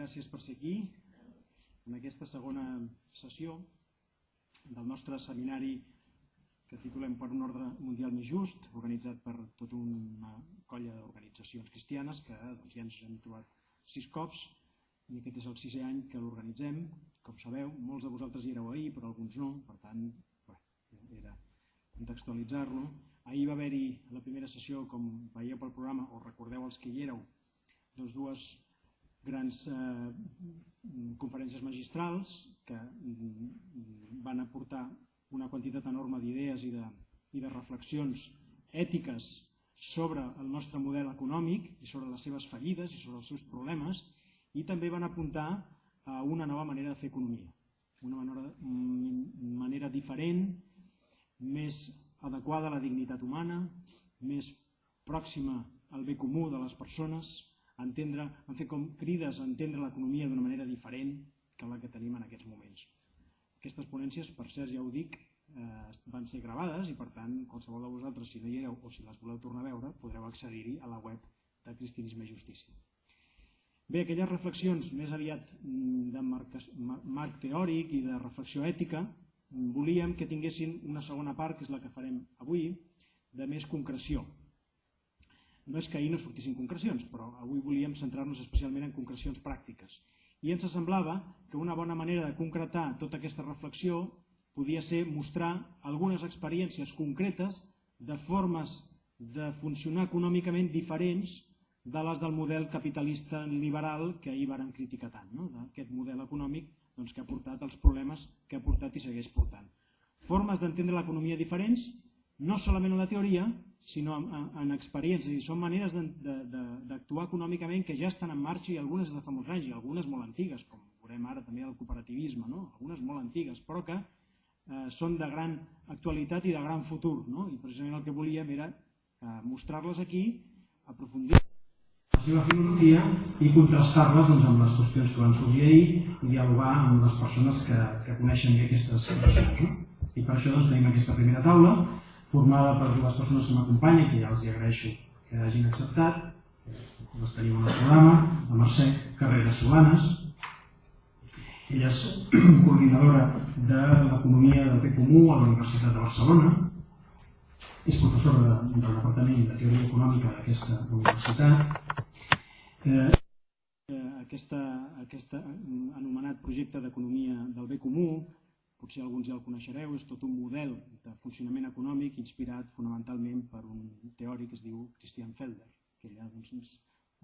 Gràcies per ser aquí en aquesta segona sessió del nostre seminari que titulem Per un ordre mundial més just, organitzat per tota una colla d'organitzacions cristianes que doncs, ja ens hem trobat sis cops i aquest és el sisè any que l'organitzem. Com sabeu, molts de vosaltres hi éreu ahir, però alguns no, per tant, bé, era contextualitzar-lo. Ahir va haver-hi la primera sessió, com veieu pel programa, o recordeu els que hi éreu, doncs dues grans eh, conferències magistrals que mm, van aportar una quantitat enorme d'idees i, de, i de reflexions ètiques sobre el nostre model econòmic i sobre les seves fallides i sobre els seus problemes i també van apuntar a una nova manera de fer economia, una manera, mm, manera diferent, més adequada a la dignitat humana, més pròxima al bé comú de les persones, entendre, han fet com crides a entendre l'economia d'una manera diferent que la que tenim en aquests moments. Aquestes ponències, per cert, ja ho dic, eh, van ser gravades i per tant qualsevol de vosaltres, si no hi éreu o si les voleu tornar a veure, podreu accedir-hi a la web de Cristianisme i Justícia. Bé, aquelles reflexions més aviat mm, de marc teòric i de reflexió ètica, mm, volíem que tinguessin una segona part, que és la que farem avui, de més concreció, no és que ahir no sortissin concrecions, però avui volíem centrar-nos especialment en concrecions pràctiques. I ens semblava que una bona manera de concretar tota aquesta reflexió podia ser mostrar algunes experiències concretes de formes de funcionar econòmicament diferents de les del model capitalista liberal que ahir varen criticar tant, no? d'aquest model econòmic doncs, que ha portat els problemes que ha portat i segueix portant. Formes d'entendre l'economia diferents, no solament en la teoria, sinó en, en, en experiències. I són maneres d'actuar econòmicament que ja estan en marxa i algunes de fa molts anys i algunes molt antigues, com veurem ara també el cooperativisme, no? algunes molt antigues, però que eh, són de gran actualitat i de gran futur. No? I precisament el que volíem era eh, mostrar-les aquí, aprofundir la seva filosofia i contrastar-les doncs, amb les qüestions que van sorgir ahir i dialogar amb les persones que, que coneixen bé aquestes qüestions. No? I per això doncs, tenim aquesta primera taula formada per les persones que m'acompanyen, que ja els agraeixo que hagin acceptat. Les tenim en el programa, la Mercè Carreras Solanes. Ella és coordinadora de l'Economia del Bé Comú a la Universitat de Barcelona. És professora de, del Departament de Teoria Econòmica d'aquesta universitat. Eh, aquesta, aquesta anomenat projecte d'economia del bé comú potser alguns ja el coneixereu, és tot un model de funcionament econòmic inspirat fonamentalment per un teòric que es diu Christian Felder, que ella doncs, ens,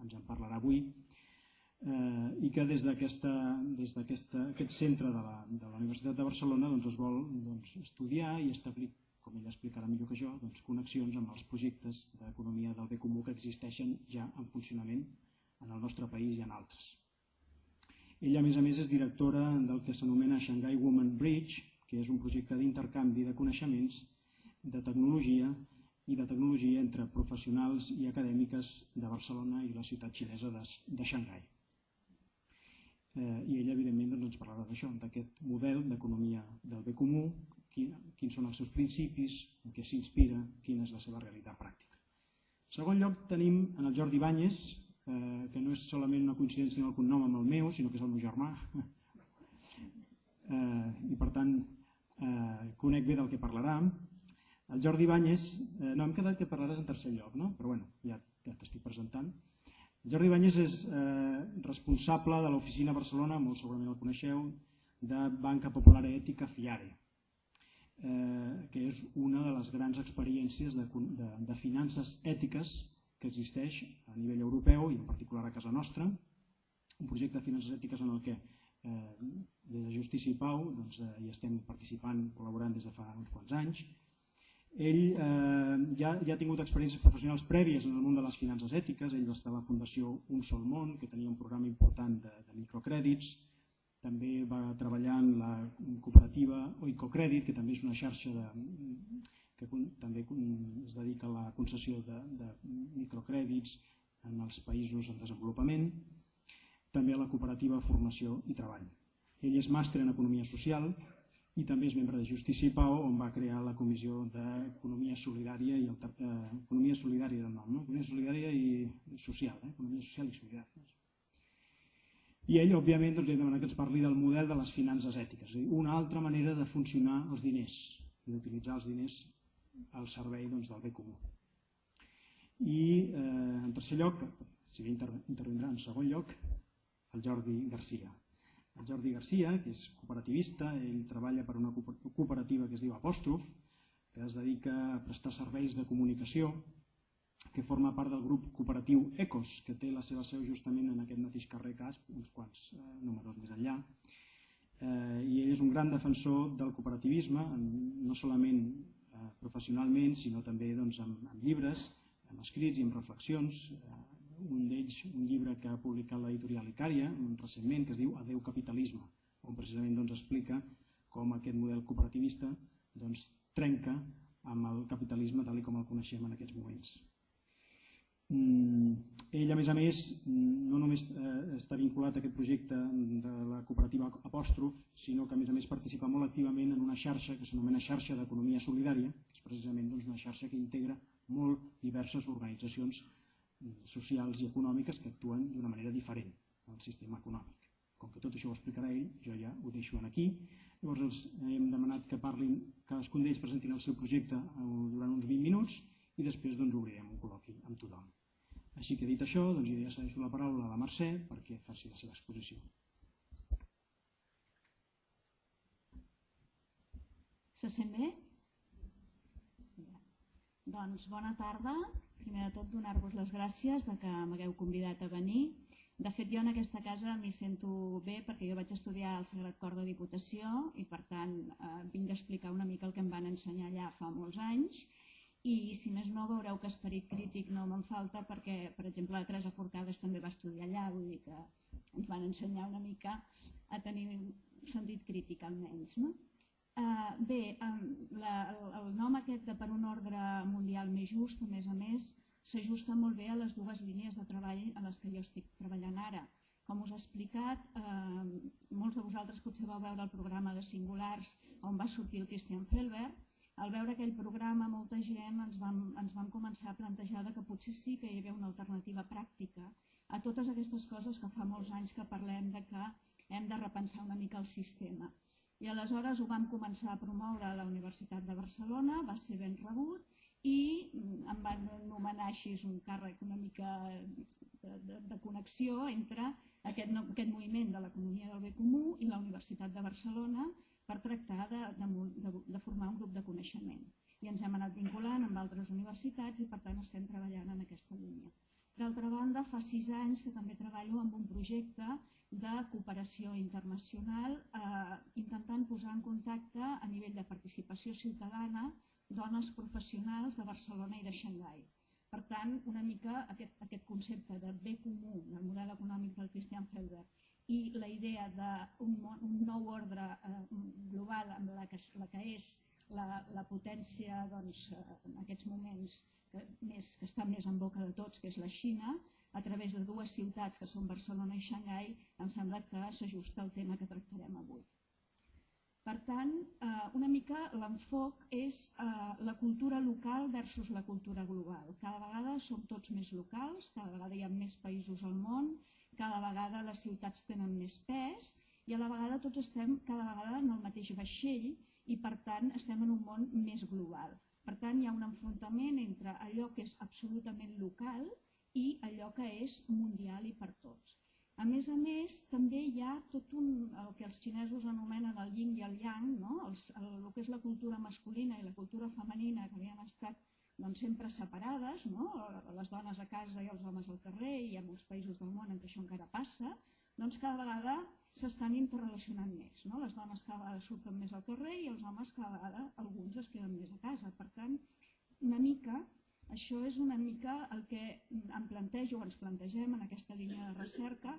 ens en parlarà avui, eh, i que des d'aquest centre de la, de la Universitat de Barcelona doncs, es vol doncs, estudiar i establir, com ella explicarà millor que jo, doncs, connexions amb els projectes d'economia del bé comú que existeixen ja en funcionament en el nostre país i en altres. Ella, a més a més, és directora del que s'anomena Shanghai Women Bridge, que és un projecte d'intercanvi de coneixements, de tecnologia i de tecnologia entre professionals i acadèmiques de Barcelona i la ciutat xinesa de, de Shanghai. Eh, I ella, evidentment, doncs, ens parlarà d'això, d'aquest model d'economia del bé comú, quin, quins són els seus principis, en què s'inspira, quina és la seva realitat pràctica. En segon lloc, tenim en el Jordi Banyes, eh, que no és solament una coincidència del cognom amb el meu, sinó que és el meu germà. eh, I per tant, eh, conec bé del que parlarà. El Jordi Banyes, eh, no, hem quedat que parlaràs en tercer lloc, no? però bueno, ja, ja t'estic presentant. El Jordi Banyes és eh, responsable de l'oficina Barcelona, molt segurament el coneixeu, de Banca Popular Ètica FIARE, eh, que és una de les grans experiències de, de, de finances ètiques que existeix a nivell europeu i en particular a casa nostra, un projecte de finances ètiques en el que eh, des de Justícia i Pau doncs, eh, hi estem participant, col·laborant des de fa uns quants anys. Ell eh, ja, ja ha tingut experiències professionals prèvies en el món de les finances ètiques, ell va estar a la Fundació Un Sol Món, que tenia un programa important de, de microcrèdits, també va treballar en la cooperativa Oicocrèdit, que també és una xarxa de, que també es dedica a la concessió de, de microcrèdits en els països en desenvolupament, també a la cooperativa Formació i Treball. Ell és màster en Economia Social i també és membre de Justícia i Pau, on va crear la Comissió d'Economia Solidària i el, eh, Economia Solidària del nom, no? Economia Solidària i Social, eh? Economia Social i Solidària. I ell, òbviament, doncs, li demana que ens parli del model de les finances ètiques, és a dir, una altra manera de funcionar els diners d'utilitzar els diners al servei doncs, del bé comú. I, eh, en tercer lloc, si bé intervindrà en segon lloc, el Jordi Garcia. El Jordi Garcia, que és cooperativista, ell treballa per una cooperativa que es diu Apòstrof, que es dedica a prestar serveis de comunicació, que forma part del grup cooperatiu ECOS, que té la seva seu justament en aquest mateix carrer Casp, uns quants eh, números més enllà. Eh, I ell és un gran defensor del cooperativisme, no solament eh, professionalment, sinó també doncs, amb, amb llibres, amb escrits i amb reflexions. Eh, un d'ells, un llibre que ha publicat l'editorial Icària recentment, que es diu Adeu capitalisme, on precisament doncs, explica com aquest model cooperativista doncs, trenca amb el capitalisme tal com el coneixem en aquests moments. Mm, ell, a més a més, no només eh, està vinculat a aquest projecte de la cooperativa Apòstrof, sinó que a més a més participa molt activament en una xarxa que s'anomena xarxa d'economia solidària, que és precisament doncs, una xarxa que integra molt diverses organitzacions socials i econòmiques que actuen d'una manera diferent al sistema econòmic. Com que tot això ho explicarà ell, jo ja ho deixo aquí. Llavors els hem demanat que parlin, cadascun d'ells presentin el seu projecte eh, durant uns 20 minuts i després doncs, obrirem un col·loqui amb tothom. Així que dit això, doncs, ja cedeixo la paraula a la Mercè perquè faci la seva exposició. Se sent bé? Doncs bona tarda primer de tot donar-vos les gràcies de que m'hagueu convidat a venir. De fet, jo en aquesta casa m'hi sento bé perquè jo vaig estudiar al Sagrat Cor de Diputació i per tant eh, vinc a explicar una mica el que em van ensenyar allà fa molts anys i si més no veureu que esperit crític no me'n falta perquè, per exemple, la Teresa Forcades també va estudiar allà, vull dir que ens van ensenyar una mica a tenir sentit crític almenys. No? Uh, bé, um, la, el, el nom aquest de per un ordre mundial més just, a més a més, s'ajusta molt bé a les dues línies de treball a les que jo estic treballant ara. Com us he explicat, eh, molts de vosaltres potser vau veure el programa de Singulars on va sortir el Christian Felber. Al veure aquell programa, molta gent ens vam, ens vam començar a plantejar que potser sí que hi havia una alternativa pràctica a totes aquestes coses que fa molts anys que parlem de que hem de repensar una mica el sistema. I aleshores ho vam començar a promoure a la Universitat de Barcelona, va ser ben rebut i mm, em van nomenar així un càrrec una mica de, de, de connexió entre aquest, aquest moviment de l'economia del bé comú i la Universitat de Barcelona per tractar de, de, de formar un grup de coneixement. I ens hem anat vinculant amb altres universitats i per tant estem treballant en aquesta línia. D'altra banda, fa sis anys que també treballo amb un projecte de cooperació internacional eh, intentant posar en contacte a nivell de participació ciutadana dones professionals de Barcelona i de Xangai. Per tant, una mica aquest, aquest concepte de bé comú del model econòmic del Christian Felber i la idea d'un un nou ordre eh, global amb la que, la que és la, la potència doncs, en aquests moments que, més, que està més en boca de tots, que és la Xina, a través de dues ciutats que són Barcelona i Xangai, em sembla que s'ajusta al tema que tractarem avui. Per tant, eh, una mica l'enfoc és eh, la cultura local versus la cultura global. Cada vegada som tots més locals, cada vegada hi ha més països al món, cada vegada les ciutats tenen més pes i a la vegada tots estem cada vegada en el mateix vaixell i per tant estem en un món més global. Per tant, hi ha un enfrontament entre allò que és absolutament local i allò que és mundial i per tots. A més a més, també hi ha tot un, el que els xinesos anomenen el yin i el yang, no? els, el, el que és la cultura masculina i la cultura femenina, que havien estat doncs, sempre separades, no? les dones a casa i els homes al carrer, i hi ha molts països del món en què això encara passa, doncs cada vegada s'estan interrelacionant més. No? Les dones cada vegada surten més al carrer i els homes cada vegada alguns es queden més a casa. Per tant, una mica, això és una mica el que em plantejo ens plantegem en aquesta línia de recerca.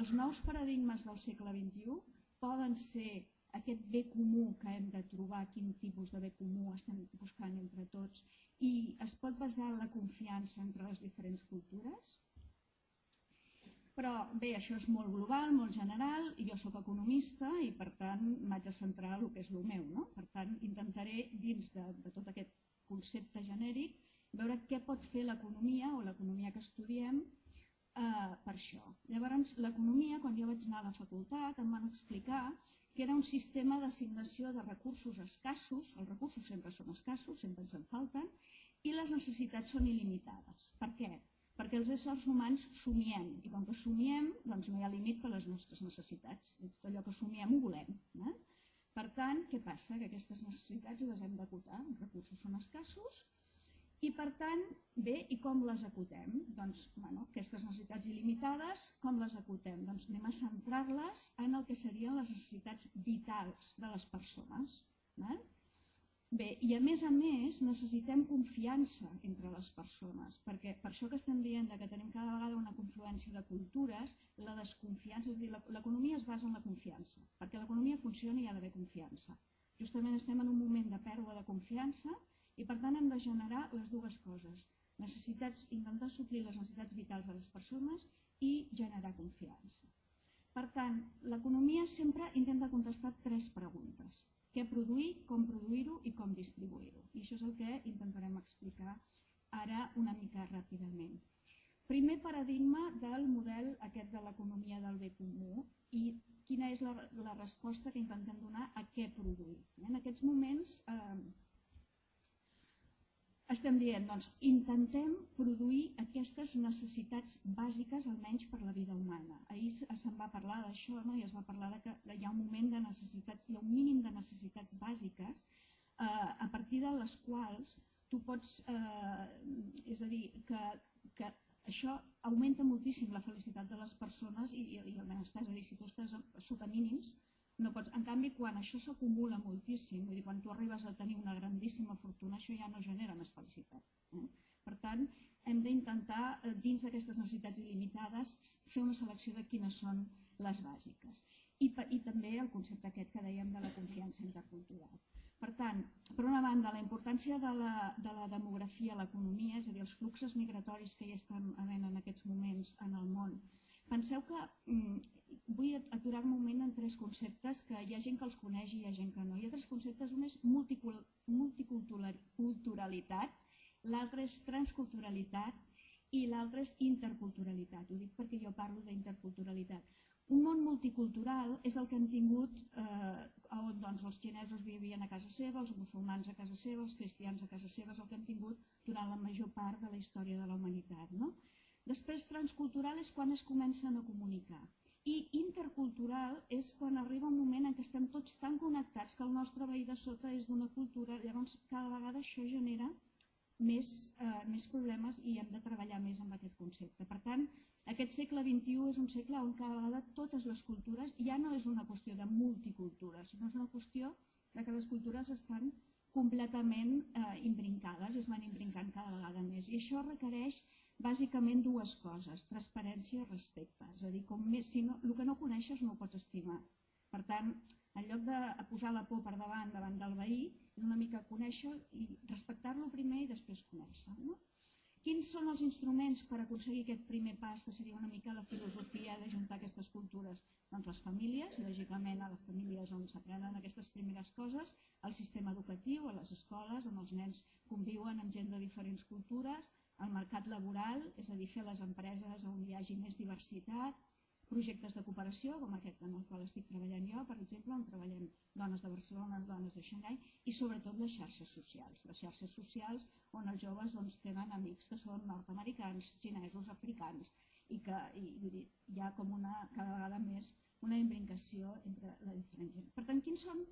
Els nous paradigmes del segle XXI poden ser aquest bé comú que hem de trobar, quin tipus de bé comú estem buscant entre tots, i es pot basar en la confiança entre les diferents cultures, però bé, això és molt global, molt general, i jo sóc economista i per tant m'haig de centrar en el que és el meu. No? Per tant, intentaré dins de, de tot aquest concepte genèric veure què pot fer l'economia o l'economia que estudiem eh, per això. Llavors, l'economia, quan jo vaig anar a la facultat, em van explicar que era un sistema d'assignació de recursos escassos, els recursos sempre són escassos, sempre ens en falten, i les necessitats són il·limitades. Per què? Perquè els éssers humans somiem, i com que somiem, doncs no hi ha límit per les nostres necessitats. I tot allò que somiem ho volem. Eh? Per tant, què passa? Que aquestes necessitats les hem d'acotar, els recursos són escassos, i per tant, bé, i com les acotem? Doncs, bueno, aquestes necessitats il·limitades, com les acotem? Doncs anem a centrar-les en el que serien les necessitats vitals de les persones. Eh? Bé, i a més a més necessitem confiança entre les persones, perquè per això que estem dient que tenim cada vegada una confluència de cultures, la desconfiança, és a dir, l'economia es basa en la confiança, perquè l'economia funcioni hi ha d'haver confiança. Justament estem en un moment de pèrdua de confiança i per tant hem de generar les dues coses, necessitats, intentar suplir les necessitats vitals de les persones i generar confiança. Per tant, l'economia sempre intenta contestar tres preguntes. Què produir, com produir-ho i com distribuir-ho. I això és el que intentarem explicar ara una mica ràpidament. Primer paradigma del model aquest de l'economia del bé comú i quina és la, la resposta que intentem donar a què produir. En aquests moments eh, estem dient, doncs, intentem produir aquestes necessitats bàsiques, almenys per la vida humana. Ahir se'n va parlar d'això, no? i es va parlar de que hi ha un moment de necessitats, hi ha un mínim de necessitats bàsiques eh, a partir de les quals tu pots, eh, és a dir, que, que això augmenta moltíssim la felicitat de les persones i, i el benestar, és a dir, si tu estàs sota mínims, no pots. En canvi, quan això s'acumula moltíssim, vull dir, quan tu arribes a tenir una grandíssima fortuna, això ja no genera més felicitat. Eh? Per tant, hem d'intentar, eh, dins d'aquestes necessitats il·limitades, fer una selecció de quines són les bàsiques. I, I també el concepte aquest que dèiem de la confiança intercultural. Per tant, per una banda, la importància de la, de la demografia a l'economia, és a dir, els fluxos migratoris que hi estan havent en aquests moments en el món. Penseu que mm, vull aturar un moment en tres conceptes que hi ha gent que els coneix i hi ha gent que no. Hi ha tres conceptes, un és multiculturalitat, l'altre és transculturalitat i l'altre és interculturalitat. Ho dic perquè jo parlo d'interculturalitat. Un món multicultural és el que hem tingut eh, on doncs, els xinesos vivien a casa seva, els musulmans a casa seva, els cristians a casa seva, és el que hem tingut durant la major part de la història de la humanitat. No? Després, transcultural és quan es comencen a comunicar. I intercultural és quan arriba un moment en què estem tots tan connectats que el nostre veí de sota és d'una cultura, llavors cada vegada això genera més, eh, més problemes i hem de treballar més amb aquest concepte. Per tant, aquest segle XXI és un segle on cada vegada totes les cultures ja no és una qüestió de multicultura, sinó és una qüestió de que les cultures estan completament eh, imbrincades, es van imbrincant cada vegada més. I això requereix bàsicament dues coses, transparència i respecte. És a dir, com més, si no, el que no coneixes no ho pots estimar. Per tant, en lloc de posar la por per davant davant del veí, és una mica conèixer i respectar-lo primer i després conèixer. No? Quins són els instruments per aconseguir aquest primer pas, que seria una mica la filosofia de juntar aquestes cultures? Doncs les famílies, lògicament a les famílies on s'aprenen aquestes primeres coses, el sistema educatiu, a les escoles, on els nens conviuen amb gent de diferents cultures, el mercat laboral, és a dir, fer les empreses on hi hagi més diversitat, projectes de cooperació, com aquest en el qual estic treballant jo, per exemple, on treballem dones de Barcelona, dones de Xangai, i sobretot les xarxes socials. Les xarxes socials on els joves doncs, tenen amics que són nord-americans, xinesos, africans, i que i, vull dir, hi ha com una, cada vegada més una imbrincació entre la diferent gent. Per tant, quins són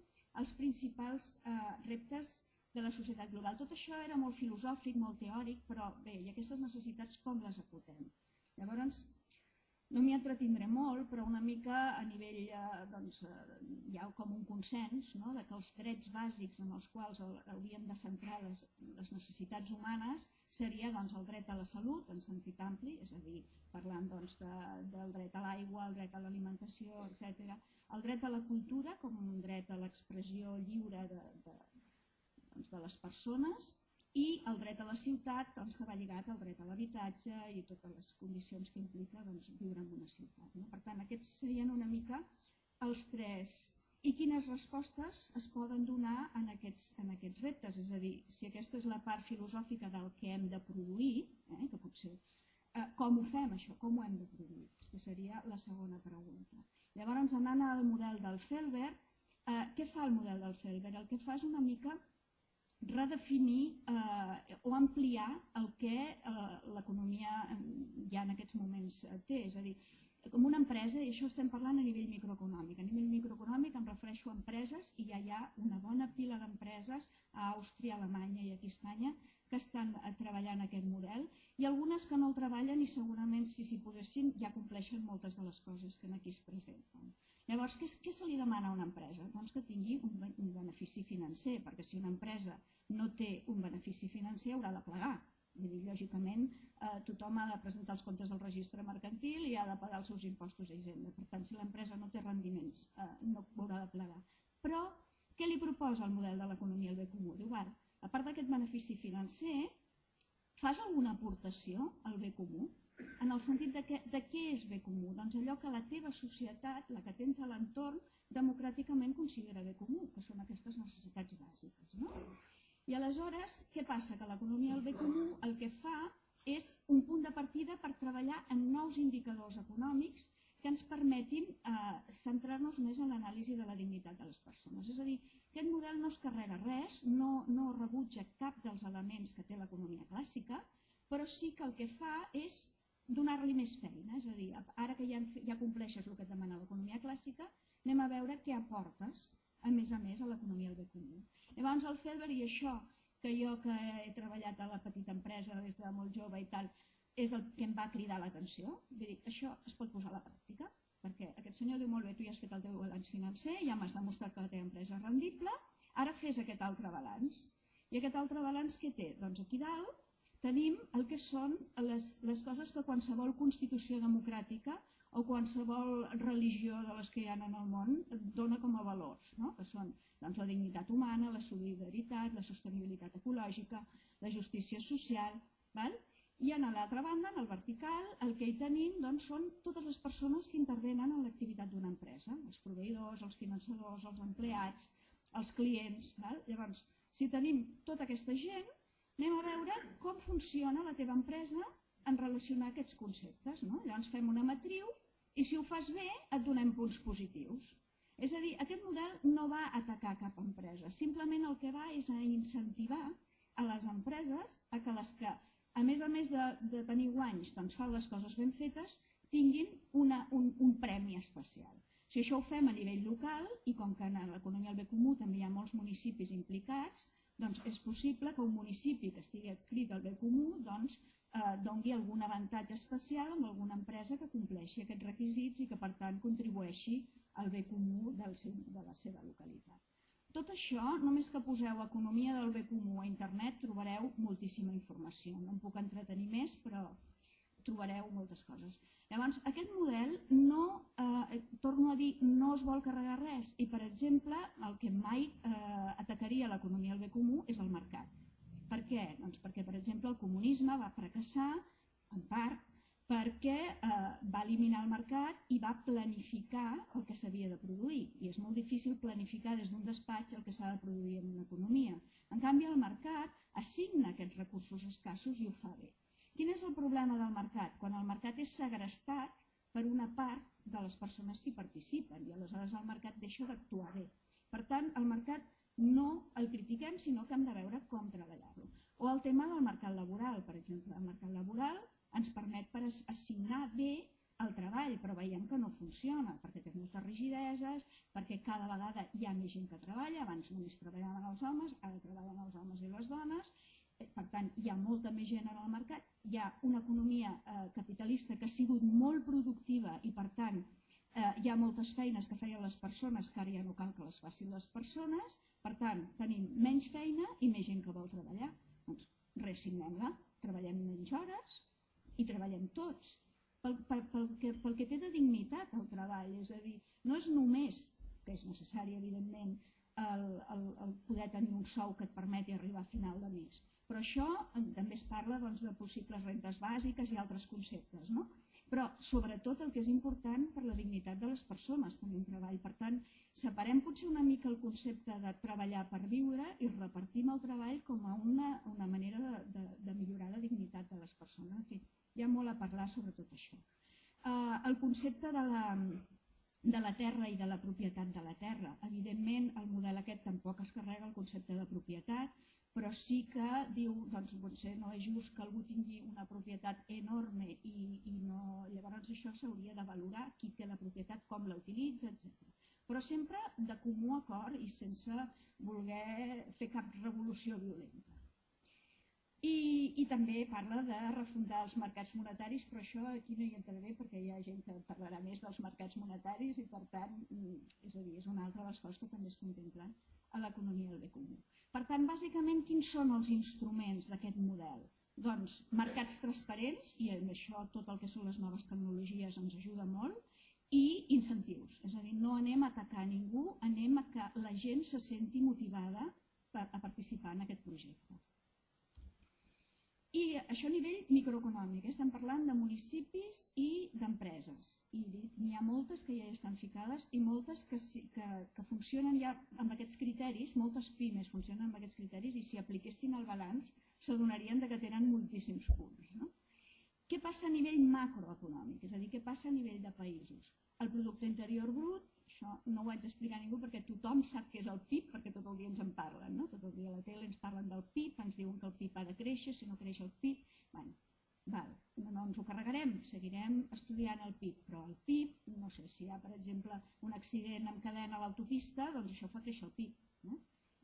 els principals eh, reptes de la societat global. Tot això era molt filosòfic, molt teòric, però bé, i aquestes necessitats com les acotem? Llavors, no m'hi entretindré molt, però una mica a nivell, eh, doncs, eh, hi ha com un consens no? de que els drets bàsics en els quals hauríem de centrar les, les necessitats humanes seria doncs, el dret a la salut en sentit ampli, és a dir, parlant doncs, de, del dret a l'aigua, el dret a l'alimentació, etc. El dret a la cultura com un dret a l'expressió lliure de, de, doncs, de les persones i el dret a la ciutat doncs, que va lligat al dret a l'habitatge i totes les condicions que implica doncs, viure en una ciutat. No? Per tant, aquests serien una mica els tres i quines respostes es poden donar en aquests, en aquests reptes. És a dir, si aquesta és la part filosòfica del que hem de produir, eh, que potser eh, com ho fem això? Com ho hem de produir? Aquesta seria la segona pregunta. Llavors, anant al model del Felber, eh, què fa el model del Felber? El que fa és una mica redefinir eh, o ampliar el que eh, l'economia ja en aquests moments té. És a dir, com una empresa, i això estem parlant a nivell microeconòmic. A nivell microeconòmic em refereixo a empreses i ja hi ha una bona pila d'empreses a Àustria, Alemanya i aquí a Espanya que estan eh, treballant aquest model i algunes que no el treballen i segurament si s'hi posessin ja compleixen moltes de les coses que aquí es presenten. Llavors, què, què se li demana a una empresa? Doncs que tingui un, un benefici financer, perquè si una empresa no té un benefici financer haurà de plegar Vull dir, lògicament, eh, tothom ha de presentar els comptes del registre mercantil i ha de pagar els seus impostos a Hisenda. Per tant, si l'empresa no té rendiments, eh, no haurà de plegar. Però, què li proposa el model de l'economia al bé comú? Diu, a part d'aquest benefici financer, fas alguna aportació al bé comú? En el sentit de, que, de què és bé comú? Doncs allò que la teva societat, la que tens a l'entorn, democràticament considera bé comú, que són aquestes necessitats bàsiques. No? I aleshores, què passa? Que l'economia del bé comú el que fa és un punt de partida per treballar en nous indicadors econòmics que ens permetin eh, centrar-nos més en l'anàlisi de la dignitat de les persones. És a dir, aquest model no es carrega res, no, no rebutja cap dels elements que té l'economia clàssica, però sí que el que fa és donar-li més feina. És a dir, ara que ja, ja compleixes el que et demana l'economia clàssica, anem a veure què aportes a més a més a l'economia del bé comú. Llavors el Felber i això que jo que he treballat a la petita empresa des de molt jove i tal, és el que em va cridar l'atenció. Vull dir, això es pot posar a la pràctica, perquè aquest senyor diu molt bé, tu ja has fet el teu balanç financer, ja m'has demostrat que la teva empresa és rendible, ara fes aquest altre balanç. I aquest altre balanç què té? Doncs aquí dalt tenim el que són les, les coses que qualsevol constitució democràtica o qualsevol religió de les que hi ha en el món dona com a valors, no? que són doncs, la dignitat humana, la solidaritat, la sostenibilitat ecològica, la justícia social. Val? I en l'altra banda, en el vertical, el que hi tenim doncs, són totes les persones que intervenen en l'activitat d'una empresa, els proveïdors, els finançadors, els empleats, els clients. Val? Llavors, si tenim tota aquesta gent, anem a veure com funciona la teva empresa en relacionar aquests conceptes. No? Llavors fem una matriu i si ho fas bé et donem punts positius. És a dir, aquest model no va atacar cap empresa, simplement el que va és a incentivar a les empreses a que les que, a més a més de, de tenir guanys, doncs fan les coses ben fetes, tinguin una, un, un premi especial. Si això ho fem a nivell local, i com que en l'economia del bé comú també hi ha molts municipis implicats, doncs és possible que un municipi que estigui adscrit al bé comú doncs, eh, dongui algun avantatge especial amb alguna empresa que compleixi aquests requisits i que per tant contribueixi al bé comú del seu, de la seva localitat. Tot això, només que poseu economia del bé comú a internet trobareu moltíssima informació. No em puc entretenir més, però trobareu moltes coses. Llavors, aquest model no, eh, torno a dir, no es vol carregar res i, per exemple, el que mai eh, atacaria l'economia del bé comú és el mercat per què? Doncs perquè, per exemple, el comunisme va fracassar, en part, perquè eh, va eliminar el mercat i va planificar el que s'havia de produir. I és molt difícil planificar des d'un despatx el que s'ha de produir en una economia. En canvi, el mercat assigna aquests recursos escassos i ho fa bé. Quin és el problema del mercat? Quan el mercat és segrestat per una part de les persones que hi participen i aleshores el mercat deixa d'actuar bé. Per tant, el mercat no el critiquem, sinó que hem de veure com treballar-lo. O el tema del mercat laboral, per exemple. El mercat laboral ens permet per assignar bé el treball, però veiem que no funciona, perquè té moltes rigideses, perquè cada vegada hi ha més gent que treballa, abans només treballaven els homes, ara treballen els homes i les dones, per tant hi ha molta més gent en el mercat, hi ha una economia eh, capitalista que ha sigut molt productiva i per tant eh, hi ha moltes feines que feien les persones que ara ja no cal que les facin les persones per tant, tenim menys feina i més gent que vol treballar. Doncs resignem-la, treballem menys hores i treballem tots. Pel, pel, pel, que, pel que té de dignitat el treball, és a dir, no és només, que és necessari evidentment, el, el, el poder tenir un sou que et permeti arribar a final de mes, però això també es parla doncs, de possibles rentes bàsiques i altres conceptes. No? però sobretot el que és important per la dignitat de les persones tenir un treball. Per tant, separem potser una mica el concepte de treballar per viure i repartim el treball com a una, una manera de, de, de millorar la dignitat de les persones. En fi, hi ha molt a parlar sobre tot això. Uh, el concepte de la, de la terra i de la propietat de la terra. Evidentment, el model aquest tampoc es carrega el concepte de propietat, però sí que diu, doncs potser no és just que algú tingui una propietat enorme i, i no, llavors això s'hauria de valorar qui té la propietat, com la utilitza, etc. Però sempre de comú acord i sense voler fer cap revolució violenta. I, I també parla de refundar els mercats monetaris, però això aquí no hi entraré perquè hi ha gent que parlarà més dels mercats monetaris i per tant, mm, és a dir, és una altra de les coses que també es contemplen a l'economia del bé comú. Per tant, bàsicament, quins són els instruments d'aquest model? Doncs mercats transparents, i en això tot el que són les noves tecnologies ens ajuda molt, i incentius. És a dir, no anem a atacar ningú, anem a que la gent se senti motivada a participar en aquest projecte. I això a nivell microeconòmic, eh? estem parlant de municipis i d'empreses. I n'hi ha moltes que ja estan ficades i moltes que, que, que funcionen ja amb aquests criteris, moltes pimes funcionen amb aquests criteris i si apliquessin el balanç s'adonarien que tenen moltíssims punts. No? Què passa a nivell macroeconòmic? És a dir, què passa a nivell de països? El producte interior brut això no ho haig d'explicar a ningú perquè tothom sap què és el PIB, perquè tot el dia ens en parlen. No? Tot el dia a la tele ens parlen del PIB, ens diuen que el PIB ha de créixer, si no creix el PIB... Bueno, val, no, no ens ho carregarem, seguirem estudiant el PIB, però el PIB, no sé, si hi ha, per exemple, un accident amb cadena a l'autopista, doncs això fa créixer el PIB. No?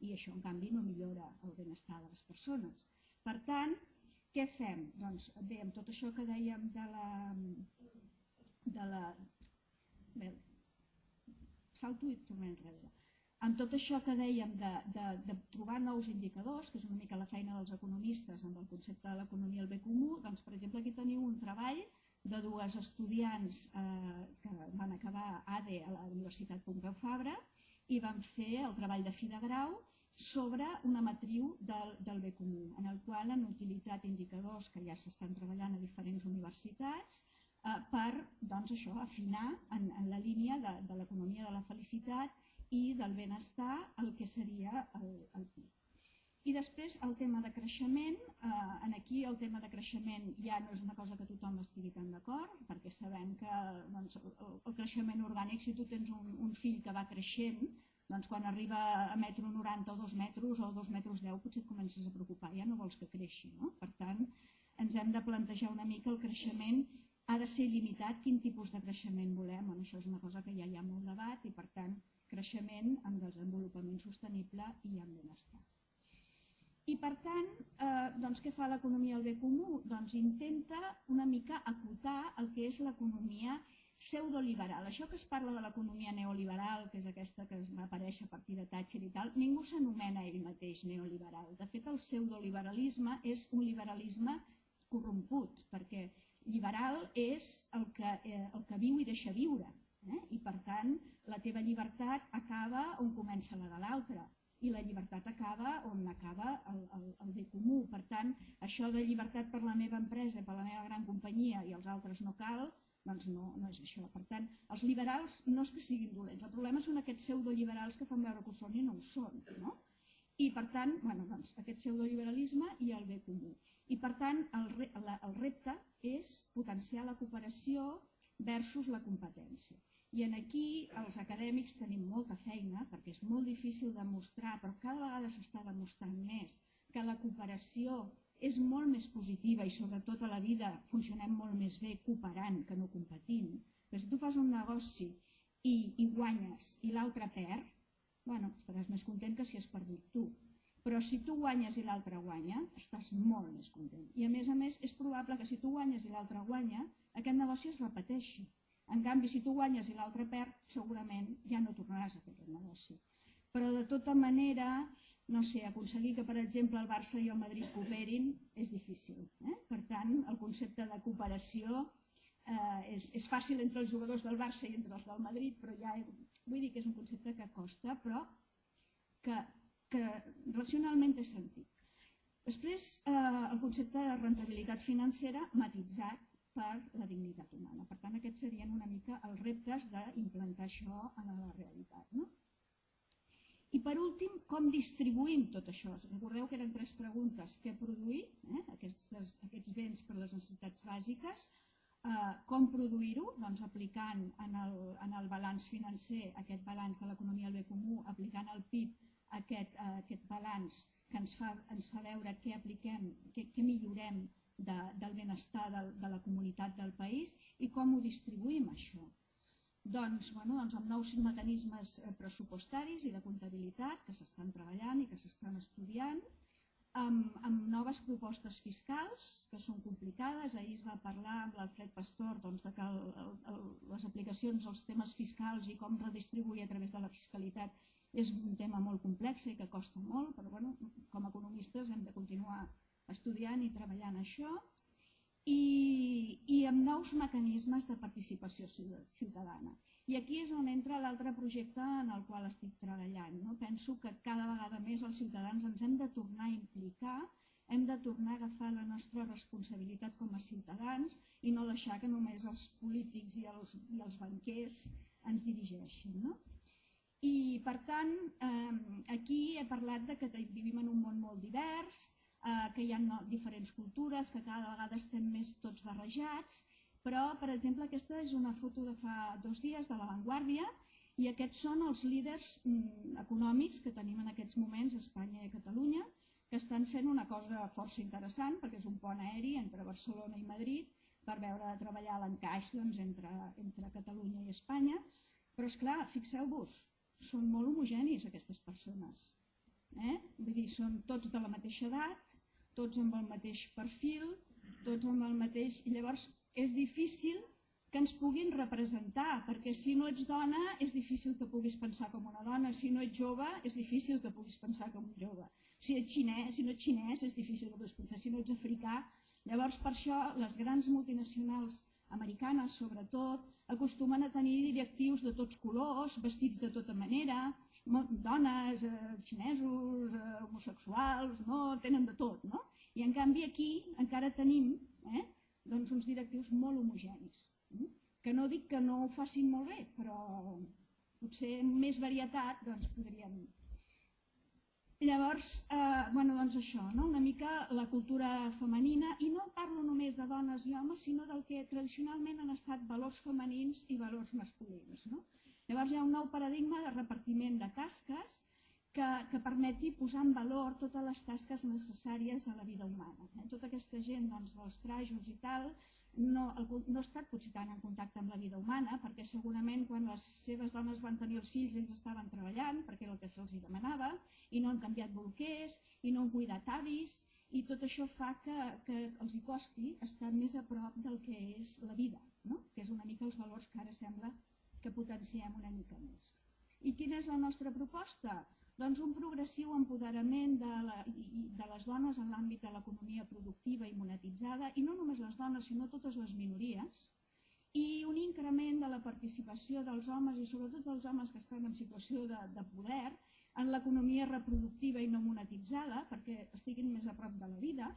I això, en canvi, no millora el benestar de les persones. Per tant, què fem? Doncs bé, amb tot això que dèiem de la... De la bé, salto i tornem enrere. Amb tot això que dèiem de, de, de trobar nous indicadors, que és una mica la feina dels economistes amb el concepte de l'economia al bé comú, doncs per exemple aquí teniu un treball de dues estudiants eh, que van acabar ADE a la Universitat Pompeu Fabra i van fer el treball de fi de grau sobre una matriu del, del bé comú, en el qual han utilitzat indicadors que ja s'estan treballant a diferents universitats eh, per doncs, això, afinar en, en la línia de, de l'economia de la felicitat i del benestar el que seria el, el PIB. I després el tema de creixement, eh, en aquí el tema de creixement ja no és una cosa que tothom estigui tan d'acord, perquè sabem que doncs, el, el creixement orgànic, si tu tens un, un fill que va creixent, doncs quan arriba a metro 90 o 2 metres o 2 metres 10 potser et comences a preocupar, ja no vols que creixi. No? Per tant, ens hem de plantejar una mica el creixement ha de ser limitat quin tipus de creixement volem. Bueno, això és una cosa que ja hi ha molt debat i, per tant, creixement amb desenvolupament sostenible i amb benestar. I, per tant, eh, doncs, què fa l'economia al bé comú? Doncs intenta una mica acotar el que és l'economia pseudoliberal. Això que es parla de l'economia neoliberal, que és aquesta que es va aparèixer a partir de Thatcher i tal, ningú s'anomena ell mateix neoliberal. De fet, el pseudoliberalisme és un liberalisme corromput, perquè Liberal és el que, eh, el que viu i deixa viure. Eh? I per tant, la teva llibertat acaba on comença la de l'altre i la llibertat acaba on acaba el, el, el bé comú. Per tant, això de llibertat per la meva empresa, per la meva gran companyia i els altres no cal, doncs no, no és això. Per tant, els liberals no és que siguin dolents, el problema són aquests pseudoliberals que fan veure que ho són i no ho són. No? I per tant, bueno, doncs, aquest pseudoliberalisme i el bé comú. I per tant, el, la, el repte és potenciar la cooperació versus la competència. I en aquí els acadèmics tenim molta feina perquè és molt difícil demostrar, però cada vegada s'està demostrant més que la cooperació és molt més positiva i sobretot a la vida funcionem molt més bé cooperant que no competint. Però si tu fas un negoci i, i guanyes i l'altre perd, bueno, estaràs més content que si has perdut tu. Però si tu guanyes i l'altre guanya, estàs molt més content. I a més a més, és probable que si tu guanyes i l'altre guanya, aquest negoci es repeteixi. En canvi, si tu guanyes i l'altre perd, segurament ja no tornaràs a fer aquest negoci. Però de tota manera, no sé, aconseguir que, per exemple, el Barça i el Madrid cooperin és difícil. Eh? Per tant, el concepte de cooperació eh, és, és fàcil entre els jugadors del Barça i entre els del Madrid, però ja vull dir que és un concepte que costa, però que que racionalment té sentit. Després, eh, el concepte de rentabilitat financera matitzat per la dignitat humana. Per tant, aquests serien una mica els reptes d'implantar això en la realitat. No? I per últim, com distribuïm tot això? Recordeu que eren tres preguntes. Què produir, eh? aquests, aquests béns per les necessitats bàsiques, eh, com produir-ho? Doncs aplicant en el, en el balanç financer aquest balanç de l'economia al bé comú, aplicant el PIB aquest, eh, aquest balanç que ens fa, ens fa veure què apliquem, què, què millorem de, del benestar de, de la comunitat del país i com ho distribuïm això. Doncs, bueno, doncs amb nous mecanismes eh, pressupostaris i de comptabilitat que s'estan treballant i que s'estan estudiant, amb, amb noves propostes fiscals que són complicades. Ahir es va parlar amb l'Alfred Pastor doncs, de que el, el, les aplicacions als temes fiscals i com redistribuir a través de la fiscalitat és un tema molt complex i que costa molt, però bueno, com a economistes hem de continuar estudiant i treballant això i, i amb nous mecanismes de participació ciutadana. I aquí és on entra l'altre projecte en el qual estic treballant. No? Penso que cada vegada més els ciutadans ens hem de tornar a implicar, hem de tornar a agafar la nostra responsabilitat com a ciutadans i no deixar que només els polítics i els, i els banquers ens dirigeixin. No? I per tant, eh, aquí he parlat de que vivim en un món molt divers, eh, que hi ha diferents cultures, que cada vegada estem més tots barrejats, però, per exemple, aquesta és una foto de fa dos dies de l'avantguàrdia i aquests són els líders mm, econòmics que tenim en aquests moments a Espanya i a Catalunya, que estan fent una cosa força interessant, perquè és un pont aeri entre Barcelona i Madrid, per veure de treballar l'encaix doncs, entre, entre Catalunya i Espanya. Però, és clar, fixeu-vos, són molt homogenis aquestes persones. Eh? Vull dir, són tots de la mateixa edat, tots amb el mateix perfil, tots amb el mateix... I llavors és difícil que ens puguin representar, perquè si no ets dona és difícil que puguis pensar com una dona, si no ets jove és difícil que puguis pensar com un jove, si, ets xinès, si no ets xinès és difícil que puguis pensar, si no ets africà. Llavors per això les grans multinacionals americanes sobretot acostumen a tenir directius de tots colors, vestits de tota manera, dones, eh, xinesos, eh, homosexuals, no? tenen de tot. No? I en canvi aquí encara tenim eh, doncs uns directius molt homogenis. Eh? Que no dic que no ho facin molt bé, però potser més varietat doncs, podríem... Llavors, eh, bueno, doncs això, no? una mica la cultura femenina, i no parlo només de dones i homes, sinó del que tradicionalment han estat valors femenins i valors masculins. No? Llavors hi ha un nou paradigma de repartiment de tasques que, que permeti posar en valor totes les tasques necessàries a la vida humana. Eh? Tota aquesta gent doncs, dels trajos i tal no, no ha estat potser tant en contacte amb la vida humana, perquè segurament quan les seves dones van tenir els fills ells estaven treballant, perquè era el que se'ls demanava, i no han canviat bolquers, i no han cuidat avis, i tot això fa que, que els hi costi estar més a prop del que és la vida, no? que és una mica els valors que ara sembla que potenciem una mica més. I quina és la nostra proposta? Doncs un progressiu empoderament de, la, de les dones en l'àmbit de l'economia productiva i monetitzada, i no només les dones, sinó totes les minories, i un increment de la participació dels homes i sobretot dels homes que estan en situació de, de poder en l'economia reproductiva i no monetitzada, perquè estiguin més a prop de la vida,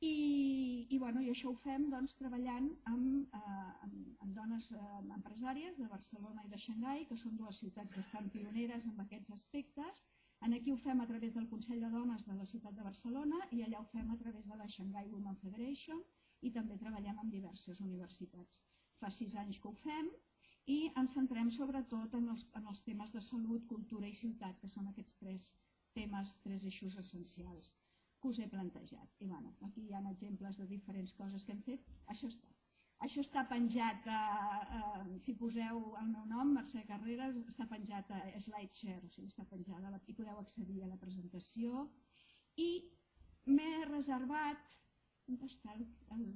i, i, bueno, i això ho fem doncs, treballant amb, eh, amb, amb dones eh, empresàries de Barcelona i de Xangai, que són dues ciutats bastant pioneres en aquests aspectes. En aquí ho fem a través del Consell de Dones de la ciutat de Barcelona i allà ho fem a través de la Shanghai Women Federation i també treballem amb diverses universitats. Fa sis anys que ho fem i ens centrem sobretot en els, en els temes de salut, cultura i ciutat, que són aquests tres temes, tres eixos essencials que us he plantejat. I bueno, aquí hi ha exemples de diferents coses que hem fet. Això està. Això està penjat, a, a, si poseu el meu nom, Mercè Carreras, està penjat a SlideShare, o sigui, està penjada, i podeu accedir a la presentació. I m'he reservat, on està el, el,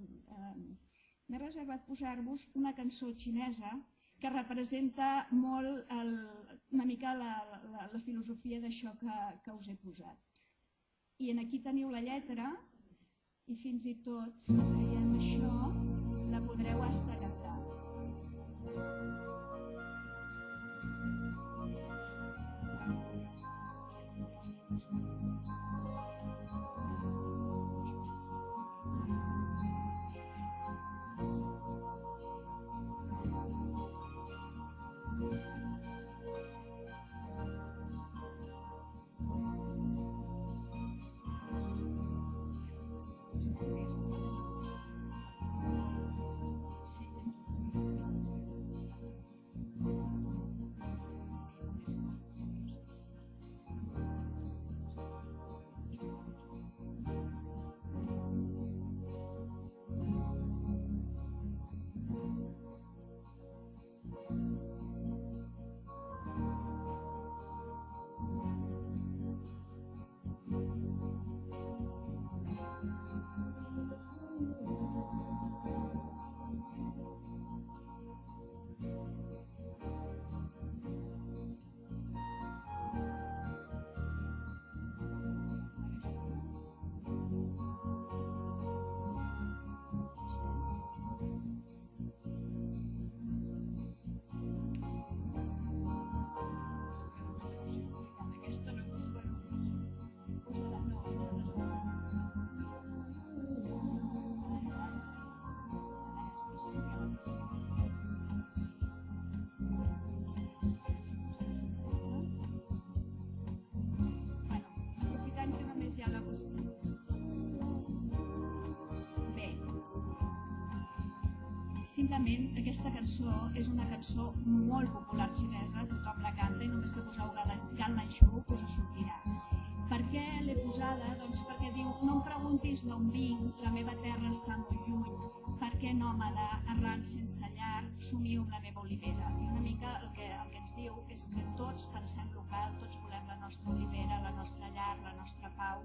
m'he reservat posar-vos una cançó xinesa que representa molt el, una mica la, la, la filosofia d'això que, que us he posat i en aquí teniu la lletra i fins i tot, si veiem això, la podreu estar simplement aquesta cançó és una cançó molt popular xinesa, tothom la canta i només que poseu Gan Lan Shu us sortirà. Per què l'he posada? Doncs perquè diu, no em preguntis d'on vinc, la meva terra està molt lluny, per què nòmada, errant sense llar, somio amb la meva olivera. I una mica el que, el que ens diu és que tots pensem local, tots volem la nostra olivera, la nostra llar, la nostra pau,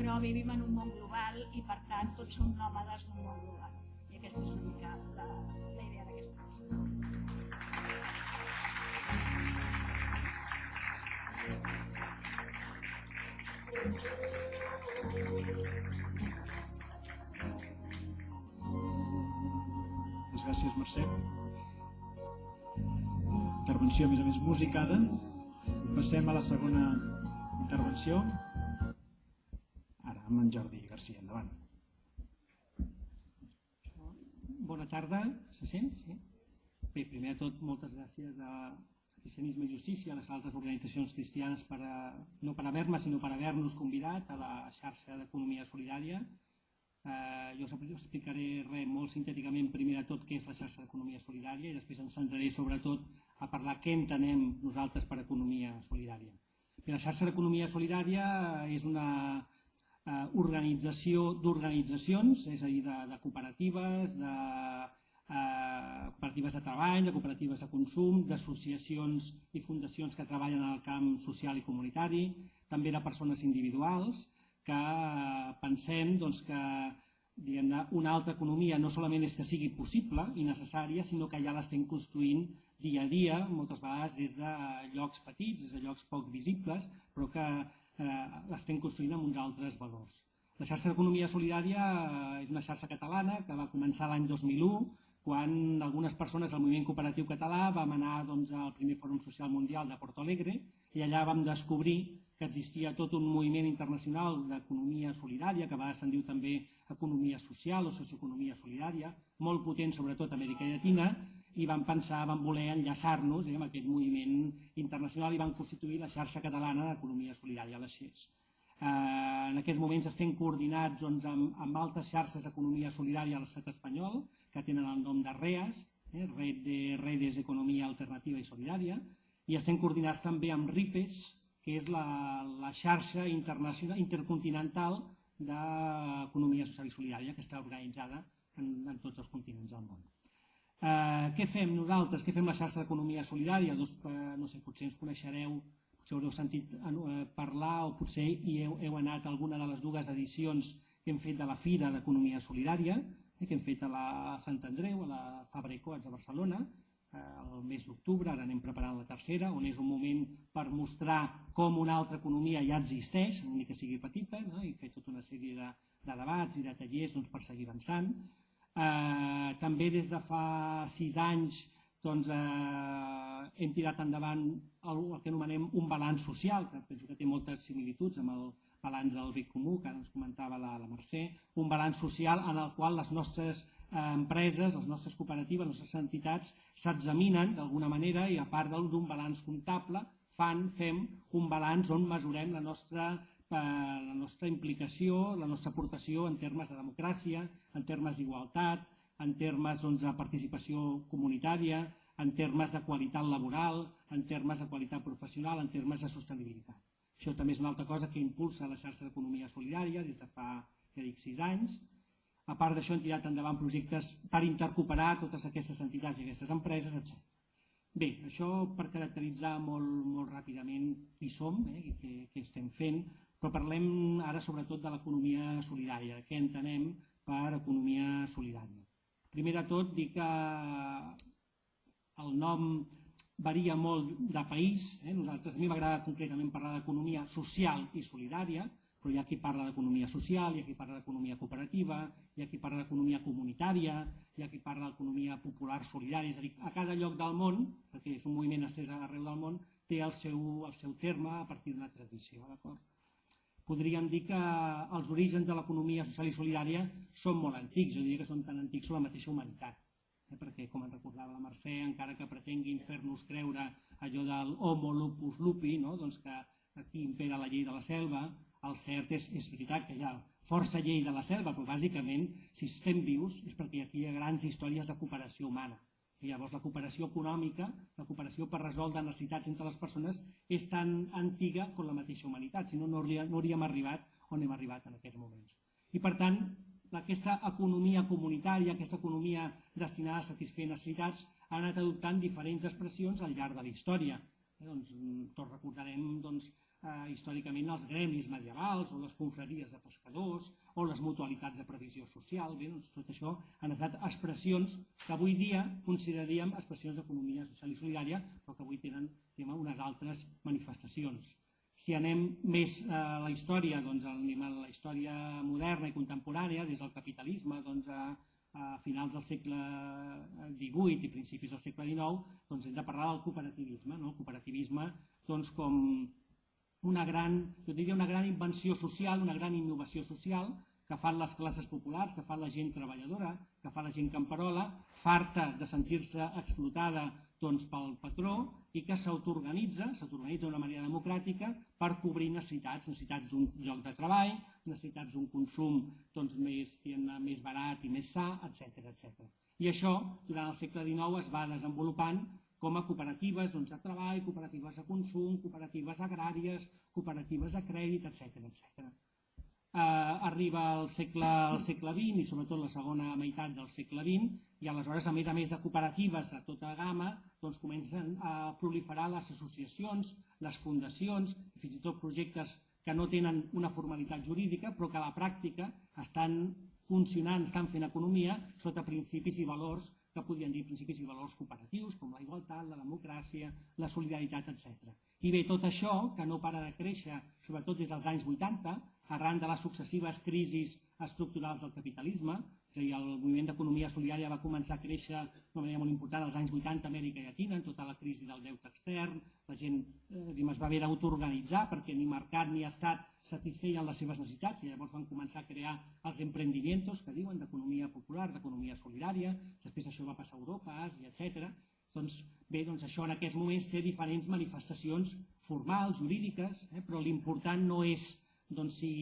però vivim en un món global i per tant tots som nòmades d'un món global. Aquesta és una mica la, la idea d'aquesta. Moltes gràcies, Mercè. Intervenció, a més a més, musicada. Passem a la segona intervenció. Ara, amb en Jordi Garcia. Endavant. Bona tarda, se sent? Sí? Bé, primer de tot, moltes gràcies a Cristianisme i Justícia, a les altres organitzacions cristianes, per a, no per haver-me, sinó per haver-nos convidat a la xarxa d'economia solidària. Eh, jo us explicaré res molt sintèticament, primer de tot, què és la xarxa d'economia solidària i després ens centraré sobretot a parlar què entenem nosaltres per economia solidària. Bé, la xarxa d'economia solidària és una eh, organització d'organitzacions, és a dir, de, de cooperatives, de eh, cooperatives de treball, de cooperatives de consum, d'associacions i fundacions que treballen en el camp social i comunitari, també de persones individuals, que eh, pensem doncs, que una altra economia no solament és que sigui possible i necessària, sinó que ja l'estem construint dia a dia, moltes vegades des de llocs petits, des de llocs poc visibles, però que eh, l'estem construint amb uns altres valors. La xarxa d'economia solidària és una xarxa catalana que va començar l'any 2001 quan algunes persones del moviment cooperatiu català vam anar doncs, al primer Fòrum Social Mundial de Porto Alegre i allà vam descobrir que existia tot un moviment internacional d'economia solidària, que a vegades se'n diu també economia social o socioeconomia solidària, molt potent sobretot a Amèrica Llatina, i van pensar, van voler enllaçar-nos eh, amb aquest moviment internacional i van constituir la xarxa catalana d'economia solidària, la XES. Eh, en aquests moments estem coordinats doncs, amb, amb altres xarxes d'economia solidària a l'estat espanyol, que tenen el nom de REAS, eh, Red de Redes d'Economia Alternativa i Solidària, i estem coordinats també amb RIPES, que és la, la xarxa internacional, intercontinental d'economia social i solidària que està organitzada en, en tots els continents del món. Eh, què fem nosaltres? Què fem la xarxa d'economia solidària? Doncs, eh, no sé, potser ens coneixereu, potser haureu sentit eh, parlar o potser hi heu, heu anat a alguna de les dues edicions que hem fet de la Fira d'Economia Solidària, eh, que hem fet a la Sant Andreu, a la Fabra i Coats de Barcelona, eh, el mes d'octubre, ara anem preparant la tercera, on és un moment per mostrar com una altra economia ja existeix, ni que sigui petita, no? i fer tota una sèrie de, de debats i de tallers doncs, per seguir avançant. Eh, també des de fa sis anys doncs, eh, hem tirat endavant el, el que anomenem un balanç social, que penso que té moltes similituds amb el balanç del bé comú, que ara ens comentava la, la Mercè, un balanç social en el qual les nostres eh, empreses, les nostres cooperatives, les nostres entitats s'examinen d'alguna manera i a part d'un balanç comptable fan, fem un balanç on mesurem la nostra la nostra implicació, la nostra aportació en termes de democràcia, en termes d'igualtat, en termes doncs, de participació comunitària, en termes de qualitat laboral, en termes de qualitat professional, en termes de sostenibilitat. Això també és una altra cosa que impulsa la xarxa d'economia solidària des de fa, ja dic, sis anys. A part d'això hem tirat endavant projectes per intercooperar totes aquestes entitats i aquestes empreses, etc. Bé, això per caracteritzar molt, molt ràpidament qui som eh, i què, què estem fent, però parlem ara sobretot de l'economia solidària, què entenem per economia solidària. Primer de tot, dir que el nom varia molt de país. Eh? Nosaltres, a mi m'agrada concretament parlar d'economia social i solidària, però hi ha qui parla d'economia social, hi ha qui parla d'economia cooperativa, hi ha qui parla d'economia comunitària, hi ha qui parla d'economia popular solidària, és a dir, a cada lloc del món, perquè és un moviment estès arreu del món, té el seu, el seu terme a partir d'una tradició, d'acord? Podríem dir que els orígens de l'economia social i solidària són molt antics, jo diria que són tan antics com la mateixa humanitat, eh? perquè, com ens recordava la Mercè, encara que pretenguin fer-nos creure allò del homo lupus lupi, no? doncs que aquí impera la llei de la selva, el cert és, és veritat que hi ha força llei de la selva, però bàsicament, si estem vius, és perquè aquí hi ha grans històries de cooperació humana. I llavors la cooperació econòmica, la cooperació per resoldre necessitats entre les persones, és tan antiga com la mateixa humanitat, si no, no hauríem arribat on hem arribat en aquests moments. I per tant, aquesta economia comunitària, aquesta economia destinada a satisfer necessitats, ha anat adoptant diferents expressions al llarg de la història. Eh, doncs, tots recordarem doncs, eh, històricament els gremis medievals o les confraries de pescadors o les mutualitats de previsió social. Bé, doncs, tot això han estat expressions que avui dia consideraríem expressions d'economia social i solidària, però que avui tenen tema, unes altres manifestacions. Si anem més a la història, doncs anem a la història moderna i contemporània, des del capitalisme doncs, a, a finals del segle XVIII i principis del segle XIX, doncs hem de parlar del cooperativisme. No? El cooperativisme doncs, com una gran, jo diria una gran invenció social, una gran innovació social, que fan les classes populars, que fan la gent treballadora, que fa la gent camperola, farta de sentir-se explotada doncs, pel patró i que s'autoorganitza, s'autoorganitza d'una manera democràtica per cobrir necessitats, necessitats d'un lloc de treball, necessitats d'un consum doncs, més, més barat i més sa, etc etc. I això, durant el segle XIX, es va desenvolupant com a cooperatives doncs, de treball, cooperatives de consum, cooperatives agràries, cooperatives de crèdit, etc etc eh, arriba al segle, al segle XX i sobretot la segona meitat del segle XX i aleshores, a més a més de cooperatives de tota gamma, doncs comencen a proliferar les associacions, les fundacions, fins i tot projectes que no tenen una formalitat jurídica però que a la pràctica estan funcionant, estan fent economia sota principis i valors que podrien dir principis i valors cooperatius, com la igualtat, la democràcia, la solidaritat, etc. I bé, tot això, que no para de créixer, sobretot des dels anys 80, arran de les successives crisis estructurals del capitalisme, és a dir, el moviment d'economia solidària va començar a créixer d'una manera molt important als anys 80 a Amèrica Llatina, en tota la crisi del deute extern, la gent eh, es va haver d'autoorganitzar perquè ni mercat ni estat satisfeien les seves necessitats i llavors van començar a crear els emprendimientos que diuen d'economia popular, d'economia solidària, després això va passar a Europa, a Àsia, etc. Doncs bé, doncs això en aquests moments té diferents manifestacions formals, jurídiques, eh, però l'important no és doncs si,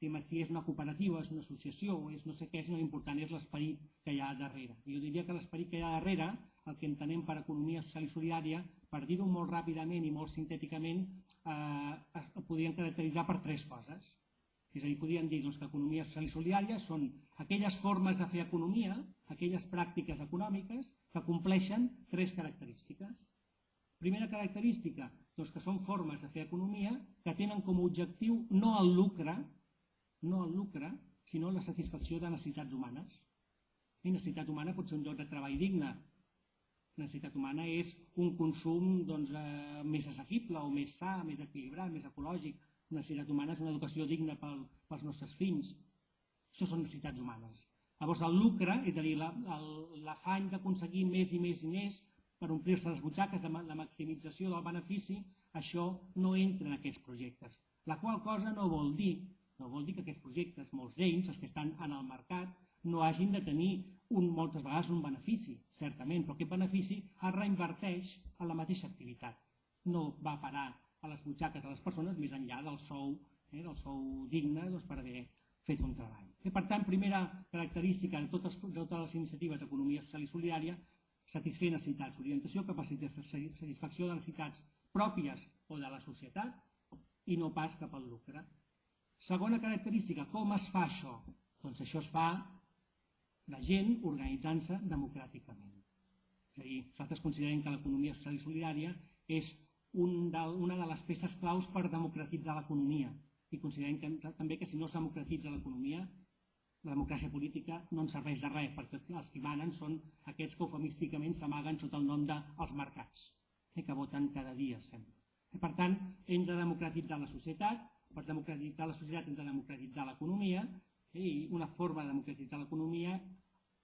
si és una cooperativa, és una associació, o és no sé què, sinó l'important és l'esperit que hi ha darrere. Jo diria que l'esperit que hi ha darrere, el que entenem per economia social i solidària, per dir-ho molt ràpidament i molt sintèticament, eh, el podríem caracteritzar per tres coses. És a dir, podríem dir doncs, que economia social i solidària són aquelles formes de fer economia, aquelles pràctiques econòmiques que compleixen tres característiques. Primera característica, doncs que són formes de fer economia que tenen com a objectiu no el lucre, no el lucre, sinó la satisfacció de necessitats humanes. I necessitat humana pot ser un lloc de treball digne. Necessitat humana és un consum doncs, eh, més assequible o més sa, més equilibrat, més ecològic. Necessitat humana és una educació digna pel, pels nostres fills. Això són necessitats humanes. Llavors el lucre, és a dir, l'afany la, d'aconseguir més i més més per omplir-se les butxaques, la maximització del benefici, això no entra en aquests projectes. La qual cosa no vol dir, no vol dir que aquests projectes, molts d'ells, els que estan en el mercat, no hagin de tenir un, moltes vegades un benefici, certament, però aquest benefici es reinverteix a la mateixa activitat. No va parar a les butxaques de les persones més enllà del sou, eh, del sou digne doncs, per haver fet un treball. I, eh, per tant, primera característica de totes, de totes les iniciatives d'economia social i solidària satisfer necessitats, orientació, capacitat, satisfacció de necessitats pròpies o de la societat i no pas cap al lucre. Segona característica, com es fa això? Doncs això es fa la gent organitzant-se democràticament. És a dir, nosaltres considerem que l'economia social i solidària és un de, una de les peces claus per democratitzar l'economia i considerem que, també que si no es democratitza l'economia la democràcia política no ens serveix de res, perquè els que manen són aquests que eufemísticament s'amaguen sota el nom dels mercats, eh, que voten cada dia, sempre. I, per tant, hem de democratitzar la societat, per democratitzar la societat hem de democratitzar l'economia, eh, i una forma de democratitzar l'economia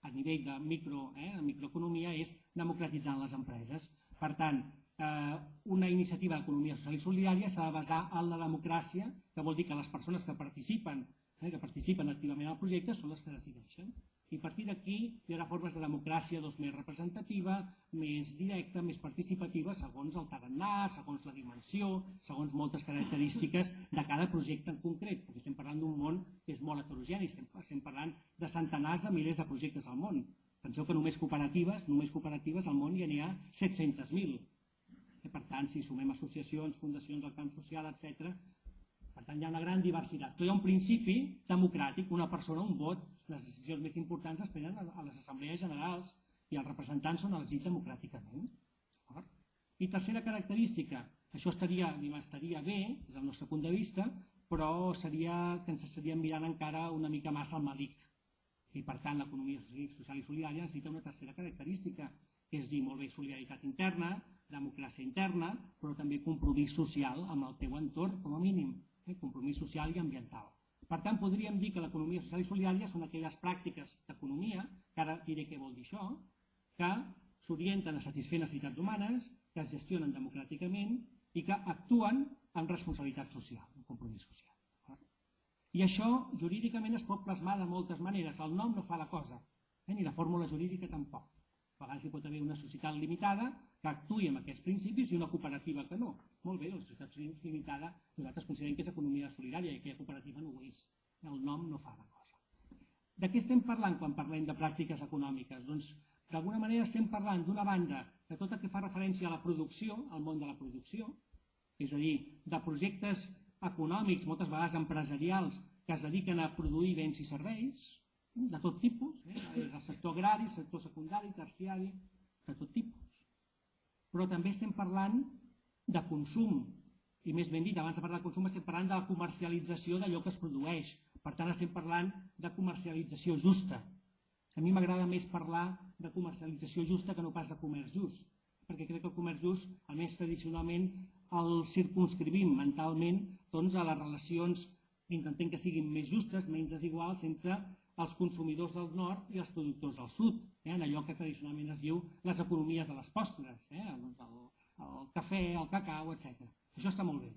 a nivell de micro, eh, microeconomia és democratitzant les empreses. Per tant, eh, una iniciativa d'economia social i solidària s'ha de basar en la democràcia, que vol dir que les persones que participen eh, que participen activament al projecte són les que decideixen. I a partir d'aquí hi haurà formes de democràcia doncs, més representativa, més directa, més participativa, segons el tarannà, segons la dimensió, segons moltes característiques de cada projecte en concret, perquè estem parlant d'un món que és molt heterogeni, estem, estem parlant de centenars de milers de projectes al món. Penseu que només cooperatives, només cooperatives al món ja n'hi ha 700.000. Per tant, si sumem associacions, fundacions, el camp social, etc, per tant, hi ha una gran diversitat. Però hi ha un principi democràtic, una persona, un vot. Les decisions més importants es prenen a les assemblees generals i els representants són elegits democràticament. I tercera característica, això estaria, estaria bé, des del nostre punt de vista, però seria que ens estaríem mirant encara una mica massa al malic. I per tant, l'economia social i solidària necessita una tercera característica, que és dir, molt bé, solidaritat interna, democràcia interna, però també compromís social amb el teu entorn, com a mínim eh, compromís social i ambiental. Per tant, podríem dir que l'economia social i solidària són aquelles pràctiques d'economia, que ara diré què vol dir això, que s'orienten a satisfer necessitats humanes, que es gestionen democràticament i que actuen amb responsabilitat social, amb compromís social. I això jurídicament es pot plasmar de moltes maneres. El nom no fa la cosa, eh, ni la fórmula jurídica tampoc. A vegades hi pot haver una societat limitada que actui amb aquests principis i una cooperativa que no. Molt bé, la societat limitada nosaltres considerem que és economia solidària i aquella cooperativa no ho és. El nom no fa la cosa. De què estem parlant quan parlem de pràctiques econòmiques? Doncs d'alguna manera estem parlant d'una banda de tot el que fa referència a la producció, al món de la producció, és a dir, de projectes econòmics, moltes vegades empresarials, que es dediquen a produir béns i serveis, de tot tipus, eh? el sector agrari, sector secundari, terciari, de tot tipus. Però també estem parlant de consum, i més ben dit, abans de parlar de consum estem parlant de la comercialització d'allò que es produeix. Per tant, estem parlant de comercialització justa. A mi m'agrada més parlar de comercialització justa que no pas de comerç just, perquè crec que el comerç just, almenys tradicionalment, el circunscrivim mentalment doncs, a les relacions, intentem que siguin més justes, menys desiguals, entre els consumidors del nord i els productors del sud, eh, en allò que tradicionalment es diu les economies de les postres, eh, el, el, el cafè, el cacau, etc. Això està molt bé,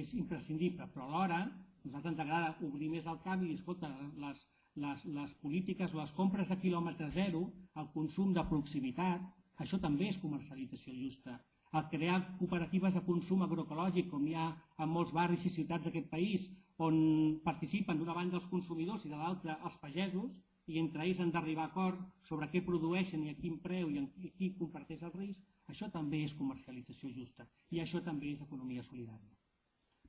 és imprescindible, però alhora a nosaltres ens agrada obrir més el camp i escolta, les, les, les polítiques o les compres a quilòmetre zero, el consum de proximitat, això també és comercialització justa. El crear cooperatives de consum agroecològic, com hi ha en molts barris i ciutats d'aquest país, on participen d'una banda els consumidors i de l'altra els pagesos, i entre ells han d'arribar a acord sobre què produeixen i a quin preu i, a qui comparteix el risc, això també és comercialització justa i això també és economia solidària.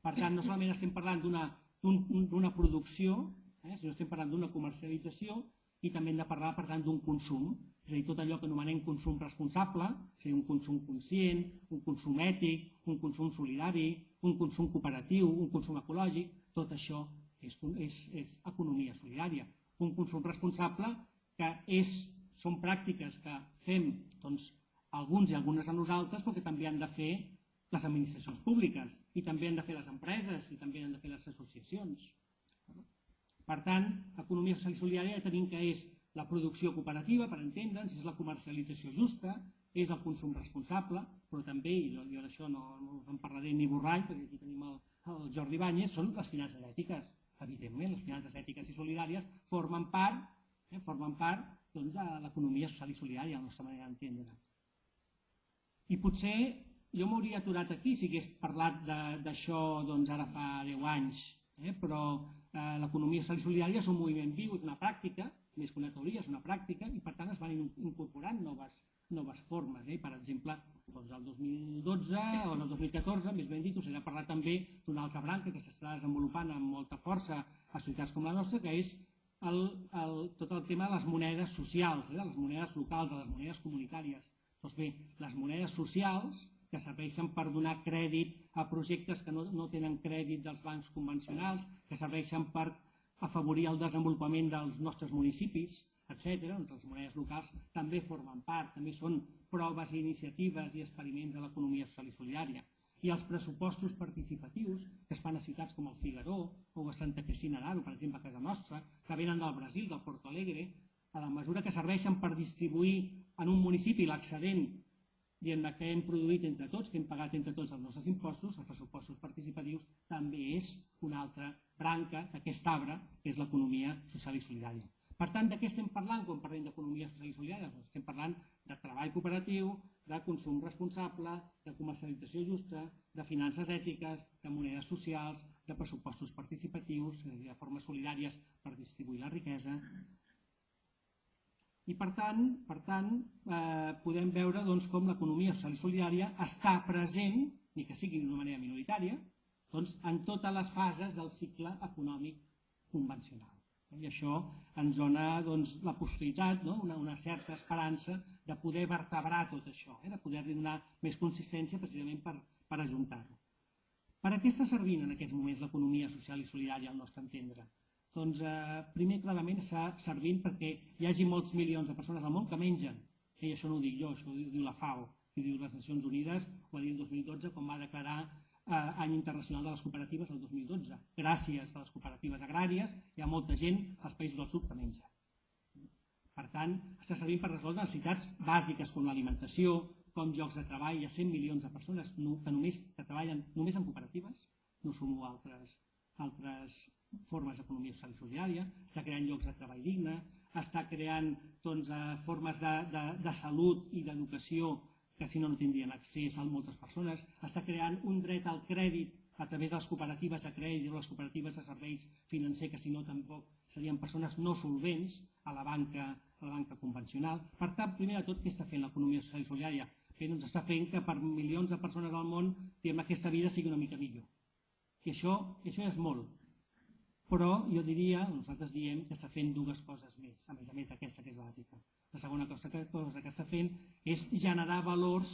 Per tant, no solament estem parlant d'una producció, eh, sinó estem parlant d'una comercialització i també hem de parlar, per tant, d'un consum, és a dir, tot allò que anomenem consum responsable, és a dir, un consum conscient, un consum ètic, un consum solidari, un consum cooperatiu, un consum ecològic, tot això és, és, és economia solidària. Un consum responsable que és, són pràctiques que fem doncs, alguns i algunes a nosaltres, però que també han de fer les administracions públiques, i també han de fer les empreses, i també han de fer les associacions. Per tant, economia social i solidària ja tenim que és la producció cooperativa, per entendre'ns, és la comercialització justa, és el consum responsable, però també, i jo, jo d'això no, no us en parlaré ni borrall, perquè aquí tenim el, el Jordi Banyes, són les finances ètiques. Evidentment, les finances ètiques i solidàries formen part, eh, formen part doncs, de l'economia social i solidària, a la nostra manera d'entendre. I potser jo m'hauria aturat aquí si hagués parlat d'això doncs, ara fa 10 anys, eh, però eh, l'economia social i solidària és un moviment viu, és una pràctica, més que una teoria, és una pràctica, i per tant es van incorporant noves, noves formes. Eh? Per exemple, doncs el 2012 o el 2014, més ben dit, us he de parlar també d'una altra branca que s'està desenvolupant amb molta força a ciutats com la nostra, que és el, el, tot el tema de les monedes socials, eh? de les monedes locals, de les monedes comunitàries. Doncs bé, les monedes socials que serveixen per donar crèdit a projectes que no, no tenen crèdit dels bancs convencionals, que serveixen per afavorir el desenvolupament dels nostres municipis, etc., doncs les monedes locals també formen part, també són proves i iniciatives i experiments de l'economia social i solidària. I els pressupostos participatius que es fan a ciutats com el Figaró o a Santa Cristina d'Aro, per exemple, a casa nostra, que venen del Brasil, del Porto Alegre, a la mesura que serveixen per distribuir en un municipi l'excedent diguem que hem produït entre tots, que hem pagat entre tots els nostres impostos, els pressupostos participatius, també és una altra branca d'aquest arbre, que és l'economia social i solidària. Per tant, de què estem parlant quan parlem d'economia social i solidària? Doncs estem parlant de treball cooperatiu, de consum responsable, de comercialització justa, de finances ètiques, de monedes socials, de pressupostos participatius, de formes solidàries per distribuir la riquesa. I per tant, per tant eh, podem veure doncs, com l'economia social i solidària està present, ni que sigui d'una manera minoritària, doncs, en totes les fases del cicle econòmic convencional. I això ens dona doncs, la possibilitat, no? una, una certa esperança de poder vertebrar tot això, eh? de poder-li donar més consistència precisament per, per ajuntar-ho. Per a què està servint en aquests moments l'economia social i solidària al nostre entendre? Doncs eh, primer clarament està servint perquè hi hagi molts milions de persones al món que mengen. I això no ho dic jo, això ho diu la FAO, ho diu les Nacions Unides, ho va dir el 2012 quan va declarar eh, any internacional de les cooperatives el 2012. Gràcies a les cooperatives agràries hi ha molta gent als països del sud que menja. Per tant, està servint per resoldre necessitats bàsiques com l'alimentació, com llocs de treball. Hi ha 100 milions de persones que només que treballen només en cooperatives, no sumo altres, altres formes d'economia social i solidària, està creant llocs de treball digne, està creant doncs, eh, formes de, de, de salut i d'educació que si no no tindrien accés a moltes persones, està creant un dret al crèdit a través de les cooperatives de crèdit o les cooperatives de serveis financers, que si no tampoc serien persones no solvents a la banca, a la banca convencional. Per tant, primer de tot, què està fent l'economia social i solidària? Bé, doncs està fent que per milions de persones al món diguem, aquesta vida sigui una mica millor. I això, això és molt. Però jo diria, nosaltres diem que està fent dues coses més, a més a més d'aquesta que és bàsica. La segona cosa que, cosa que està fent és generar valors,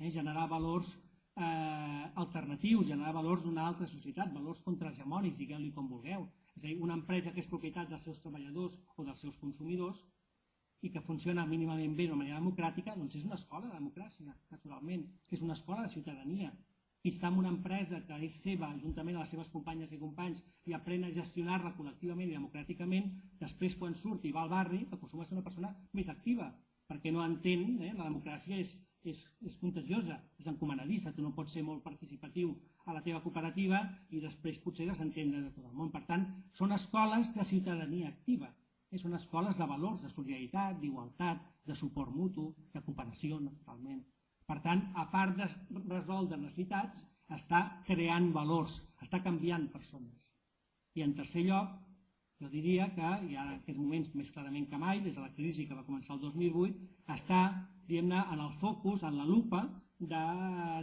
eh, generar valors eh, alternatius, generar valors d'una altra societat, valors contrahegemònics, digueu-li com vulgueu. És a dir, una empresa que és propietat dels seus treballadors o dels seus consumidors i que funciona mínimament bé de manera democràtica, doncs és una escola de democràcia, naturalment. És una escola de ciutadania qui està en una empresa que és seva, juntament amb les seves companyes i companys, i aprèn a gestionar-la col·lectivament i democràticament, després quan surt i va al barri, acostuma a ser una persona més activa, perquè no entén, eh, la democràcia és, és, és contagiosa, és encomanadissa, tu no pots ser molt participatiu a la teva cooperativa i després potser desentendre de tot el món. Per tant, són escoles de ciutadania activa, eh, són escoles de valors, de solidaritat, d'igualtat, de suport mutu, de cooperació, naturalment. Per tant, a part de resoldre necessitats, està creant valors, està canviant persones. I en tercer lloc, jo diria que ja en aquests moments més clarament que mai, des de la crisi que va començar el 2008, està en el focus, en la lupa de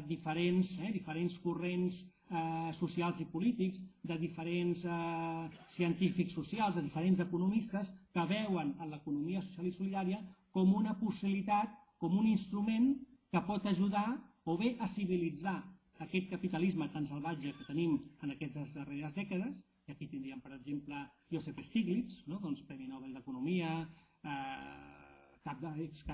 diferents, eh, diferents corrents eh, socials i polítics, de diferents eh, científics socials, de diferents economistes que veuen en l'economia social i solidària com una possibilitat, com un instrument que pot ajudar o bé a civilitzar aquest capitalisme tan salvatge que tenim en aquestes darreres dècades, i aquí tindríem, per exemple, Josep Stiglitz, no? doncs, Premi Nobel d'Economia, eh, cap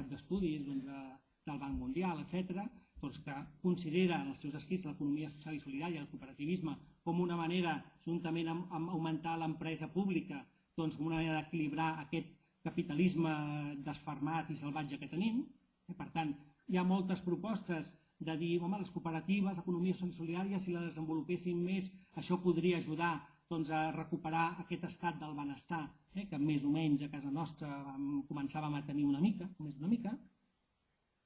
d'estudis doncs, de, del Banc Mundial, etc., doncs, que considera en els seus escrits l'economia social i solidària, el cooperativisme, com una manera, juntament amb, amb augmentar l'empresa pública, doncs, com una manera d'equilibrar aquest capitalisme desfermat i salvatge que tenim. Eh? Per tant, hi ha moltes propostes de dir, home, les cooperatives, economies solidàries, si les desenvolupessin més, això podria ajudar doncs, a recuperar aquest estat del benestar, eh, que més o menys a casa nostra començàvem a tenir una mica, més una mica,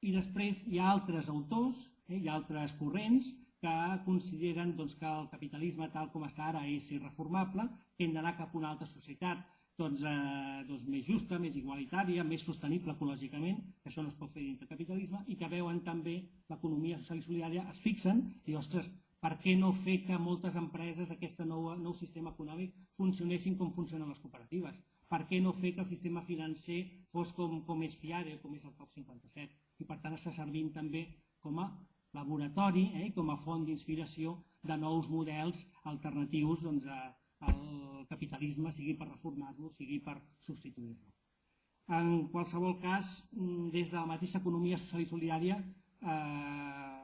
i després hi ha altres autors, eh, hi ha altres corrents que consideren doncs, que el capitalisme tal com està ara és irreformable, que hem d'anar cap a una altra societat doncs, eh, doncs més justa, més igualitària, més sostenible ecològicament, que això no es pot fer dins del capitalisme, i que veuen també l'economia social i solidària, es fixen i, ostres, per què no fer que moltes empreses d'aquest nou, nou sistema econòmic funcionessin com funcionen les cooperatives? Per què no fer que el sistema financer fos com, com és FIARE, com és el COP 57? I per tant està servint també com a laboratori, eh, com a font d'inspiració de nous models alternatius doncs, a, el capitalisme, sigui per reformar-lo, sigui per substituir-lo. En qualsevol cas, mm, des de la mateixa economia social i solidària, eh,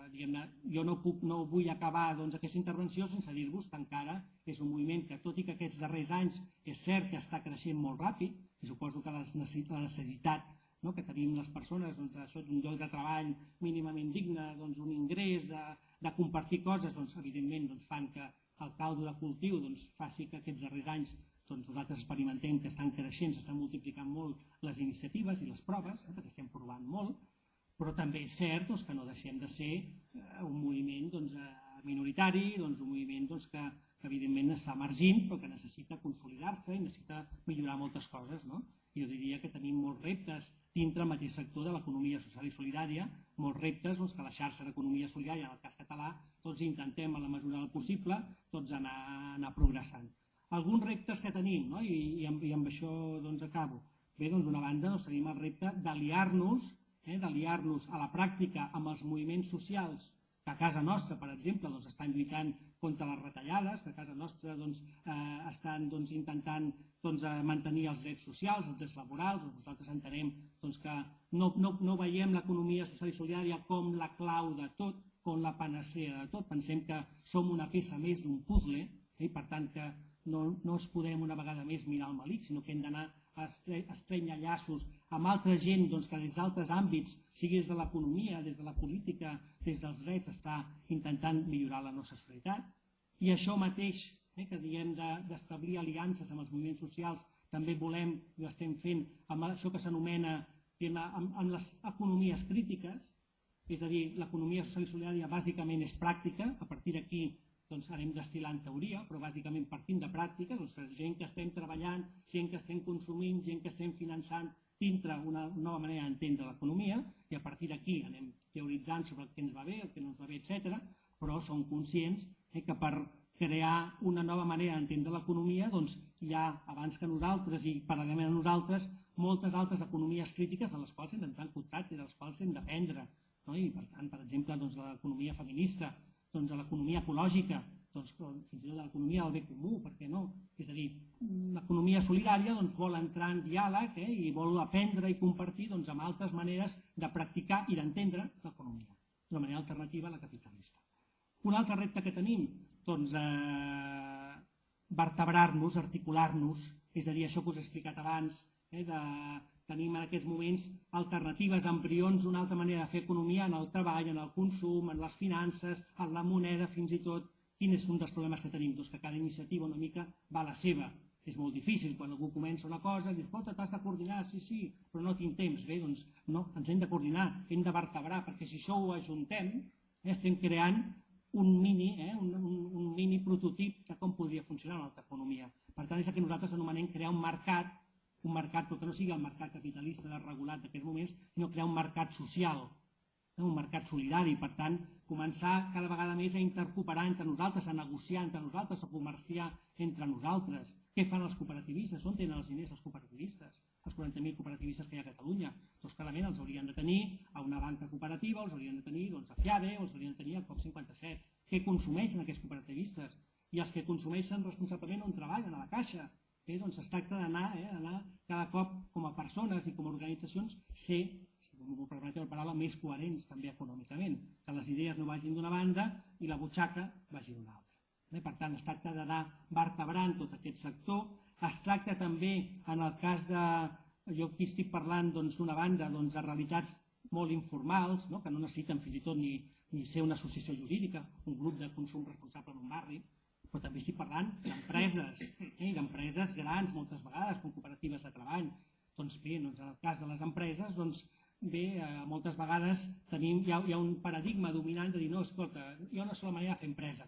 jo no, puc, no vull acabar doncs, aquesta intervenció sense dir-vos que encara és un moviment que, tot i que aquests darrers anys és cert que està creixent molt ràpid, i suposo que la necessitat no, que tenim les persones doncs, d'un lloc de treball mínimament digne, doncs, un ingrés, de, de compartir coses, doncs, evidentment doncs, fan que el caldo de cultiu doncs, faci que aquests darrers anys doncs nosaltres experimentem que estan creixent, s'estan multiplicant molt les iniciatives i les proves, eh, perquè estem provant molt, però també és cert doncs, que no deixem de ser eh, un moviment doncs, eh, minoritari, doncs, un moviment doncs, que, que evidentment està emergint però que necessita consolidar-se i necessita millorar moltes coses. No? Jo diria que tenim molts reptes dintre el mateix sector de l'economia social i solidària, molts reptes doncs, que la xarxa d'economia solidària, en el cas català, tots intentem, a la mesura del possible, tots anar, anar progressant alguns reptes que tenim, no? I, i, amb, i amb això doncs, acabo. Bé, doncs, una banda doncs, tenim el repte d'aliar-nos eh, d'aliar-nos a la pràctica amb els moviments socials que a casa nostra, per exemple, doncs, estan lluitant contra les retallades, que a casa nostra doncs, eh, estan doncs, intentant doncs, eh, mantenir els drets socials, els drets laborals, doncs nosaltres entenem doncs, que no, no, no veiem l'economia social i solidària com la clau de tot, com la panacea de tot, pensem que som una peça més d'un puzzle, eh, i per tant que no, no es podem una vegada més mirar el malic, sinó que hem d'anar a estrenya llaços amb altra gent doncs, que des d'altres àmbits, sigui des de l'economia, des de la política, des dels drets, està intentant millorar la nostra societat. I això mateix, eh, que diem d'establir de, aliances amb els moviments socials, també volem, i ho estem fent, amb això que s'anomena amb, amb les economies crítiques, és a dir, l'economia social i solidària bàsicament és pràctica, a partir d'aquí doncs anem destil·lant teoria, però bàsicament partint de pràctica, doncs gent que estem treballant, gent que estem consumint, gent que estem finançant dintre una nova manera d'entendre l'economia i a partir d'aquí anem teoritzant sobre el que ens va bé, el que no ens va bé, etc. però som conscients eh, que per crear una nova manera d'entendre l'economia doncs hi ha, abans que nosaltres i paral·lelament a nosaltres, moltes altres economies crítiques a les quals hem d'entrar en contacte i de les quals hem d'aprendre. No? I per tant, per exemple, doncs, l'economia feminista, doncs, l'economia ecològica, doncs, fins i tot l'economia del bé comú, per què no? És a dir, l'economia solidària doncs, vol entrar en diàleg eh, i vol aprendre i compartir doncs, amb altres maneres de practicar i d'entendre l'economia, d'una manera alternativa a la capitalista. Un altre repte que tenim, doncs, eh, vertebrar-nos, articular-nos, és a dir, això que us he explicat abans, eh, de Tenim en aquests moments alternatives, embrions, una altra manera de fer economia en el treball, en el consum, en les finances, en la moneda, fins i tot. Quin és un dels problemes que tenim? Doncs que cada iniciativa una mica va a la seva. És molt difícil quan algú comença una cosa dius, escolta, t'has de coordinar, sí, sí, però no tinc temps. Bé, doncs no, ens hem de coordinar, hem de vertebrar, perquè si això ho ajuntem, eh, estem creant un mini, eh, un, un, un mini prototip de com podria funcionar una altra economia. Per tant, és el que nosaltres anomenem crear un mercat un mercat, però que no sigui el mercat capitalista desregulat d'aquests moments, sinó crear un mercat social, un mercat solidari, per tant, començar cada vegada més a intercooperar entre nosaltres, a negociar entre nosaltres, a comerciar entre nosaltres. Què fan els cooperativistes? On tenen els diners els cooperativistes? Els 40.000 cooperativistes que hi ha a Catalunya. Doncs clarament els haurien de tenir a una banca cooperativa, els haurien de tenir doncs, a FIABE, o els haurien de tenir a COP57. Què consumeixen aquests cooperativistes? I els que consumeixen responsablement on treballen, a la caixa, Bé, doncs es tracta d'anar eh, cada cop com a persones i com a organitzacions ser, si m'ho permeteu la paraula, més coherents també econòmicament, que les idees no vagin d'una banda i la butxaca vagi d'una altra. Per tant, es tracta d'anar vertebrant tot aquest sector, es tracta també, en el cas de, jo aquí estic parlant doncs, banda doncs, de realitats molt informals, no? que no necessiten fins i tot ni, ni ser una associació jurídica, un grup de consum responsable en un barri, però també estic parlant d'empreses, eh, d'empreses grans moltes vegades, com cooperatives de treball. Doncs bé, doncs en el cas de les empreses, doncs bé, eh, moltes vegades tenim, hi ha, hi ha un paradigma dominant de dir, no, escolta, hi ha una sola manera de fer empresa.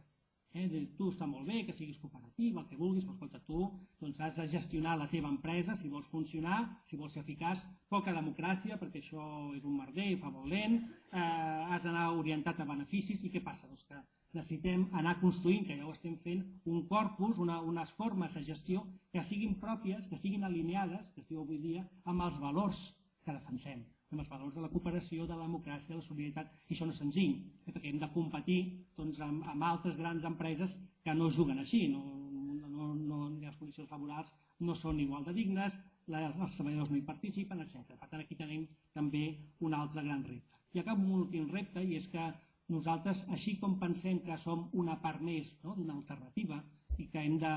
Eh, de, tu està molt bé que siguis cooperativa, el que vulguis, però escolta, tu doncs, has de gestionar la teva empresa si vols funcionar, si vols ser eficaç, poca democràcia, perquè això és un merder i fa molt lent, eh, has d'anar orientat a beneficis i què passa? Doncs que necessitem anar construint, que ja ho estem fent, un corpus, una, unes formes de gestió que siguin pròpies, que siguin alineades, que es diu avui dia, amb els valors que defensem, amb els valors de la cooperació, de la democràcia, de la solidaritat, i això no és senzill, eh, perquè hem de competir doncs, amb, amb altres grans empreses que no juguen així, no, no, no, les condicions laborals no són igual de dignes, la, els treballadors no hi participen, etc. Per tant, aquí tenim també un altre gran repte. I acabo amb un últim repte, i és que nosaltres, així com pensem que som una part més no, d'una alternativa i que hem de,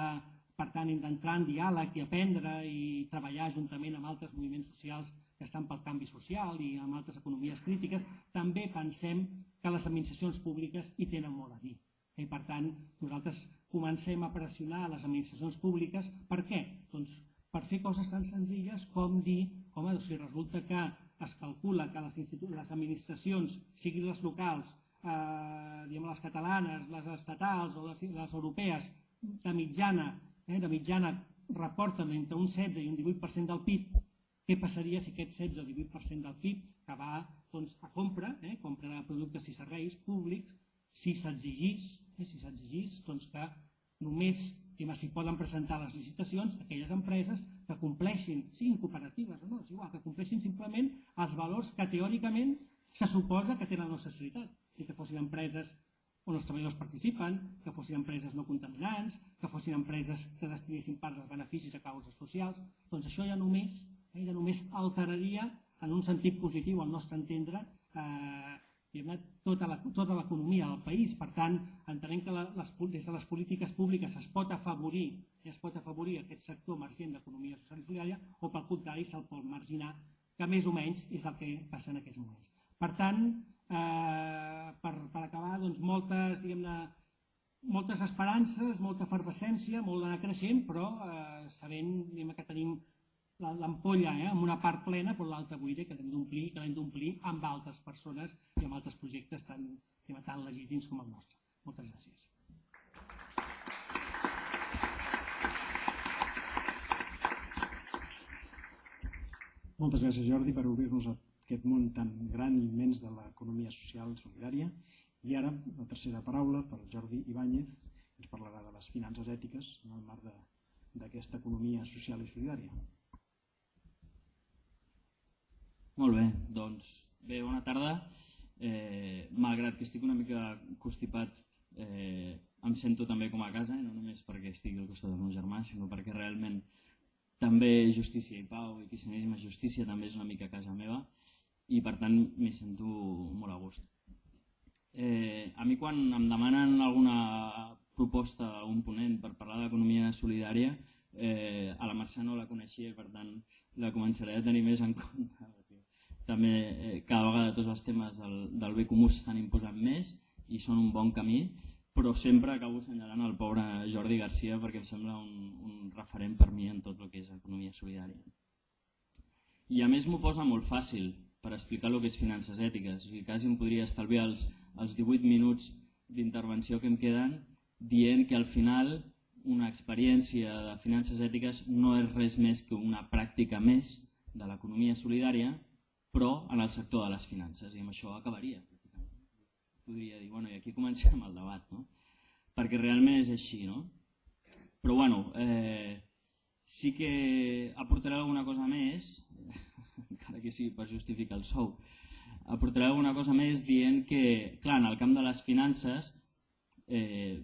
per tant, hem d'entrar en diàleg i aprendre i treballar juntament amb altres moviments socials que estan pel canvi social i amb altres economies crítiques, també pensem que les administracions públiques hi tenen molt a dir. I per tant, nosaltres comencem a pressionar les administracions públiques. Per què? Doncs per fer coses tan senzilles com dir, home, si resulta que es calcula que les, les administracions, siguin les locals, eh, diguem, les catalanes, les estatals o les, les europees, de mitjana, eh, de mitjana reporten entre un 16 i un 18% del PIB, què passaria si aquest 16 o 18% del PIB que va doncs, a compra, eh, compra de productes i serveis públics, si s'exigís, eh, si s'exigís doncs que només s'hi poden presentar les licitacions aquelles empreses que compleixin, siguin cooperatives o no, és igual, que compleixin simplement els valors que teòricament se suposa que tenen la nostra societat, i que fossin empreses on els treballadors participen, que fossin empreses no contaminants, que fossin empreses que destinessin part dels beneficis a causes socials, doncs això ja només, eh, ja només alteraria en un sentit positiu al nostre entendre eh, tota l'economia tota del país. Per tant, entenem que les, des de les polítiques públiques es pot afavorir es pot afavorir aquest sector emergent d'economia social i solidària o pel contrari se'l pot marginar, que més o menys és el que passa en aquests moments. Per tant, eh, per, per acabar, doncs, moltes, diguem-ne, moltes esperances, molta efervescència, molt d'anar creixent, però eh, sabent que tenim l'ampolla eh, amb una part plena, però l'altra buida que l'hem d'omplir que l'hem d'omplir amb altres persones i amb altres projectes tan, tan legítims com el nostre. Moltes gràcies. Moltes gràcies Jordi per obrir-nos aquest món tan gran i immens de l'economia social solidària. I ara la tercera paraula per Jordi Ibáñez, ens parlarà de les finances ètiques en el marc d'aquesta economia social i solidària. Molt bé, doncs bé, bona tarda. Eh, malgrat que estic una mica constipat, eh, em sento també com a casa, eh, no només perquè estic al costat del meu germà, sinó perquè realment també justícia i pau i cristianisme justícia també és una mica casa meva i per tant m'hi sento molt a gust. Eh, a mi quan em demanen alguna proposta, algun ponent per parlar d'economia solidària, eh, a la Mercè no la coneixia i per tant la començaré a tenir més en compte també eh, cada vegada tots els temes del, del bé comú s'estan imposant més i són un bon camí, però sempre acabo assenyalant el pobre Jordi Garcia perquè em sembla un, un referent per mi en tot el que és economia solidària. I a més m'ho posa molt fàcil per explicar el que és finances ètiques, o sigui, quasi em podria estalviar els, els 18 minuts d'intervenció que em queden dient que al final una experiència de finances ètiques no és res més que una pràctica més de l'economia solidària però en el sector de les finances, i amb això acabaria. Podria dir, bueno, i aquí comencem el debat, no? perquè realment és així. No? Però bueno, eh, sí que aportaré alguna cosa més, encara que sigui per justificar el sou, aportaré alguna cosa més dient que, clar, en el camp de les finances, eh,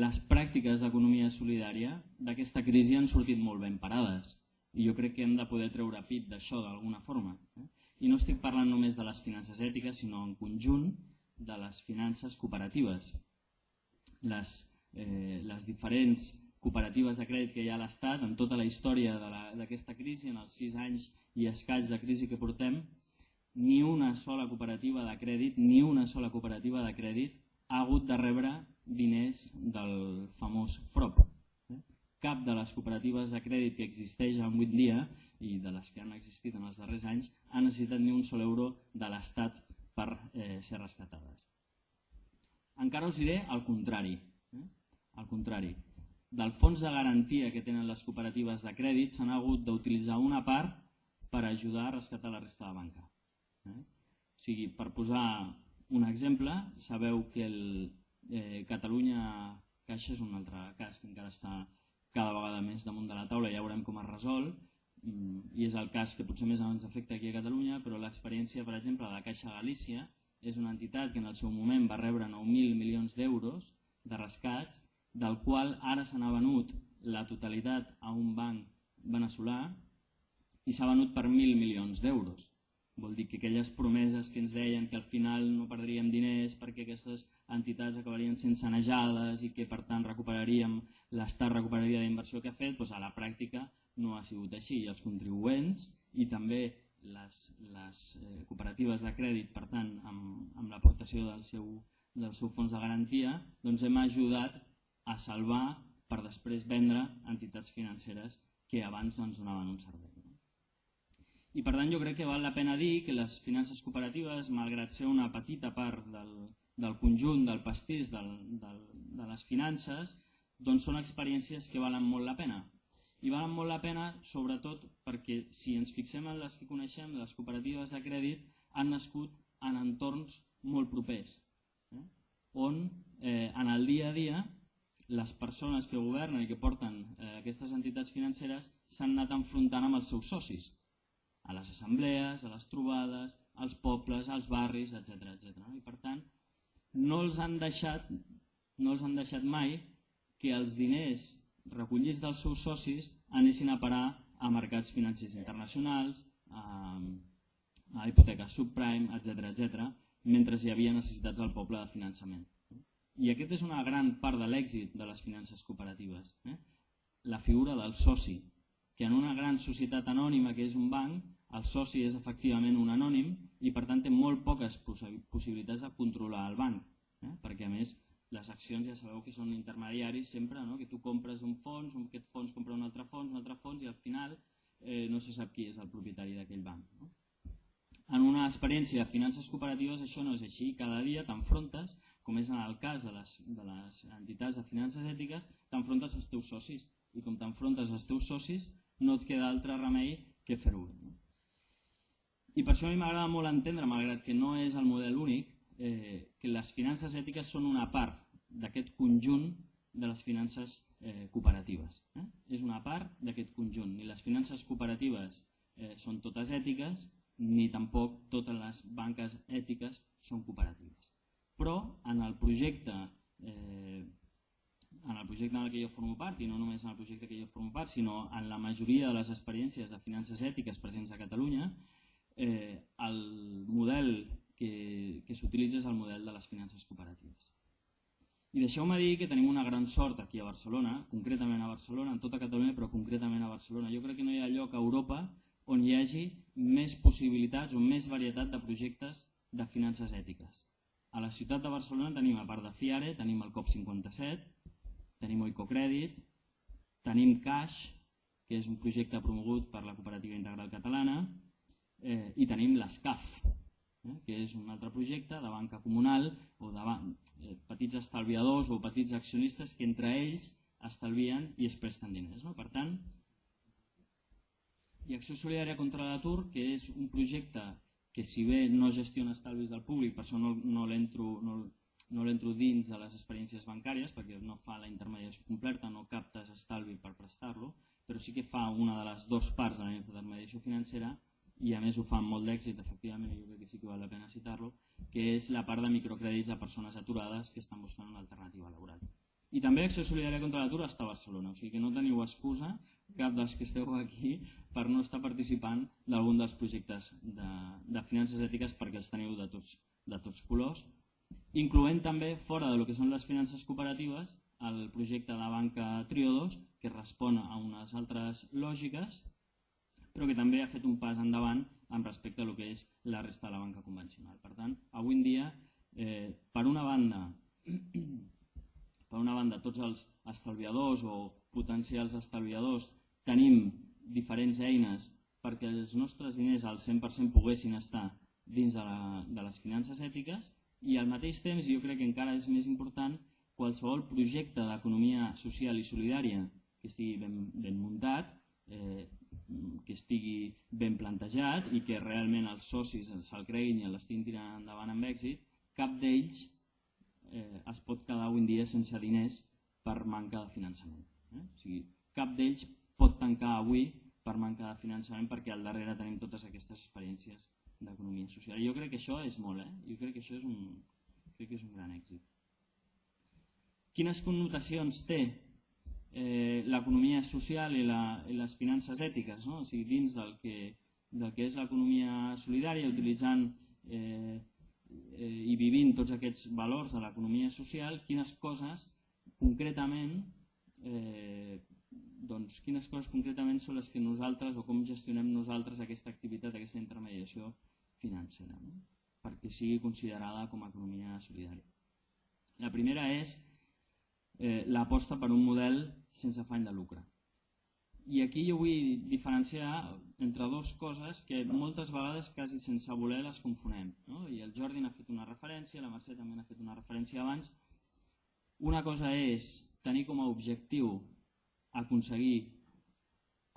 les pràctiques d'economia solidària d'aquesta crisi han sortit molt ben parades i jo crec que hem de poder treure pit d'això d'alguna forma. Eh? I no estic parlant només de les finances ètiques, sinó en conjunt de les finances cooperatives. Les, eh, les diferents cooperatives de crèdit que hi ha a l'Estat en tota la història d'aquesta crisi, en els sis anys i escaig de crisi que portem, ni una sola cooperativa de crèdit, ni una sola cooperativa de crèdit ha hagut de rebre diners del famós FROP, cap de les cooperatives de crèdit que existeix avui en dia i de les que han existit en els darrers anys ha necessitat ni un sol euro de l'Estat per eh, ser rescatades. Encara us diré el contrari. Eh? El contrari. Del fons de garantia que tenen les cooperatives de crèdit s'han hagut d'utilitzar una part per ajudar a rescatar la resta de banca. Eh? O sigui, per posar un exemple, sabeu que el eh, Catalunya Caixa és un altre cas que encara està cada vegada més damunt de la taula, ja veurem com es resol, mm, i és el cas que potser més ens afecta aquí a Catalunya, però l'experiència, per exemple, de la Caixa Galícia és una entitat que en el seu moment va rebre 9.000 milions d'euros de rescats, del qual ara se n'ha venut la totalitat a un banc veneçolà i s'ha venut per 1.000 milions d'euros. Vol dir que aquelles promeses que ens deien que al final no perdríem diners perquè aquestes entitats acabarien sent sanejades i que per tant recuperaríem, l'Estat recuperaria la inversió que ha fet, doncs a la pràctica no ha sigut així. I els contribuents i també les, les eh, cooperatives de crèdit, per tant, amb, amb l'aportació del seu, del seu fons de garantia, doncs hem ajudat a salvar per després vendre entitats financeres que abans doncs, donaven un servei. No? I per tant jo crec que val la pena dir que les finances cooperatives, malgrat ser una petita part del, del conjunt, del pastís del, del, de les finances, doncs són experiències que valen molt la pena. I valen molt la pena sobretot perquè si ens fixem en les que coneixem, les cooperatives de crèdit han nascut en entorns molt propers, eh? on eh, en el dia a dia les persones que governen i que porten eh, aquestes entitats financeres s'han anat enfrontant amb els seus socis, a les assemblees, a les trobades, als pobles, als barris, etc etc. I per tant, no els han deixat, no els han deixat mai que els diners recollits dels seus socis anessin a parar a mercats financers internacionals, a, a hipoteques subprime, etc etc, mentre hi havia necessitats del poble de finançament. I aquest és una gran part de l'èxit de les finances cooperatives. Eh? La figura del soci, que en una gran societat anònima que és un banc, el soci és efectivament un anònim i per tant té molt poques possibilitats de controlar el banc, eh? perquè a més les accions ja sabeu que són intermediaris sempre, no? que tu compres un fons, un, aquest fons compra un altre fons, un altre fons i al final eh, no se sap qui és el propietari d'aquell banc. No? En una experiència de finances cooperatives això no és així, cada dia t'enfrontes com és en el cas de les, de les entitats de finances ètiques, t'enfrontes als teus socis i com t'enfrontes als teus socis no et queda altre remei que fer-ho bé. No? I per això a mi m'agrada molt entendre, malgrat que no és el model únic, eh, que les finances ètiques són una part d'aquest conjunt de les finances eh, cooperatives. Eh? És una part d'aquest conjunt. Ni les finances cooperatives eh, són totes ètiques, ni tampoc totes les banques ètiques són cooperatives però en el projecte eh, en el projecte en el que jo formo part, i no només en el projecte que jo formo part, sinó en la majoria de les experiències de finances ètiques presents a Catalunya, eh, el model que, que s'utilitza és el model de les finances cooperatives. I deixeu-me dir que tenim una gran sort aquí a Barcelona, concretament a Barcelona, en tota Catalunya, però concretament a Barcelona. Jo crec que no hi ha lloc a Europa on hi hagi més possibilitats o més varietat de projectes de finances ètiques. A la ciutat de Barcelona tenim, a part de FIARE, tenim el COP57, tenim Oicocrèdit, tenim CAIX, que és un projecte promogut per la Cooperativa Integral Catalana, eh, i tenim l'ESCAF, eh, que és un altre projecte de banca comunal o de eh, petits estalviadors o petits accionistes que entre ells estalvien i es presten diners. No? Per tant, i Acció Solidària contra l'Atur, que és un projecte que si bé no gestiona estalvis del públic, per això no, no l'entro no, no dins de les experiències bancàries, perquè no fa la intermediació completa, no captes estalvi per prestar-lo, però sí que fa una de les dues parts de la intermediació financera i a més ho fa amb molt d'èxit, efectivament, jo crec que sí que val la pena citar-lo, que és la part de microcrèdits a persones aturades que estan buscant una alternativa laboral. I també Acció Solidària contra l'atur està a Barcelona, o sigui que no teniu excusa, cap dels que esteu aquí, per no estar participant d'algun dels projectes de, de finances ètiques perquè els teniu de tots, de tots colors, incloent també, fora de lo que són les finances cooperatives, el projecte de banca Triodos, que respon a unes altres lògiques, però que també ha fet un pas endavant en respecte a lo que és la resta de la banca convencional. Per tant, avui en dia, eh, per una banda, per una banda, tots els estalviadors o potencials estalviadors tenim diferents eines perquè els nostres diners al 100% poguessin estar dins de, la, de les finances ètiques i al mateix temps, jo crec que encara és més important, qualsevol projecte d'economia social i solidària que estigui ben, ben muntat, eh, que estigui ben plantejat i que realment els socis se'l creguin i l'estiguin tirant endavant amb èxit, cap d'ells eh, es pot quedar avui dia sense diners per manca de finançament. Eh? O sigui, cap d'ells pot tancar avui per manca de finançament perquè al darrere tenim totes aquestes experiències d'economia social. I jo crec que això és molt, eh? jo crec que això és un, crec que és un gran èxit. Quines connotacions té eh, l'economia social i, la, i les finances ètiques, no? o sigui, dins del que, del que és l'economia solidària, utilitzant eh, vivint tots aquests valors de l'economia social, quines coses concretament eh, doncs, quines coses concretament són les que nosaltres o com gestionem nosaltres aquesta activitat, aquesta intermediació financera, no? perquè sigui considerada com a economia solidària. La primera és eh, l'aposta per un model sense afany de lucre. I aquí jo vull diferenciar entre dues coses que moltes vegades quasi sense voler les confonem. No? I el Jordi n'ha fet una referència, la Mercè també n'ha fet una referència abans. Una cosa és tenir com a objectiu aconseguir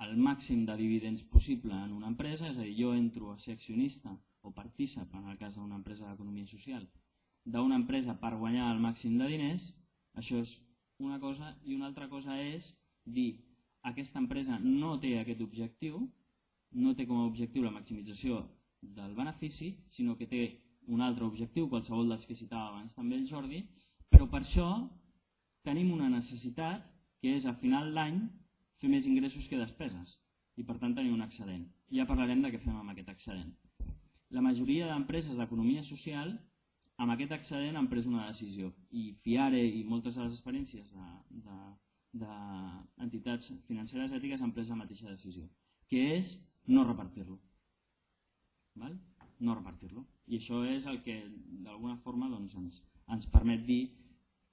el màxim de dividends possible en una empresa, és a dir, jo entro a ser accionista o partícip, en el cas d'una empresa d'economia social, d'una empresa per guanyar el màxim de diners, això és una cosa, i una altra cosa és dir aquesta empresa no té aquest objectiu, no té com a objectiu la maximització del benefici, sinó que té un altre objectiu, qualsevol dels que citava abans també el Jordi, però per això tenim una necessitat que és a final d'any fer més ingressos que despeses i per tant tenir un excedent. Ja parlarem de què fem amb aquest excedent. La majoria d'empreses d'economia social amb aquest excedent han pres una decisió i FIARE i moltes de les experiències d'entitats de, de, financeres ètiques han pres la mateixa decisió, que és no repartir-lo. Val? No repartir-lo. I això és el que d'alguna forma doncs, ens, ens permet dir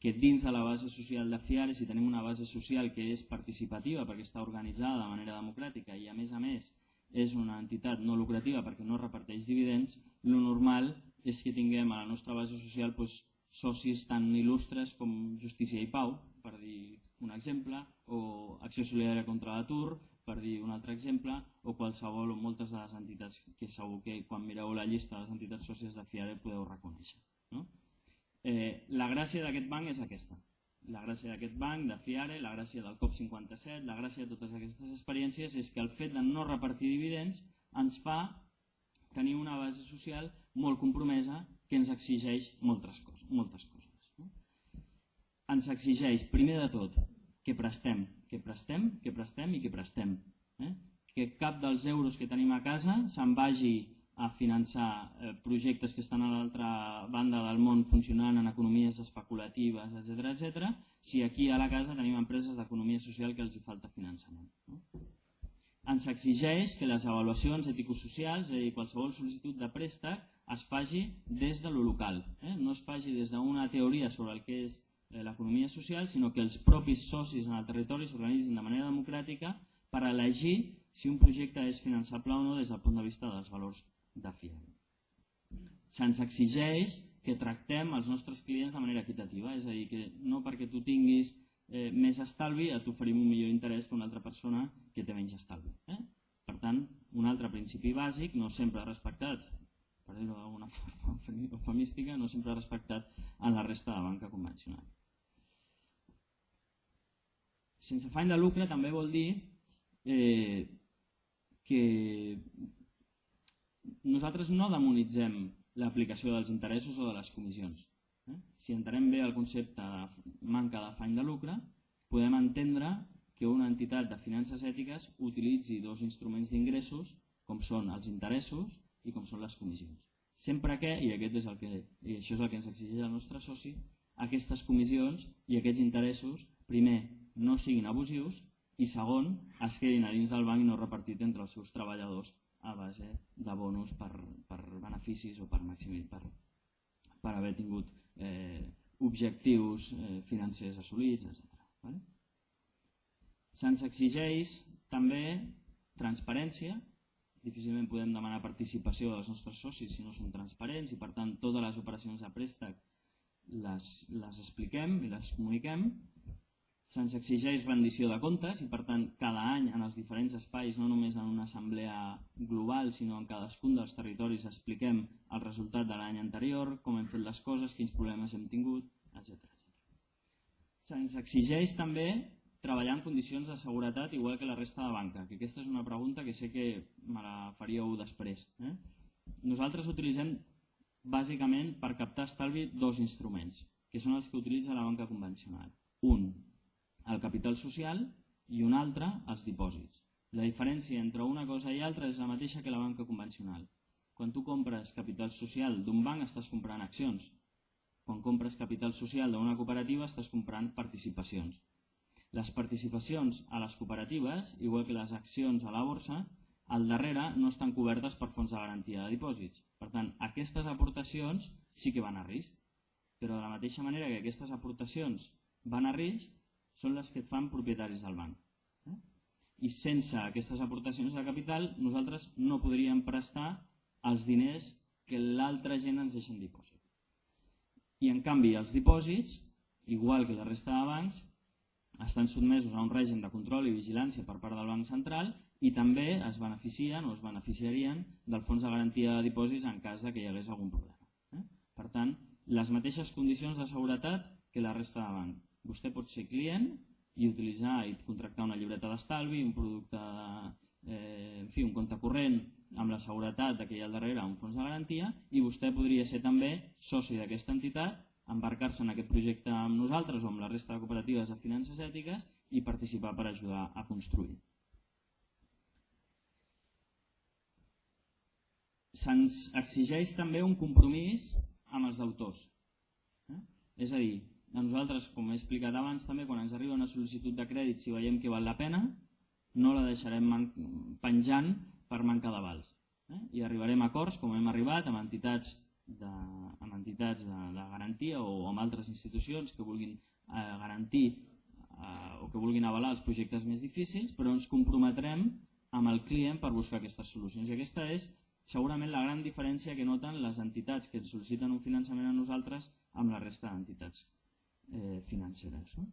que dins de la base social de FIARE, si tenim una base social que és participativa perquè està organitzada de manera democràtica i a més a més és una entitat no lucrativa perquè no reparteix dividends, lo normal és que tinguem a la nostra base social doncs, socis tan il·lustres com Justícia i Pau, per dir un exemple, o Acció Solidària contra l'Atur, per dir un altre exemple, o qualsevol o moltes de les entitats que segur que quan mireu la llista de les entitats sòcies de FIARE podeu reconèixer. No? Eh, la gràcia d'aquest banc és aquesta. La gràcia d'aquest banc, de FIARE, la gràcia del COP57, la gràcia de totes aquestes experiències és que el fet de no repartir dividends ens fa tenir una base social molt compromesa que ens exigeix moltes coses. Moltes coses? Ens exigeix, primer de tot, que prestem, que prestem, que prestem i que prestem. Eh? Que cap dels euros que tenim a casa se'n vagi a finançar eh, projectes que estan a l'altra banda del món funcionant en economies especulatives, etc etc. si aquí a la casa tenim empreses d'economia social que els hi falta finançament. No? ens exigeix que les avaluacions eticosocials, és a dir, qualsevol sol·licitud de préstec, es faci des de lo local. Eh? No es faci des d'una teoria sobre el que és l'economia social, sinó que els propis socis en el territori s'organitzin de manera democràtica per elegir si un projecte és finançable o no des del punt de vista dels valors de FIA. Se'ns exigeix que tractem els nostres clients de manera equitativa, és a dir, que no perquè tu tinguis eh, més estalvi, et oferim un millor interès que una altra persona que té menys estalvi. Eh? Per tant, un altre principi bàsic, no sempre respectat, per dir-ho d'alguna forma eufemística, no sempre respectat en la resta de banca convencional. Sense afany de lucre també vol dir eh, que nosaltres no demonitzem l'aplicació dels interessos o de les comissions. Eh? Si entenem bé el concepte de manca d'afany de lucre, podem entendre que una entitat de finances ètiques utilitzi dos instruments d'ingressos com són els interessos i com són les comissions. Sempre que, i aquest és el que, i això és el que ens exigeix el nostre soci, aquestes comissions i aquests interessos, primer, no siguin abusius i segon, es quedin a dins del banc i no repartit entre els seus treballadors a base de bonus per, per beneficis o per, maximit, per, per haver tingut eh, objectius eh, financers assolits, etc. Vale? Se'ns exigeix també transparència, difícilment podem demanar participació dels nostres socis si no són transparents i per tant totes les operacions de préstec les, les expliquem i les comuniquem se'ns exigeix rendició de comptes i per tant cada any en els diferents espais, no només en una assemblea global, sinó en cadascun dels territoris expliquem el resultat de l'any anterior, com hem fet les coses, quins problemes hem tingut, etc. Se'ns exigeix també treballar en condicions de seguretat igual que la resta de banca, que aquesta és una pregunta que sé que me la faríeu després. Eh? Nosaltres utilitzem bàsicament per captar estalvi dos instruments, que són els que utilitza la banca convencional. Un, el capital social i un altre els dipòsits. La diferència entre una cosa i altra és la mateixa que la banca convencional. Quan tu compres capital social d'un banc estàs comprant accions. Quan compres capital social d'una cooperativa estàs comprant participacions. Les participacions a les cooperatives, igual que les accions a la borsa, al darrere no estan cobertes per fons de garantia de dipòsits. Per tant, aquestes aportacions sí que van a risc, però de la mateixa manera que aquestes aportacions van a risc són les que fan propietaris del banc. Eh? I sense aquestes aportacions de capital nosaltres no podríem prestar els diners que l'altra gent ens deixa en dipòsit. I en canvi els dipòsits, igual que la resta de bancs, estan sotmesos a un règim de control i vigilància per part del Banc Central i també es beneficien o es beneficiarien del fons de garantia de dipòsits en cas de que hi hagués algun problema. Eh? Per tant, les mateixes condicions de seguretat que la resta de banc. Vostè pot ser client i utilitzar i contractar una llibreta d'estalvi, un producte, eh, en fi, un compte corrent amb la seguretat que hi ha al darrere un fons de garantia i vostè podria ser també soci d'aquesta entitat embarcar-se en aquest projecte amb nosaltres o amb la resta de cooperatives de finances ètiques i participar per ajudar a construir. Se'ns exigeix també un compromís amb els deutors. Eh? És a dir, a nosaltres, com he explicat abans, també quan ens arriba una sol·licitud de crèdit, si veiem que val la pena, no la deixarem penjant per manca d'avals. Eh? I arribarem a acords, com hem arribat, amb entitats de, amb entitats de, de garantia o amb altres institucions que vulguin eh, garantir eh, o que vulguin avalar els projectes més difícils, però ens comprometrem amb el client per buscar aquestes solucions. I aquesta és segurament la gran diferència que noten les entitats que ens sol·liciten un finançament a nosaltres amb la resta d'entitats eh, financeres. No?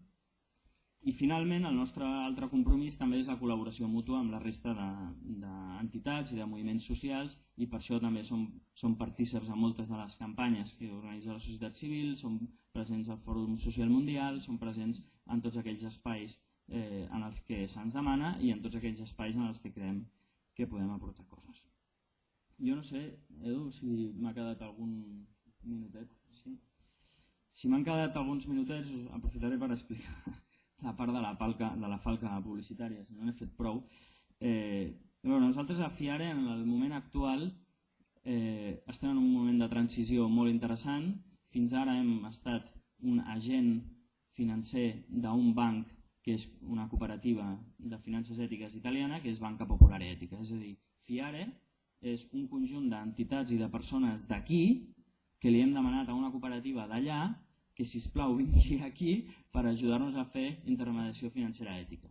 I finalment el nostre altre compromís també és la col·laboració mútua amb la resta d'entitats de, i de moviments socials i per això també som, som partíceps a moltes de les campanyes que organitza la societat civil, som presents al Fòrum Social Mundial, som presents en tots aquells espais eh, en els que se'ns demana i en tots aquells espais en els que creiem que podem aportar coses. Jo no sé, Edu, si m'ha quedat algun minutet. Sí? Si m'han quedat alguns minutets, aprofitaré per explicar la part de la, palca, de la falca publicitària, si no n'he fet prou. Eh, bueno, nosaltres a FIARE en el moment actual eh, estem en un moment de transició molt interessant. Fins ara hem estat un agent financer d'un banc que és una cooperativa de finances ètiques italiana, que és Banca Popular Ètica. És a dir, FIARE és un conjunt d'entitats i de persones d'aquí que li hem demanat a una cooperativa d'allà que si plau vingui aquí per ajudar-nos a fer intermediació financera ètica.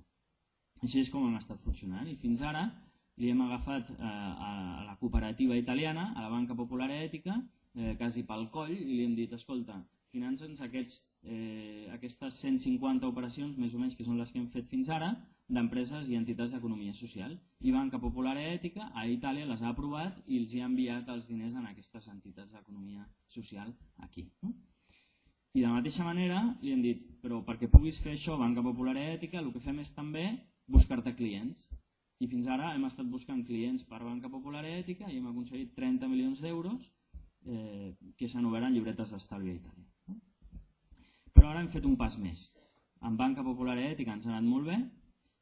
Així és com hem estat funcionant i fins ara li hem agafat eh, a la cooperativa italiana, a la Banca Popular Ètica, eh, quasi pel coll, i li hem dit, escolta, finança'ns aquests, eh, aquestes 150 operacions, més o menys, que són les que hem fet fins ara, d'empreses i entitats d'economia social. I Banca Popular Ètica a Itàlia les ha aprovat i els ha enviat els diners en aquestes entitats d'economia social aquí. No? I de la mateixa manera li hem dit, però perquè puguis fer això, Banca Popular Ètica, el que fem és també buscar-te clients. I fins ara hem estat buscant clients per Banca Popular Ètica i hem aconseguit 30 milions d'euros eh, que s'han obert en llibretes d'estalvi a Itàlia. Però ara hem fet un pas més. En Banca Popular Ètica ens ha anat molt bé,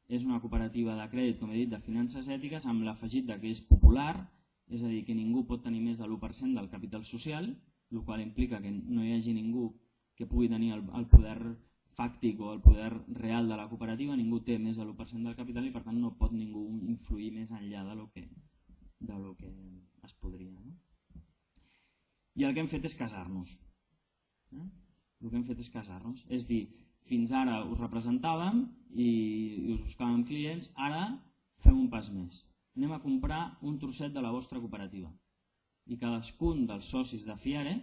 és una cooperativa de crèdit, com he dit, de finances ètiques, amb l'afegit que és popular, és a dir, que ningú pot tenir més de l'1% del capital social, el qual implica que no hi hagi ningú que pugui tenir el, el poder fàctic o el poder real de la cooperativa, ningú té més de l'1% del capital i per tant no pot ningú influir més enllà de lo que, de lo que es podria. No? I el que hem fet és casar-nos. Eh? El que hem fet és casar-nos. És dir, fins ara us representàvem i, i us buscàvem clients, ara fem un pas més. Anem a comprar un trosset de la vostra cooperativa. I cadascun dels socis de Fiare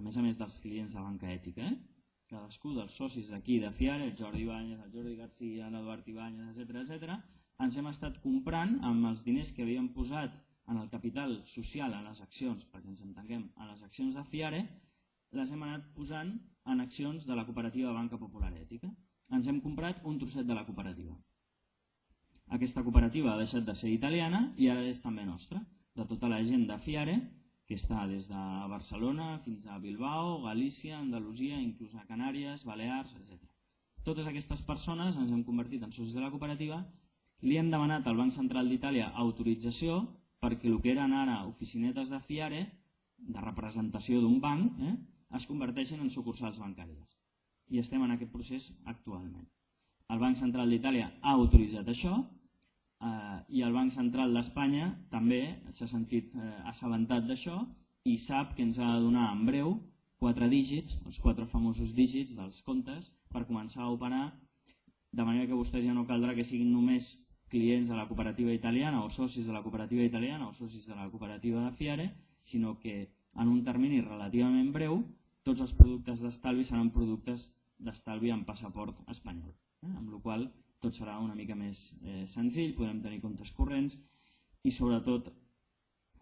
a més a més dels clients de banca ètica, eh? cadascú dels socis d'aquí de Fiare, el Jordi Ibáñez, el Jordi Garcia, l'Eduard Ibáñez, etc etc, ens hem estat comprant amb els diners que havíem posat en el capital social, en les accions, perquè ens entenguem, en les accions de Fiare, les hem anat posant en accions de la cooperativa Banca Popular Ètica. Ens hem comprat un trosset de la cooperativa. Aquesta cooperativa ha deixat de ser italiana i ara és també nostra, de tota la gent de Fiare que està des de Barcelona fins a Bilbao, Galícia, Andalusia, inclús a Canàries, Balears, etc. Totes aquestes persones ens hem convertit en socis de la cooperativa, li hem demanat al Banc Central d'Itàlia autorització perquè el que eren ara oficinetes de FIARE, de representació d'un banc, eh, es converteixen en sucursals bancàries. I estem en aquest procés actualment. El Banc Central d'Itàlia ha autoritzat això, eh, i el Banc Central d'Espanya també s'ha sentit eh, assabentat d'això i sap que ens ha de donar en breu quatre dígits, els quatre famosos dígits dels comptes, per començar a operar, de manera que vostès ja no caldrà que siguin només clients de la cooperativa italiana o socis de la cooperativa italiana o socis de la cooperativa de Fiare, sinó que en un termini relativament breu tots els productes d'estalvi seran productes d'estalvi amb passaport espanyol, eh? amb la qual tot serà una mica més eh, senzill, podrem tenir comptes corrents i sobretot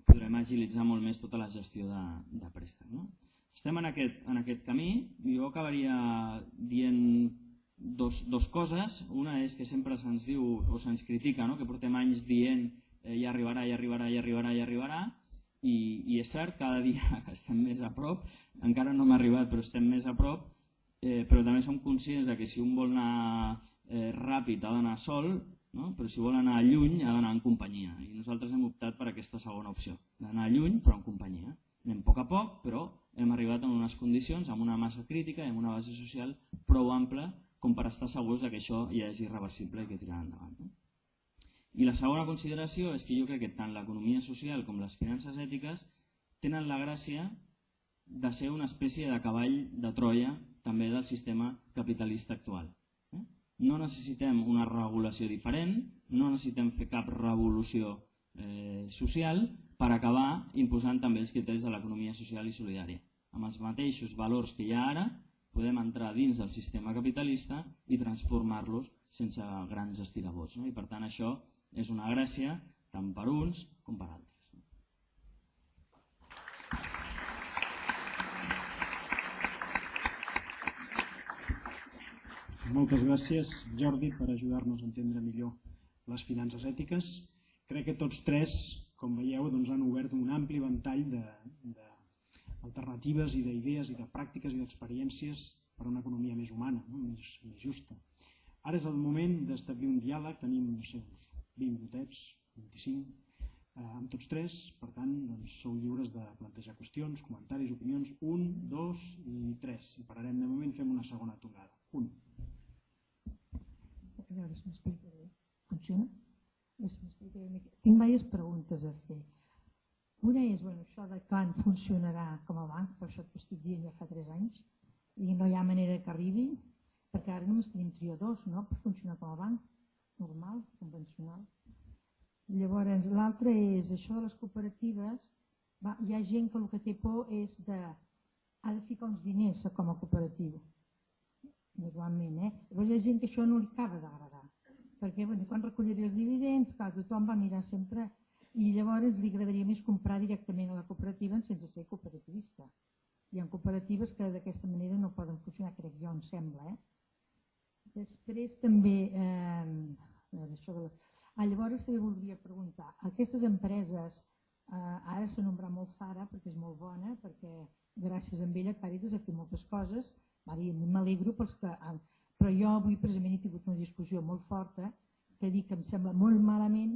podrem agilitzar molt més tota la gestió de, de préstec. No? Estem en aquest, en aquest camí, jo acabaria dient dos, dos coses. Una és que sempre se'ns diu o se'ns critica no? que portem anys dient eh, ja arribarà, ja arribarà, ja arribarà, ja arribarà, i, i és cert, cada dia estem més a prop, encara no hem arribat però estem més a prop, eh, però també som conscients de que si un vol anar eh, ràpid ha d'anar sol, no? però si vol anar lluny ha d'anar en companyia i nosaltres hem optat per aquesta segona opció, d'anar lluny però en companyia. Anem a poc a poc, però hem arribat en unes condicions, amb una massa crítica i amb una base social prou ampla com per estar segurs que això ja és irreversible i que tirarà endavant. No? I la segona consideració és que jo crec que tant l'economia social com les finances ètiques tenen la gràcia de ser una espècie de cavall de Troia també del sistema capitalista actual. No necessitem una regulació diferent, no necessitem fer cap revolució eh, social per acabar imposant també els criteris de l'economia social i solidària. Amb els mateixos valors que hi ha ara, podem entrar dins del sistema capitalista i transformar-los sense grans estirabots. No? I per tant això és una gràcia tant per uns com per altres. Moltes gràcies, Jordi, per ajudar-nos a entendre millor les finances ètiques. Crec que tots tres, com veieu, doncs, han obert un ampli ventall d'alternatives i d'idees i de pràctiques i d'experiències per a una economia més humana, no? més, més justa. Ara és el moment d'establir un diàleg, tenim no sé, uns 20 minutets, 25, eh, amb tots tres, per tant, doncs, sou lliures de plantejar qüestions, comentaris, opinions, un, dos i tres. I pararem de moment, fem una segona tongada. Un a veure si m'explica bé. Funciona? No si m'explica bé. Tinc diverses preguntes a fer. Una és, bueno, això de quan funcionarà com a banc, per això t'ho estic dient ja fa 3 anys, i no hi ha manera que arribi, perquè ara només tenim triadors, no?, per funcionar com a banc, normal, convencional. Llavors, l'altre és això de les cooperatives, va, hi ha gent que el que té por és de ha de ficar uns diners com a cooperativa igualment. Eh? Llavors hi ha gent que això no li acaba d'agradar, perquè bueno, quan recolliré els dividends, clar, tothom va mirar sempre i llavors li agradaria més comprar directament a la cooperativa sense ser cooperativista. Hi ha cooperatives que d'aquesta manera no poden funcionar, crec jo, em sembla. Eh? Després també, eh, això de les... ah, llavors també voldria preguntar, aquestes empreses, eh, ara nombrat molt Zara perquè és molt bona, perquè gràcies a ella Càritas ha fet moltes coses, i m'alegro pels que... Però jo avui precisament he tingut una discussió molt forta que dic que em sembla molt malament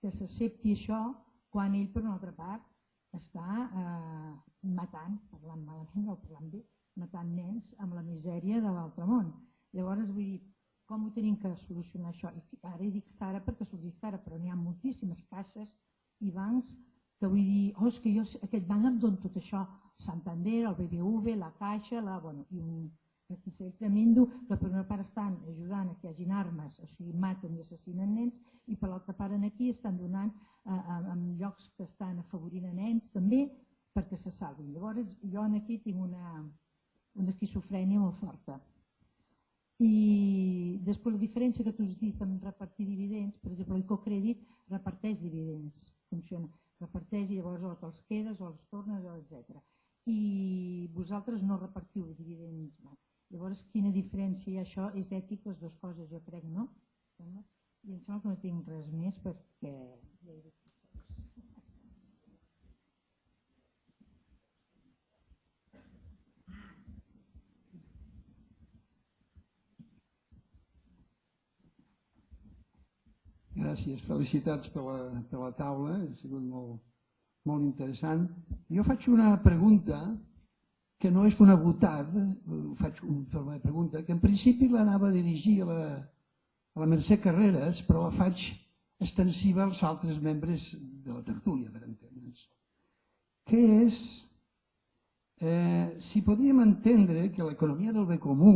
que s'accepti això quan ell per una altra part està eh, matant, parlant malament o parlant bé, matant nens amb la misèria de l'altre món. Llavors vull dir, com ho tenim que solucionar això? I ara dic ara perquè s'ho dic ara, però n'hi ha moltíssimes caixes i bancs que vull dir, oh, és que jo aquest banc em dona tot això, Santander, el BBV, la Caixa, la, bueno, i un requisell tremendo que per una part estan ajudant a que hi hagin armes, o sigui, maten i assassinen nens, i per l'altra part en aquí estan donant eh, en llocs que estan afavorint a nens també perquè se salvin. Llavors jo en aquí tinc una, una esquizofrènia molt forta. I després la diferència que tu has dit amb repartir dividends, per exemple, el cocrèdit reparteix dividends, funciona, reparteix i llavors o te'ls quedes o els tornes, etc i vosaltres no repartiu dividends. Llavors, quina diferència hi ha això? És ètic les dues coses, jo crec, no? I em sembla que no tinc res més perquè ja he dit Gràcies, felicitats per la, per la taula, ha sigut molt, molt interessant. Jo faig una pregunta que no és una votada, faig una forma de pregunta, que en principi l'anava a dirigir a la, a la Mercè Carreras, però la faig extensiva als altres membres de la tertúlia, per entendre'ns. Què és eh, si podríem entendre que l'economia del bé comú,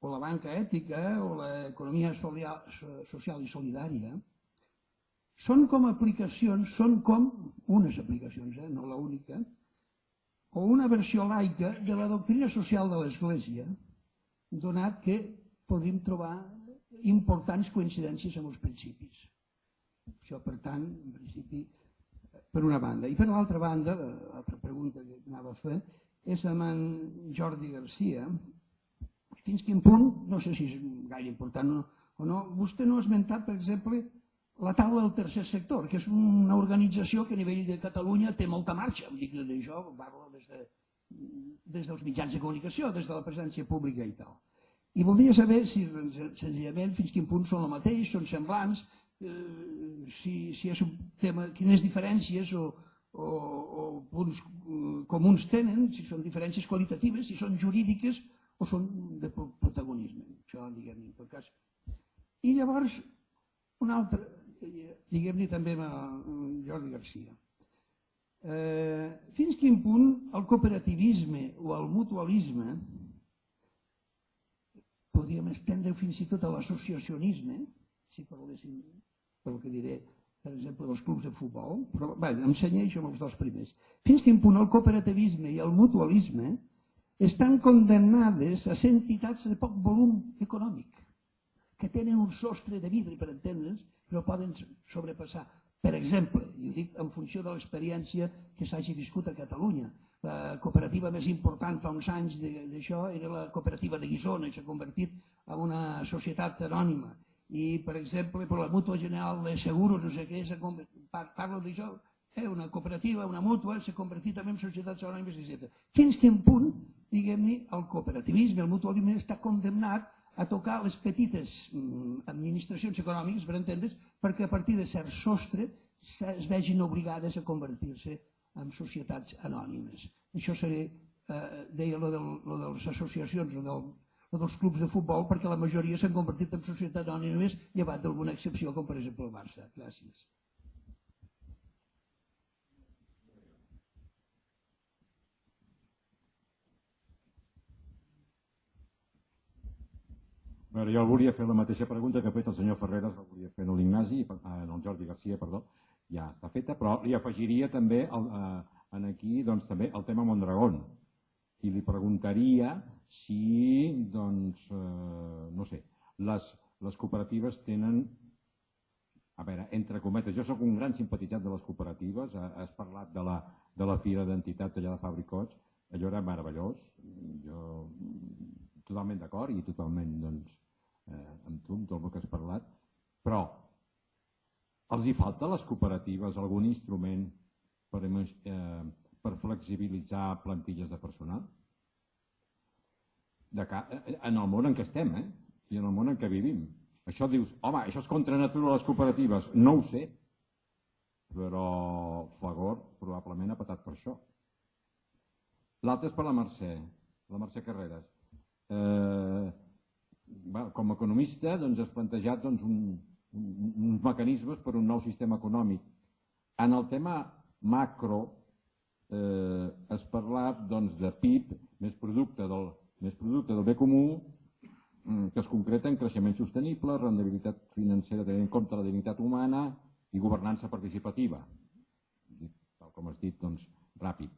o la banca ètica, o l'economia social i solidària, són com aplicacions, són com unes aplicacions, eh, no l'única, o una versió laica de la doctrina social de l'Església, donat que podríem trobar importants coincidències amb els principis. Això, per tant, en principi, per una banda. I per l'altra banda, l'altra pregunta que anava a fer, és amb en Jordi Garcia. Fins quin punt, no sé si és gaire important o, no, vostè no ha esmentat, per exemple, la taula del tercer sector, que és una organització que a nivell de Catalunya té molta marxa. Em dic d'això, parlo des, de, des dels mitjans de comunicació, des de la presència pública i tal. I voldria saber si senzillament fins quin punt són el mateix, són semblants, eh, si, si és un tema, quines diferències o, o, o punts eh, comuns tenen, si són diferències qualitatives, si són jurídiques o són de protagonisme. Això, diguem en tot cas. I llavors, un altre, diguem-ne també amb Jordi Garcia. Eh, fins quin punt el cooperativisme o el mutualisme podríem estendre fins i tot a l'associacionisme, si parléssim pel que diré, per exemple, dels clubs de futbol, però bé, em senyeixo amb els dos primers. Fins quin punt el cooperativisme i el mutualisme estan condemnades a ser entitats de poc volum econòmic, que tenen un sostre de vidre, per entendre'ns, però poden sobrepassar. Per exemple, i ho dic en funció de l'experiència que s'hagi viscut a Catalunya, la cooperativa més important fa uns anys d'això era la cooperativa de Guisona i s'ha convertit en una societat anònima. I, per exemple, per la Mútua General de Seguros, no sé què, parlo d'això, eh, una cooperativa, una mútua, s'ha convertit també en societats anònimes, etc. Fins quin punt, diguem-ne, el cooperativisme, el mutualisme està condemnat a tocar les petites mm, administracions econòmiques, per entendre's, perquè a partir de cert sostre es vegin obligades a convertir-se en societats anònimes. Això seria, eh, deia lo, del, lo de les associacions, lo, del, lo dels clubs de futbol, perquè la majoria s'han convertit en societats anònimes, llevat d'alguna excepció, com per exemple el Barça. Gràcies. Veure, jo volia fer la mateixa pregunta que ha fet el senyor Ferreras, la volia fer en l'Ignasi, en el Jordi Garcia, perdó, ja està feta, però li afegiria també el, eh, en aquí doncs, també el tema Mondragón. I li preguntaria si, doncs, eh, no sé, les, les cooperatives tenen, a veure, entre cometes, jo sóc un gran simpatitzat de les cooperatives, has parlat de la, de la Fira d'Entitats allà de Fabricots, allò era meravellós, jo totalment d'acord i totalment doncs, eh, amb tu, amb tot el que has parlat, però els hi falta a les cooperatives algun instrument per, eh, per flexibilitzar plantilles de personal? De ca... Eh, en el món en què estem, eh? I en el món en què vivim. Això dius, home, això és contra natura les cooperatives. No ho sé, però Fagor probablement ha patat per això. L'altre és per la Mercè, la Mercè Carreras. Eh, com a economista doncs, has plantejat doncs, un, un, uns mecanismes per un nou sistema econòmic. En el tema macro eh, has parlat doncs, de PIB més producte del, més producte del bé comú mm, que es concreta en creixement sostenible, rendibilitat financera tenint en compte la dignitat humana i governança participativa. Tal com has dit, doncs, ràpid.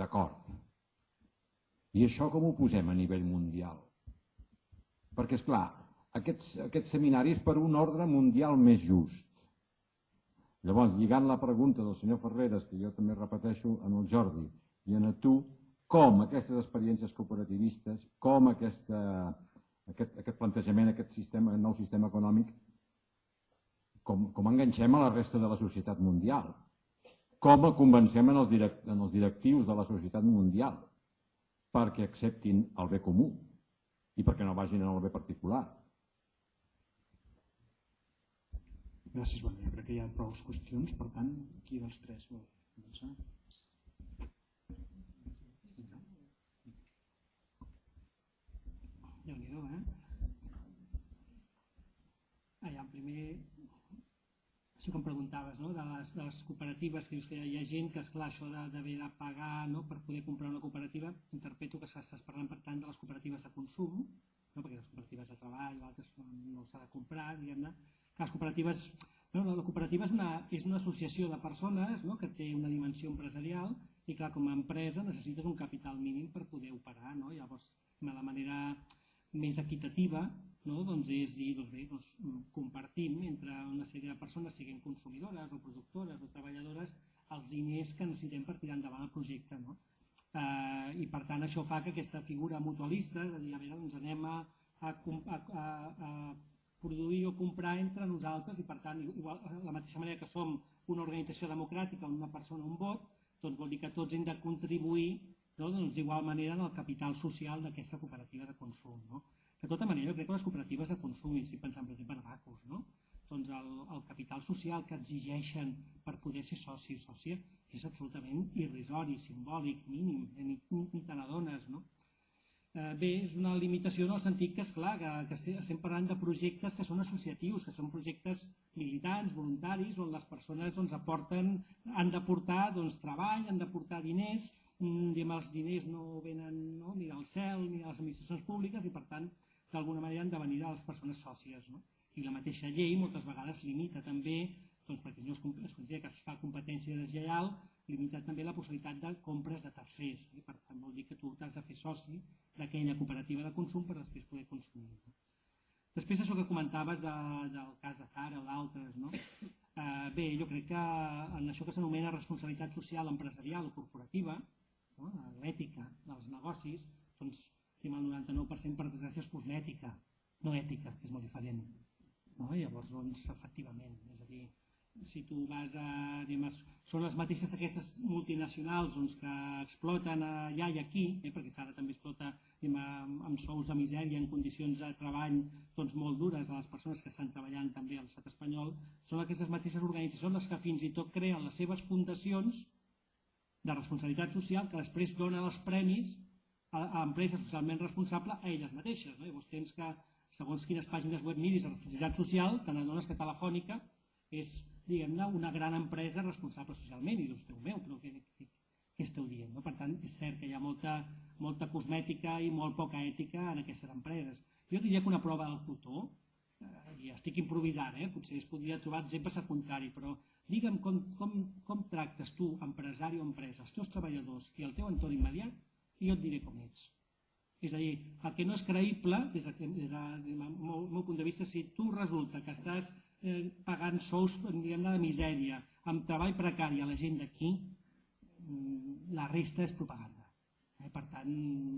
D'acord. I això com ho posem a nivell mundial? Perquè, és clar, aquests, aquests seminaris per un ordre mundial més just. Llavors, lligant la pregunta del senyor Ferreres, que jo també repeteixo en el Jordi, i en tu, com aquestes experiències cooperativistes, com aquesta, aquest, aquest plantejament, aquest sistema, nou sistema econòmic, com, com enganxem a la resta de la societat mundial, com el convencem en els, direct, en els directius de la societat mundial, perquè acceptin el bé comú i perquè no vagin en el bé particular. Gràcies, bueno, jo crec que hi ha prou qüestions, per tant, qui dels tres vol començar? déu nhi eh? Allà, primer, això que em preguntaves, no? de, les, de les cooperatives, que dius que hi ha gent que, esclar, això d'haver de pagar no? per poder comprar una cooperativa, interpreto que estàs parlant, per tant, de les cooperatives de consum, no? perquè les cooperatives de treball o altres no s'ha de comprar, diguem-ne, que les cooperatives... No, no, la cooperativa és una, és una associació de persones no? que té una dimensió empresarial i, clar, com a empresa necessites un capital mínim per poder operar. No? Llavors, la manera més equitativa no? doncs és dir, doncs bé, doncs compartim entre una sèrie de persones, siguin consumidores o productores o treballadores, els diners que necessitem per tirar endavant el projecte. No? Eh, I per tant això fa que aquesta figura mutualista, de dir, a veure, doncs anem a, a, a, a produir o comprar entre nosaltres i per tant, igual, la mateixa manera que som una organització democràtica on una persona un vot, doncs vol dir que tots hem de contribuir no? doncs d'igual manera en el capital social d'aquesta cooperativa de consum. No? De tota manera, jo crec que les cooperatives de consum, i estic pensant per exemple en Bacus, no? doncs el, el capital social que exigeixen per poder ser soci o sòcia és absolutament irrisori, simbòlic, mínim, eh, ni, ni, ni te n'adones. No? Eh, bé, és una limitació en el sentit que, és clar que, que estem parlant de projectes que són associatius, que són projectes militants, voluntaris, on les persones doncs, aporten, han d'aportar doncs, treball, han d'aportar diners, mm, els diners no venen no, ni del cel ni de les administracions públiques i per tant d'alguna manera han de venir a les persones sòcies. No? I la mateixa llei moltes vegades limita també, doncs, perquè no es, es considera que es fa competència deslleial, limita també la possibilitat de compres de tercers. I per tant vol dir que tu t'has de fer soci d'aquella cooperativa de consum per després poder consumir. No? Després això que comentaves de, del cas de Zara o d'altres, no? eh, bé, jo crec que en això que s'anomena responsabilitat social empresarial o corporativa, no? l'ètica dels negocis, doncs estem al 99% per desgràcia és cosmètica, no ètica, que és molt diferent. No? Llavors, doncs, efectivament, és a dir, si tu vas a... Diguem, són les mateixes aquestes multinacionals doncs, que exploten allà i aquí, eh, perquè ara també explota diguem, amb sous de misèria en condicions de treball doncs, molt dures a les persones que estan treballant també a l'estat espanyol, són aquestes mateixes organitzacions les que fins i tot creen les seves fundacions de responsabilitat social que després donen els premis a, empreses socialment responsables a elles mateixes. No? Llavors tens que, segons quines pàgines web miris de responsabilitat social, te n'adones que Telefònica és, diguem-ne, una gran empresa responsable socialment, i dius, Déu meu, però què, què, què esteu dient? No? Per tant, és cert que hi ha molta, molta cosmètica i molt poca ètica en aquestes empreses. Jo diria que una prova del cotó, eh, i estic improvisant, eh? potser es podria trobar exemples al contrari, però digue'm com, com, com tractes tu, empresari o empresa, els teus treballadors i el teu entorn immediat, jo et diré com ets. És a dir, el que no és creïble, des, de, des del meu, meu punt de vista, si tu resulta que estàs eh, pagant sous diguem de misèria, amb treball precari a la gent d'aquí, mm, la resta és propaganda. Eh? Per tant,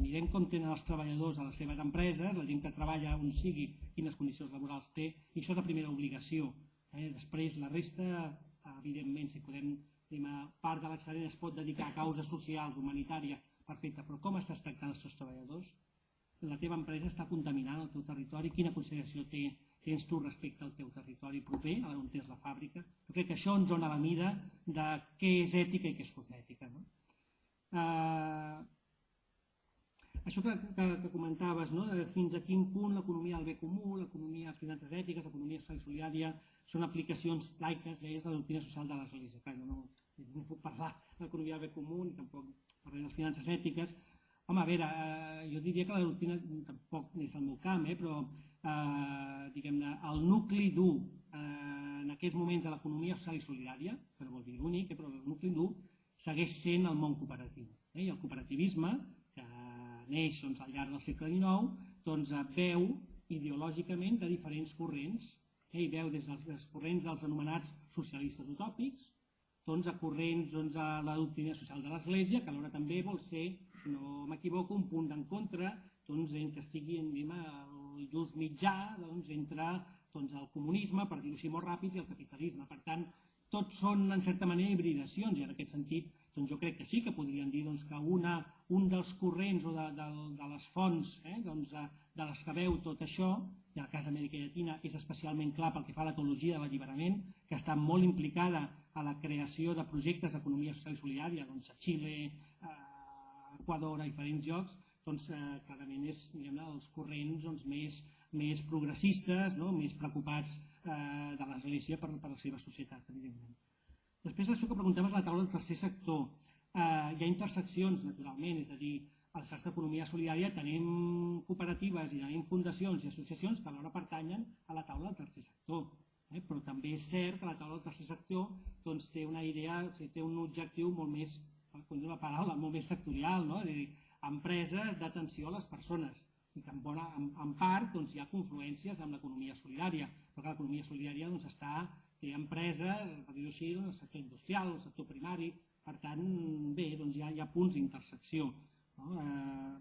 mirem com tenen els treballadors a les seves empreses, la gent que treballa on sigui, quines condicions laborals té, i això és la primera obligació. Eh? Després, la resta, evidentment, si podem, part de l'excedent es pot dedicar a causes socials, humanitàries, perfecte, però com estàs tractant els teus treballadors? La teva empresa està contaminant el teu territori? Quina consideració té, tens tu respecte al teu territori proper, on tens la fàbrica? Jo crec que això ens dona la mida de què és ètica i què és cosmètica. No? Uh, això que, que, que comentaves, no? de fins a quin punt l'economia del bé comú, l'economia de les finances ètiques, l'economia solidària són aplicacions laiques, deies, de la doctrina social de l'Església. Clar, no, no puc parlar de l'economia del bé comú ni tampoc parlar de les finances ètiques. Home, a veure, eh, jo diria que la doctrina tampoc és el meu camp, eh, però eh, diguem-ne, el nucli dur eh, en aquests moments de l'economia social i solidària, no vol dir l'únic, eh, però el nucli dur segueix sent el món cooperatiu. Eh, I el cooperativisme, que neix doncs, al llarg del segle XIX, doncs, eh, veu ideològicament de diferents corrents eh, i veu des dels, dels corrents dels anomenats socialistes utòpics, a corrents a la doctrina social de l'Església, que alhora també vol ser, si no m'equivoco, un punt d'encontre doncs, en que estigui en, diguem, el just mitjà doncs, entre doncs, el comunisme, per dir-ho així molt ràpid, i el capitalisme. Per tant, tots són en certa manera hibridacions i en aquest sentit doncs jo crec que sí que podrien dir doncs, que una, un dels corrents o de, de, de les fonts eh, doncs, de, de les que veu tot això i el cas d'Amèrica Llatina és especialment clar pel que fa a la teologia de l'alliberament, que està molt implicada a la creació de projectes d'economia social i solidària doncs, a Xile, a Equador, a diferents llocs, doncs, eh, clarament és diguem els corrents doncs, més, més progressistes, no? més preocupats eh, de l'Església per, per la seva societat, evidentment. Després, això que preguntaves la taula del tercer sector, eh, hi ha interseccions, naturalment, és a dir, al xarxa d'economia solidària tenim cooperatives i tenim fundacions i associacions que alhora pertanyen a la taula del tercer sector. Eh? Però també és cert que la taula del tercer sector doncs, té una idea, o sigui, té un objectiu molt més, com la paraula, molt més sectorial, no? és a dir, empreses d'atenció a les persones i que en, bona, en, en part doncs, hi ha confluències amb l'economia solidària, però que l'economia solidària doncs, està, té empreses, per dir-ho així, en el sector industrial, el sector primari, per tant, bé, doncs hi ha, hi ha punts d'intersecció. No? Eh,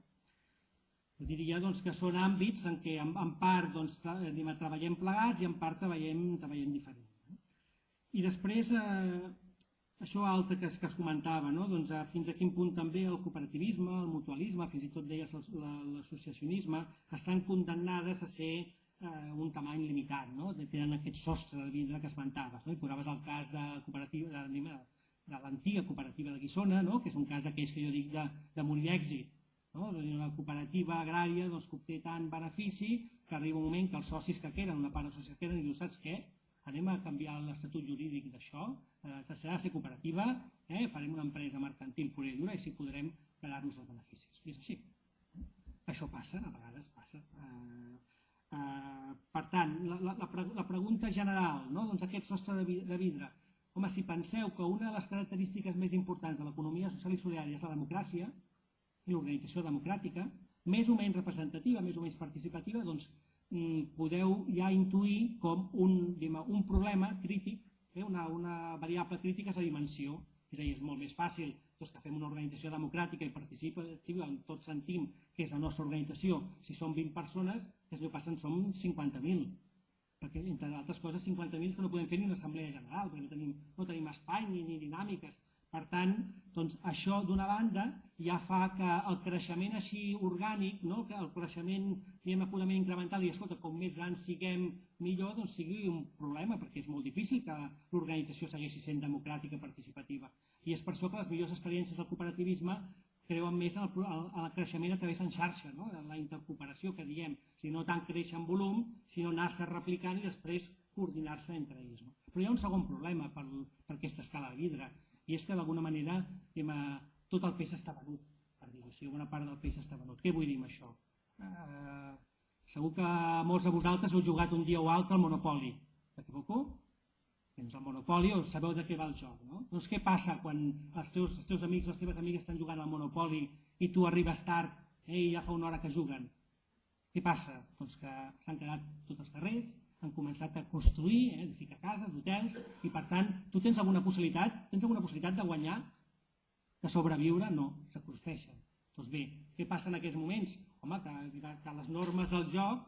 diria doncs, que són àmbits en què en, en part doncs, anem, treballem plegats i en part treballem, treballem diferent. I després, eh, això altre que es, que es comentava, no? doncs, eh, fins a quin punt també el cooperativisme, el mutualisme, fins i tot deies l'associacionisme, estan condemnades a ser eh, un tamany limitat, no? tenen aquest sostre de vidre que esmentaves. No? I posaves el cas de cooperativa, de, de l'antiga cooperativa de Guissona, no? que és un cas d'aquells que jo dic de, de morir èxit. No? Una cooperativa agrària doncs, que obté tant benefici que arriba un moment que els socis que queden, una part dels socis que queden, diu, saps què? Anem a canviar l'estatut jurídic d'això, eh, serà ser cooperativa, eh? farem una empresa mercantil pura i dura i si podrem quedar-nos els beneficis. I és així. Això passa, a vegades passa. Eh, eh, per tant, la, la, la, la pregunta general, no? doncs aquest sostre de vidre, Home, si penseu que una de les característiques més importants de l'economia social i solidària és la democràcia i l'organització democràtica, més o menys representativa, més o menys participativa, doncs mm, podeu ja intuir com un, diguem, un problema crític, eh, una, una variable crítica és la dimensió. És a dir, és molt més fàcil doncs, que fem una organització democràtica i participativa on tots sentim que és la nostra organització, si som 20 persones, que és el que passa en som 50.000 perquè entre altres coses 50.000 que no podem fer ni una assemblea general, perquè no tenim, no tenim espai ni, ni dinàmiques. Per tant, doncs, això d'una banda ja fa que el creixement així orgànic, no? que el creixement diguem, purament incremental, i escolta, com més grans siguem millor, doncs sigui un problema, perquè és molt difícil que l'organització segueixi sent democràtica, participativa. I és per això que les millors experiències del cooperativisme creuen més en el, en el creixement a través en xarxa, no? en la intercooperació que diem, si no tant créixer en volum, sinó anar-se replicant i després coordinar-se entre ells. No? Però hi ha un segon problema per, per aquesta escala de vidre, i és que d'alguna manera diguem, tot el peix està venut, per dir-ho així, una part del peix està venut. Què vull dir amb això? Eh, segur que molts de vosaltres heu jugat un dia o altre al Monopoli, m'equivoco? tens el Monopoli o sabeu de què va el joc. No? Doncs què passa quan els teus, els teus amics, les teves amigues estan jugant al Monopoli i tu arribes tard eh, i ja fa una hora que juguen? Què passa? Doncs que s'han quedat tots els carrers, han començat a construir, eh, edificar cases, hotels, i per tant, tu tens alguna possibilitat, tens alguna possibilitat de guanyar, de sobreviure? No, s'acosteixen. Doncs bé, què passa en aquests moments? Home, que, que les normes del joc,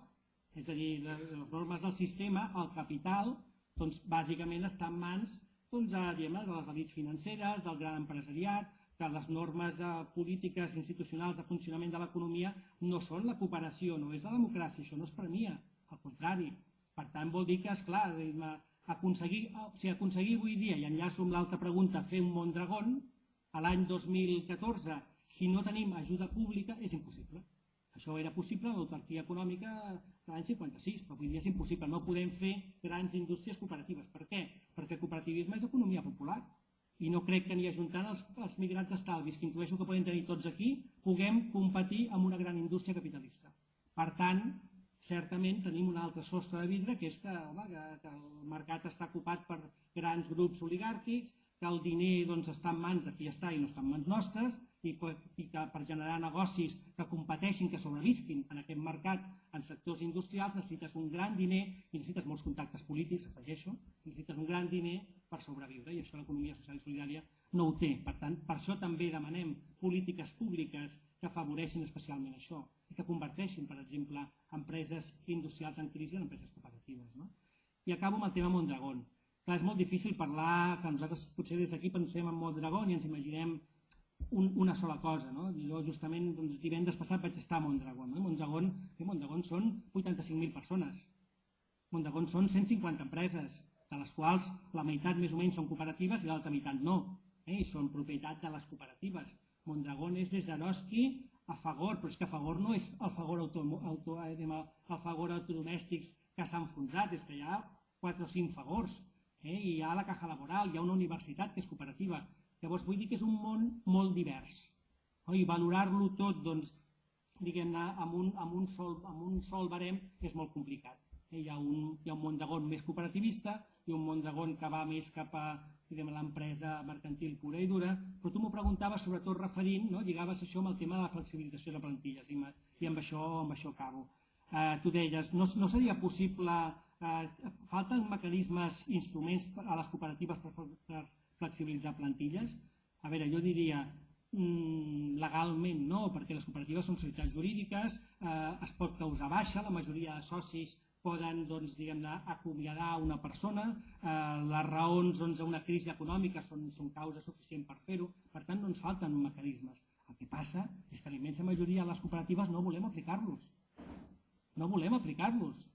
és a dir, les normes del sistema, el capital, doncs, bàsicament està en mans doncs, a, diguem, de les elits financeres, del gran empresariat, que les normes eh, polítiques institucionals de funcionament de l'economia no són la cooperació, no és la democràcia, això no es premia, al contrari. Per tant, vol dir que, és clar, aconseguir, o sigui, aconseguir avui dia, i enllaço amb l'altra pregunta, fer un món dragon, a l'any 2014, si no tenim ajuda pública, és impossible. Això era possible en l'autarquia econòmica de l'any 56, però avui dia és impossible. No podem fer grans indústries cooperatives. Per què? Perquè el cooperativisme és economia popular. I no crec que ni ajuntant els, els migrants estalvis que intueixo que poden tenir tots aquí, puguem competir amb una gran indústria capitalista. Per tant, certament tenim un altre sostre de vidre, que és que, home, que, que el mercat està ocupat per grans grups oligàrquics, que el diner doncs, està en mans de qui està i no està en mans nostres, i, i que per generar negocis que competeixin, que sobrevisquin en aquest mercat en sectors industrials, necessites un gran diner i necessites molts contactes polítics, afegeixo, necessites un gran diner per sobreviure i això l'economia social i solidària no ho té. Per tant, per això també demanem polítiques públiques que afavoreixin especialment això i que converteixin, per exemple, empreses industrials en crisi en empreses cooperatives. No? I acabo amb el tema Mondragón. Clar, és molt difícil parlar, que nosaltres potser des d'aquí pensem en Mondragón i ens imaginem un, una sola cosa. No? Jo justament doncs, divendres passat vaig estar a Mondragón. No? Mondragón, eh, Mondragón són 85.000 persones. Mondragón són 150 empreses, de les quals la meitat més o menys són cooperatives i l'altra meitat no. Eh? I són propietat de les cooperatives. Mondragón és de Jaroski a Fagor, però és que a Fagor no és el Fagor, auto, auto, eh, el Fagor autodomèstics que s'ha enfonsat, és que hi ha 4 o 5 favors. Eh? I hi ha la caja laboral, hi ha una universitat que és cooperativa. Llavors vull dir que és un món molt divers. Oh? I valorar-lo tot doncs, diguem-ne, amb, un, amb, un sol, amb un sol barem és molt complicat. Eh? Hi, ha un, hi ha un Mondragón més cooperativista i un Mondragón que va més cap a l'empresa mercantil pura i dura, però tu m'ho preguntaves sobretot referint, no? lligaves això amb el tema de la flexibilització de plantilles i, i amb, això, amb això acabo. Eh, tu deies, no, no seria possible, eh, falten mecanismes, instruments a les cooperatives per, per flexibilitzar plantilles? A veure, jo diria, mm, legalment no, perquè les cooperatives són societats jurídiques, eh, es pot causar baixa, la majoria de socis poden doncs, acomiadar una persona, eh, les raons doncs, una crisi econòmica són, són causa suficient per fer-ho, per tant no ens falten mecanismes. El que passa és que la immensa majoria de les cooperatives no volem aplicar-los. No volem aplicar-los.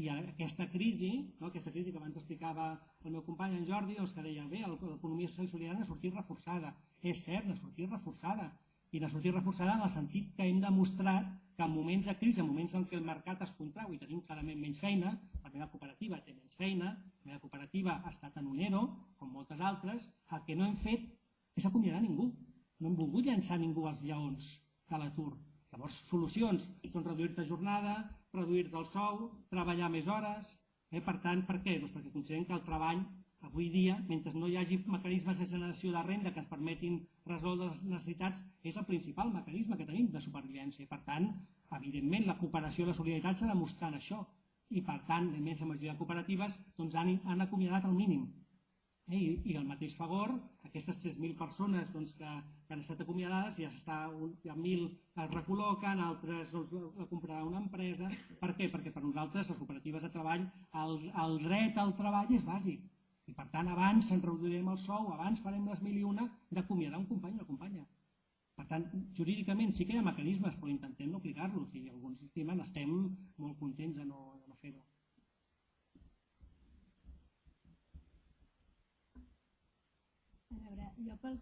I aquesta crisi, no, aquesta crisi que abans explicava el meu company en Jordi, doncs que deia, bé, l'economia social i solidària ha sortit reforçada. És cert, ha sortit reforçada. I ha sortit reforçada en el sentit que hem demostrat que en moments de crisi, en moments en què el mercat es contrau i tenim clarament menys feina, la meva cooperativa té menys feina, la meva cooperativa ha estat en un ERO, com moltes altres, el que no hem fet és acomiadar ningú. No hem volgut llançar ningú als lleons de l'atur. Llavors, solucions, doncs reduir-te jornada, reduir-te el sou, treballar més hores. Eh? Per tant, per què? Doncs perquè considerem que el treball Avui dia, mentre no hi hagi mecanismes de generació de renda que ens permetin resoldre les necessitats, és el principal mecanisme que tenim de supervivència. Per tant, evidentment, la cooperació i la solidaritat s'ha demostrat això. I, per tant, la immensa majoria de cooperatives doncs, han, han acomiadat el mínim. Eh? I, I el mateix favor, aquestes 3.000 persones doncs, que, que han estat acomiadades, ja està, ja 1.000 es recol·loquen, altres doncs, la comprarà una empresa. Per què? Perquè per nosaltres, les cooperatives de treball, el, el dret al treball és bàsic i per tant, abans se'n reduirem el sou, abans farem les mil i una d'acomiadar un company o companya. Per tant, jurídicament sí que hi ha mecanismes, però intentem no aplicar-los i alguns estimen estem molt contents de no, de no fer-ho. Jo pel,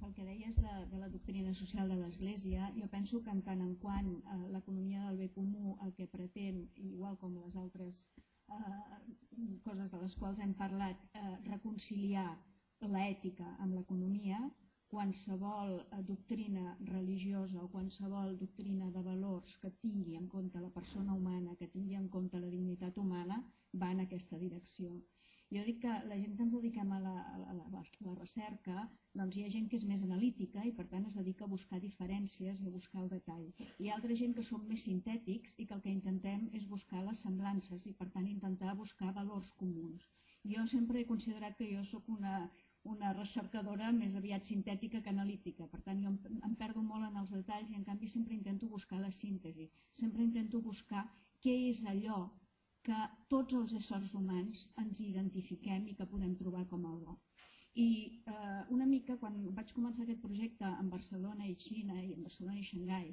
pel que deies de, de la doctrina social de l'Església, jo penso que en tant en quant eh, l'economia del bé comú el que pretén, igual com les altres coses de les quals hem parlat, eh, reconciliar l'ètica amb l'economia, qualsevol eh, doctrina religiosa o qualsevol doctrina de valors que tingui en compte la persona humana, que tingui en compte la dignitat humana, va en aquesta direcció. Jo dic que la gent que ens dediquem a la, a la, a la recerca, doncs hi ha gent que és més analítica i per tant es dedica a buscar diferències i a buscar el detall. Hi ha altra gent que som més sintètics i que el que intentem és buscar les semblances i per tant intentar buscar valors comuns. Jo sempre he considerat que jo sóc una, una recercadora més aviat sintètica que analítica. Per tant, jo em, em perdo molt en els detalls i en canvi sempre intento buscar la síntesi. Sempre intento buscar què és allò que tots els éssers humans ens identifiquem i que podem trobar com a bo. I eh, una mica quan vaig començar aquest projecte en Barcelona i Xina i en Barcelona i Xangai,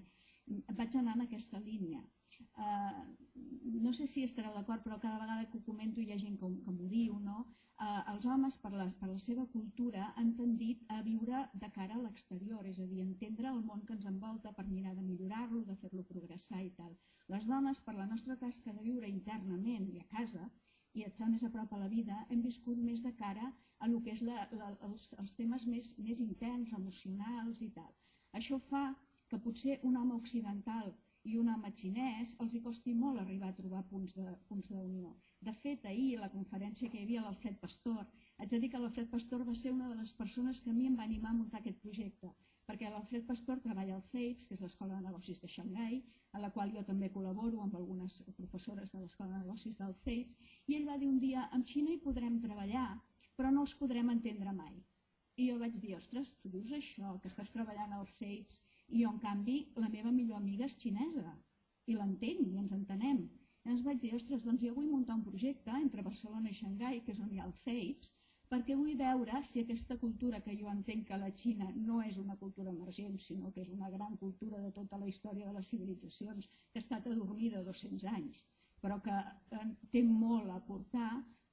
vaig anar en aquesta línia. Eh, no sé si estareu d'acord, però cada vegada que ho comento hi ha gent que, que m'ho diu, no? Eh, els homes, per la, per la seva cultura, han tendit a viure de cara a l'exterior, és a dir, entendre el món que ens envolta per mirar de millorar-lo, de fer-lo progressar i tal. Les dones, per la nostra tasca de viure internament i a casa, i estar més a prop a la vida, hem viscut més de cara a lo que és la, la, els, els temes més, més interns, emocionals i tal. Això fa que potser un home occidental i un home xinès els hi costi molt arribar a trobar punts d'unió. De fet, ahir, la conferència que hi havia l'Alfred Pastor, haig de dir que l'Alfred Pastor va ser una de les persones que a mi em va animar a muntar aquest projecte, perquè l'Alfred Pastor treballa al CEIPS, que és l'Escola de Negocis de Xangai, en la qual jo també col·laboro amb algunes professores de l'Escola de Negocis del CEIPS, i ell va dir un dia, amb Xina hi podrem treballar, però no els podrem entendre mai. I jo vaig dir, ostres, tu dius això, que estàs treballant al CEIPS, i jo, en canvi, la meva millor amiga és xinesa, i l'entenc, i ens entenem. Ens vaig dir, ostres, doncs jo vull muntar un projecte entre Barcelona i Xangai, que és on hi ha el CEIPS, perquè vull veure si aquesta cultura que jo entenc que la Xina no és una cultura emergent, sinó que és una gran cultura de tota la història de les civilitzacions, que ha estat adormida 200 anys, però que eh, té molt a aportar,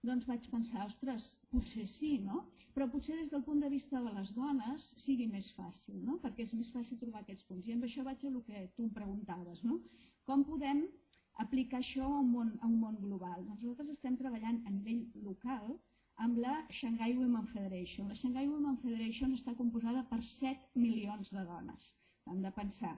doncs vaig pensar, ostres, potser sí, no? Però potser des del punt de vista de les dones sigui més fàcil, no? Perquè és més fàcil trobar aquests punts. I amb això vaig a el que tu em preguntaves, no? Com podem aplicar això a un món, a un món global. Doncs nosaltres estem treballant a nivell local amb la Shanghai Women Federation. La Shanghai Women Federation està composada per 7 milions de dones. Hem de pensar,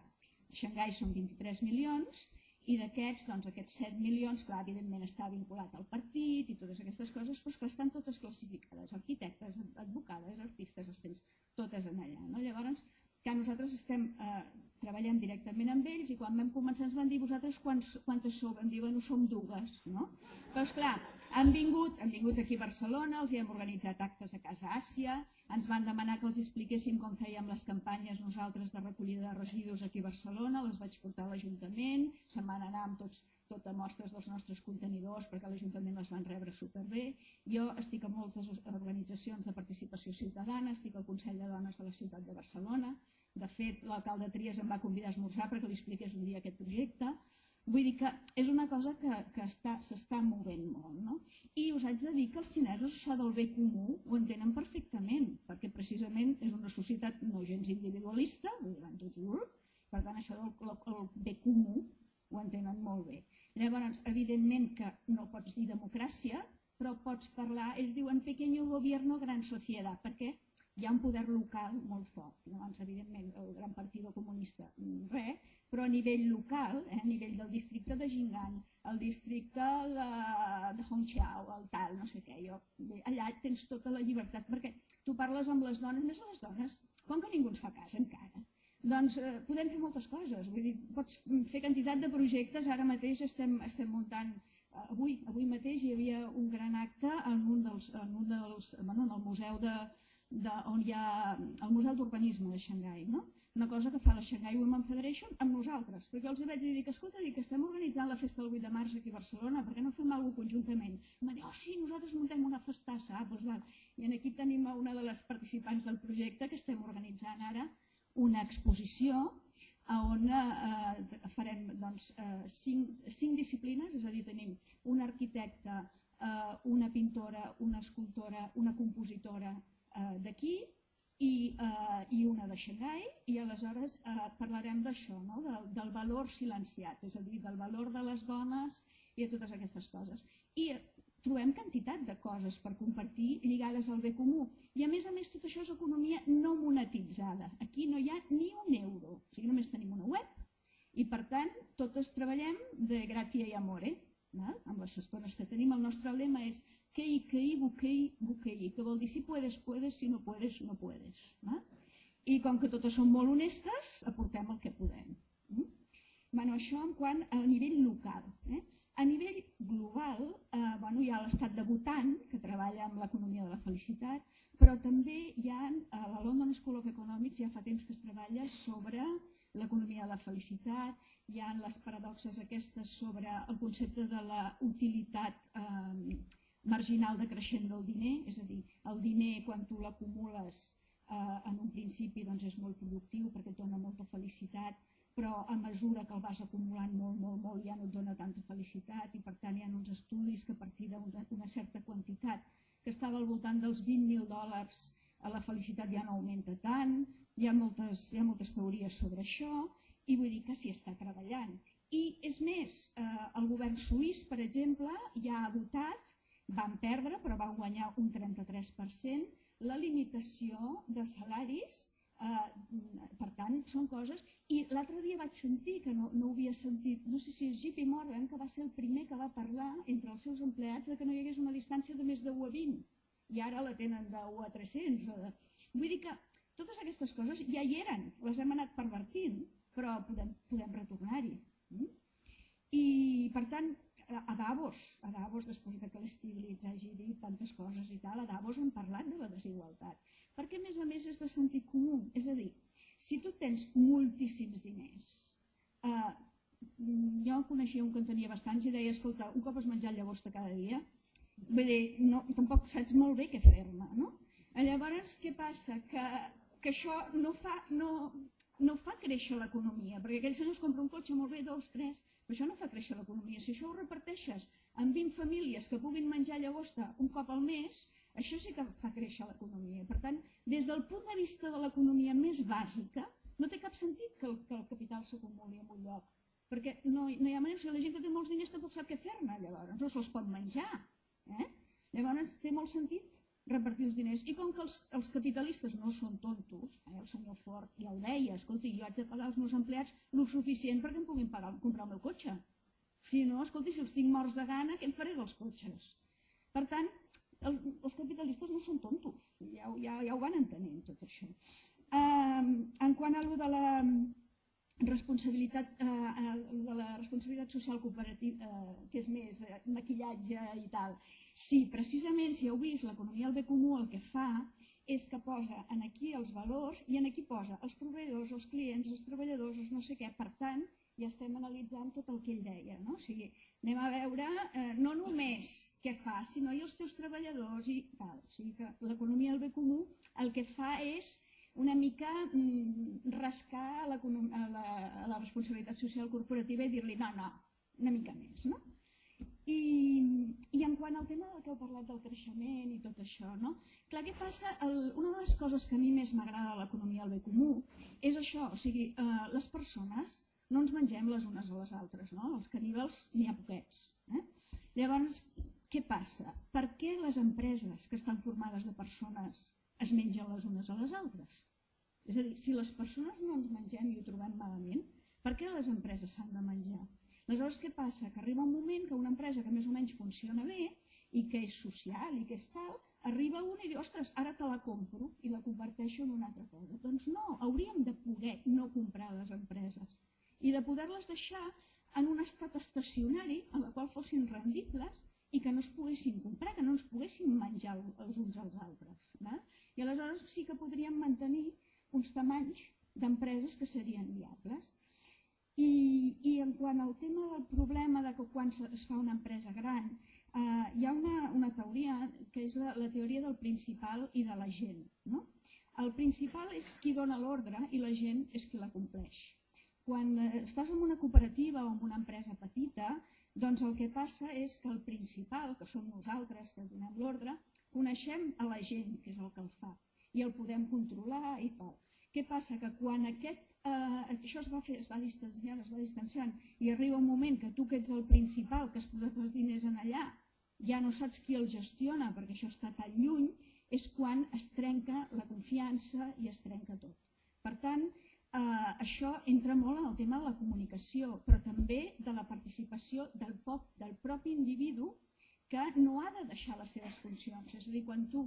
a Shanghai són 23 milions i d'aquests, doncs aquests 7 milions, clar, evidentment està vinculat al partit i totes aquestes coses, però que estan totes classificades, arquitectes, advocades, artistes, les tens totes en allà. No? Llavors, que nosaltres estem eh, treballant directament amb ells i quan vam començar ens van dir vosaltres quantes sou? Vam dir, bueno, som dues, no? Però esclar, han vingut, han vingut aquí a Barcelona, els hi hem organitzat actes a Casa Àsia, ens van demanar que els expliquéssim com fèiem les campanyes nosaltres de recollida de residus aquí a Barcelona, les vaig portar a l'Ajuntament, se'n van anar amb tots, tot a mostres dels nostres contenidors perquè l'Ajuntament les van rebre superbé. Jo estic en moltes organitzacions de participació ciutadana, estic al Consell de Dones de la Ciutat de Barcelona, de fet l'alcalde Trias em va convidar a esmorzar perquè li expliqués un dia aquest projecte, Vull dir que és una cosa que, que s'està movent molt. No? I us haig de dir que els xinesos això del bé comú ho entenen perfectament, perquè precisament és una societat no gens individualista, per tant això del el bé comú ho entenen molt bé. Llavors, evidentment que no pots dir democràcia, però pots parlar, ells diuen pequeño gobierno, gran societat, perquè hi ha un poder local molt fort. Llavors, evidentment, el gran partit comunista, res, però a nivell local, eh, a nivell del districte de Jingan, el districte de, de Hongqiao, el tal, no sé què, jo, allà tens tota la llibertat, perquè tu parles amb les dones, més a les dones, com que ningú ens fa cas encara, doncs eh, podem fer moltes coses, vull dir, pots fer quantitat de projectes, ara mateix estem, estem muntant eh, avui, avui mateix hi havia un gran acte en un dels, en un dels, bueno, en el museu de, de, on hi ha el Museu d'Urbanisme de Xangai, no? una cosa que fa la Shanghai Women Federation amb nosaltres, perquè els vaig dir que, escolta, dic, estem organitzant la festa del 8 de març aquí a Barcelona, per què no fem alguna conjuntament? I em dir, oh sí, nosaltres muntem una festassa, ah, doncs val. I aquí tenim una de les participants del projecte que estem organitzant ara una exposició on eh, farem doncs, eh, cinc, cinc disciplines, és a dir, tenim un arquitecte, eh, una pintora, una escultora, una compositora, eh, d'aquí i, eh, i una de Xangai i aleshores eh, parlarem d'això, no? del, del valor silenciat, és a dir, del valor de les dones i de totes aquestes coses. I trobem quantitat de coses per compartir lligades al bé comú. I a més a més tot això és economia no monetitzada. Aquí no hi ha ni un euro, o sigui, només tenim una web i per tant totes treballem de gratia i amore. Val? Amb les estones que tenim el nostre lema és Kei, kei, bukei, bukei, que vol dir si puedes, puedes, si no puedes, no puedes. Eh? I com que totes són molt honestes, aportem el que podem. Mm? Bueno, això en quant a nivell local. Eh? A nivell global, eh, bueno, hi ha l'estat de Bhutan, que treballa amb l'economia de la felicitat, però també hi ha, a la London School of Economics ja fa temps que es treballa sobre l'economia de la felicitat, hi ha les paradoxes aquestes sobre el concepte de la utilitat eh, marginal decreixent del diner, és a dir, el diner quan tu l'acumules eh, en un principi doncs és molt productiu perquè et dona molta felicitat, però a mesura que el vas acumulant molt, molt, molt ja no et dona tanta felicitat i per tant hi ha uns estudis que a partir d'una certa quantitat que estava al voltant dels 20.000 dòlars a la felicitat ja no augmenta tant, hi ha, moltes, hi ha moltes teories sobre això i vull dir que s'hi està treballant. I és més, eh, el govern suís, per exemple, ja ha votat van perdre, però van guanyar un 33%, la limitació de salaris, eh, per tant, són coses... I l'altre dia vaig sentir, que no, no ho havia sentit, no sé si és JP Morgan, que va ser el primer que va parlar entre els seus empleats de que no hi hagués una distància de més de 1 a 20, i ara la tenen de 1 a 300. O de... Vull dir que totes aquestes coses ja hi eren, les hem anat pervertint, però podem, podem retornar-hi. Mm? I, per tant, a Davos, a Davos, després de que l'Stiglitz hagi dit tantes coses i tal, a Davos hem parlat de la desigualtat. Perquè, a més a més, és de sentit comú. És a dir, si tu tens moltíssims diners, eh, jo coneixia un que en tenia bastants i deia, escolta, un cop has menjat llagosta cada dia, vull dir, no, tampoc saps molt bé què fer-ne, no? Llavors, què passa? Que, que això no fa, no, no fa créixer l'economia, perquè aquell senyor es compra un cotxe molt bé, dos, tres, però això no fa créixer l'economia. Si això ho reparteixes en 20 famílies que puguin menjar llagosta un cop al mes, això sí que fa créixer l'economia. Per tant, des del punt de vista de l'economia més bàsica, no té cap sentit que el, que el capital s'acumuli en un lloc perquè no, no hi ha manera, o sigui, la gent que té molts diners tampoc sap què fer-ne llavors, no se'ls pot menjar. Eh? Llavors té molt sentit repartir els diners. I com que els, els capitalistes no són tontos, eh, el senyor Ford ja ho deia, escolti, jo haig de pagar als meus empleats el suficient perquè em puguin pagar, comprar el meu cotxe. Si no, escolti, si els tinc morts de gana, què em faré dels cotxes? Per tant, el, els capitalistes no són tontos, ja, ja, ja ho van entenent tot això. Eh, en quant a lo de la responsabilitat, eh, de la responsabilitat social cooperativa, eh, que és més eh, maquillatge i tal, sí, precisament, si heu vist, l'economia del bé comú el que fa és que posa en aquí els valors i en aquí posa els proveïdors, els clients, els treballadors, els no sé què. Per tant, ja estem analitzant tot el que ell deia. No? O sigui, anem a veure eh, no només què fa, sinó i els teus treballadors i tal. O sigui que l'economia del bé comú el que fa és una mica mm, rascar la, la, la responsabilitat social corporativa i dir-li no, no, una mica més. No? I, I en quant al tema del que heu parlat del creixement i tot això, no? clar, què passa? El, una de les coses que a mi més m'agrada de l'economia del bé comú és això, o sigui, eh, les persones no ens mengem les unes a les altres, no? els caníbals n'hi ha poquets. Eh? Llavors, què passa? Per què les empreses que estan formades de persones es mengen les unes a les altres. És a dir, si les persones no ens mengem i ho trobem malament, per què les empreses s'han de menjar? Aleshores, què passa? Que arriba un moment que una empresa que més o menys funciona bé i que és social i que és tal, arriba una i diu, ostres, ara te la compro i la converteixo en una altra cosa. Doncs no, hauríem de poder no comprar les empreses i de poder-les deixar en un estat estacionari en el qual fossin rendibles i que no es poguessin comprar, que no ens poguessin menjar els uns als altres. Va? I aleshores sí que podríem mantenir uns tamanys d'empreses que serien viables. I, I en quant al tema del problema de que quan es fa una empresa gran, eh, hi ha una, una teoria que és la, la teoria del principal i de la gent. No? El principal és qui dona l'ordre i la gent és qui la compleix. Quan eh, estàs en una cooperativa o en una empresa petita, doncs el que passa és que el principal, que som nosaltres que donem l'ordre, coneixem a la gent, que és el que el fa, i el podem controlar i tal. Què passa? Que quan aquest, eh, això es va, fer, es va distanciant, es va distanciant, i arriba un moment que tu que ets el principal, que has posat els diners en allà, ja no saps qui el gestiona perquè això està tan lluny, és quan es trenca la confiança i es trenca tot. Per tant, eh, això entra molt en el tema de la comunicació, però també de la participació del, pop, del propi individu que no ha de deixar les seves funcions. És a dir, quan tu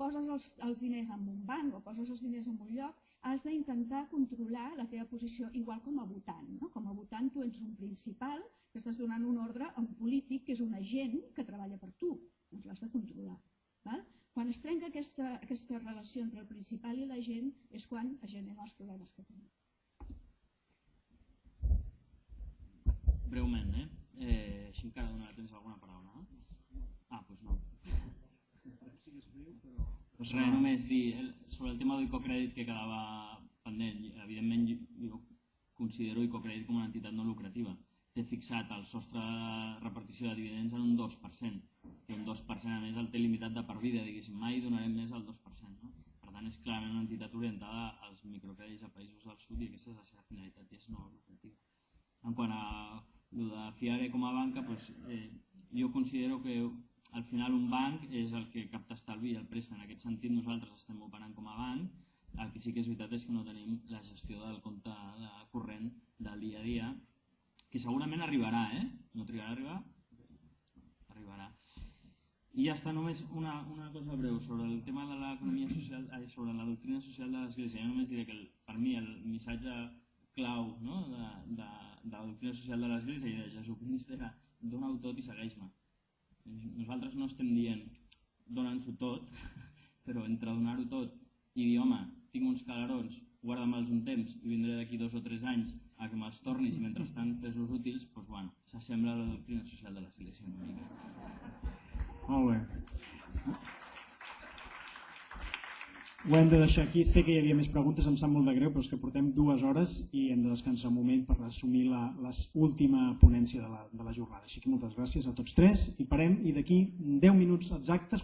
poses els, els diners en un banc o poses els diners en un lloc, has d'intentar controlar la teva posició, igual com a votant. No? Com a votant tu ets un principal que estàs donant un ordre a un polític que és un agent que treballa per tu. Doncs l'has de controlar. Val? Quan es trenca aquesta, aquesta relació entre el principal i la gent és quan es generen els problemes que tenim. Breument, eh? eh així encara donarà temps alguna paraula. Ah, doncs no. Pues res, només dir sobre el tema d'Icocrèdit que quedava pendent. Evidentment, jo considero Icocrèdit com una entitat no lucrativa. Té fixat el sostre de repartició de dividends en un 2%, que un 2% a més el té limitat de per vida, diguéssim, mai donarem més al 2%. No? Per tant, és clarament una entitat orientada als microcrèdits a països del sud i aquesta és la seva finalitat i és no lucrativa. En quant a el de Fiare com a banca, doncs, eh, jo considero que al final un banc és el que capta estalvi i el presta. En aquest sentit nosaltres estem operant com a banc, el que sí que és veritat és que no tenim la gestió del compte de corrent del dia a dia, que segurament arribarà, eh? No trigarà a arribar? Arribarà. I ja està, només una, una cosa breu sobre el tema de l'economia social, eh, sobre la doctrina social de l'Església. Jo només diré que el, per mi el missatge clau no? de, de, de la doctrina social de l'Església i de Jesucrist era dona-ho tot i segueix-me nosaltres no estem dient dona'ns-ho tot, però entre donar-ho tot i dir, home, tinc uns calarons, guarda-me'ls un temps i vindré d'aquí dos o tres anys a que me'ls tornis i mentrestant fes-los útils, doncs bueno, s'assembla a la doctrina social de l'Església una mica. Molt bé. Ho hem de deixar aquí. Sé que hi havia més preguntes, em sap molt de greu, però és que portem dues hores i hem de descansar un moment per assumir la, ponència de la, de la jornada. Així que moltes gràcies a tots tres i parem i d'aquí 10 minuts exactes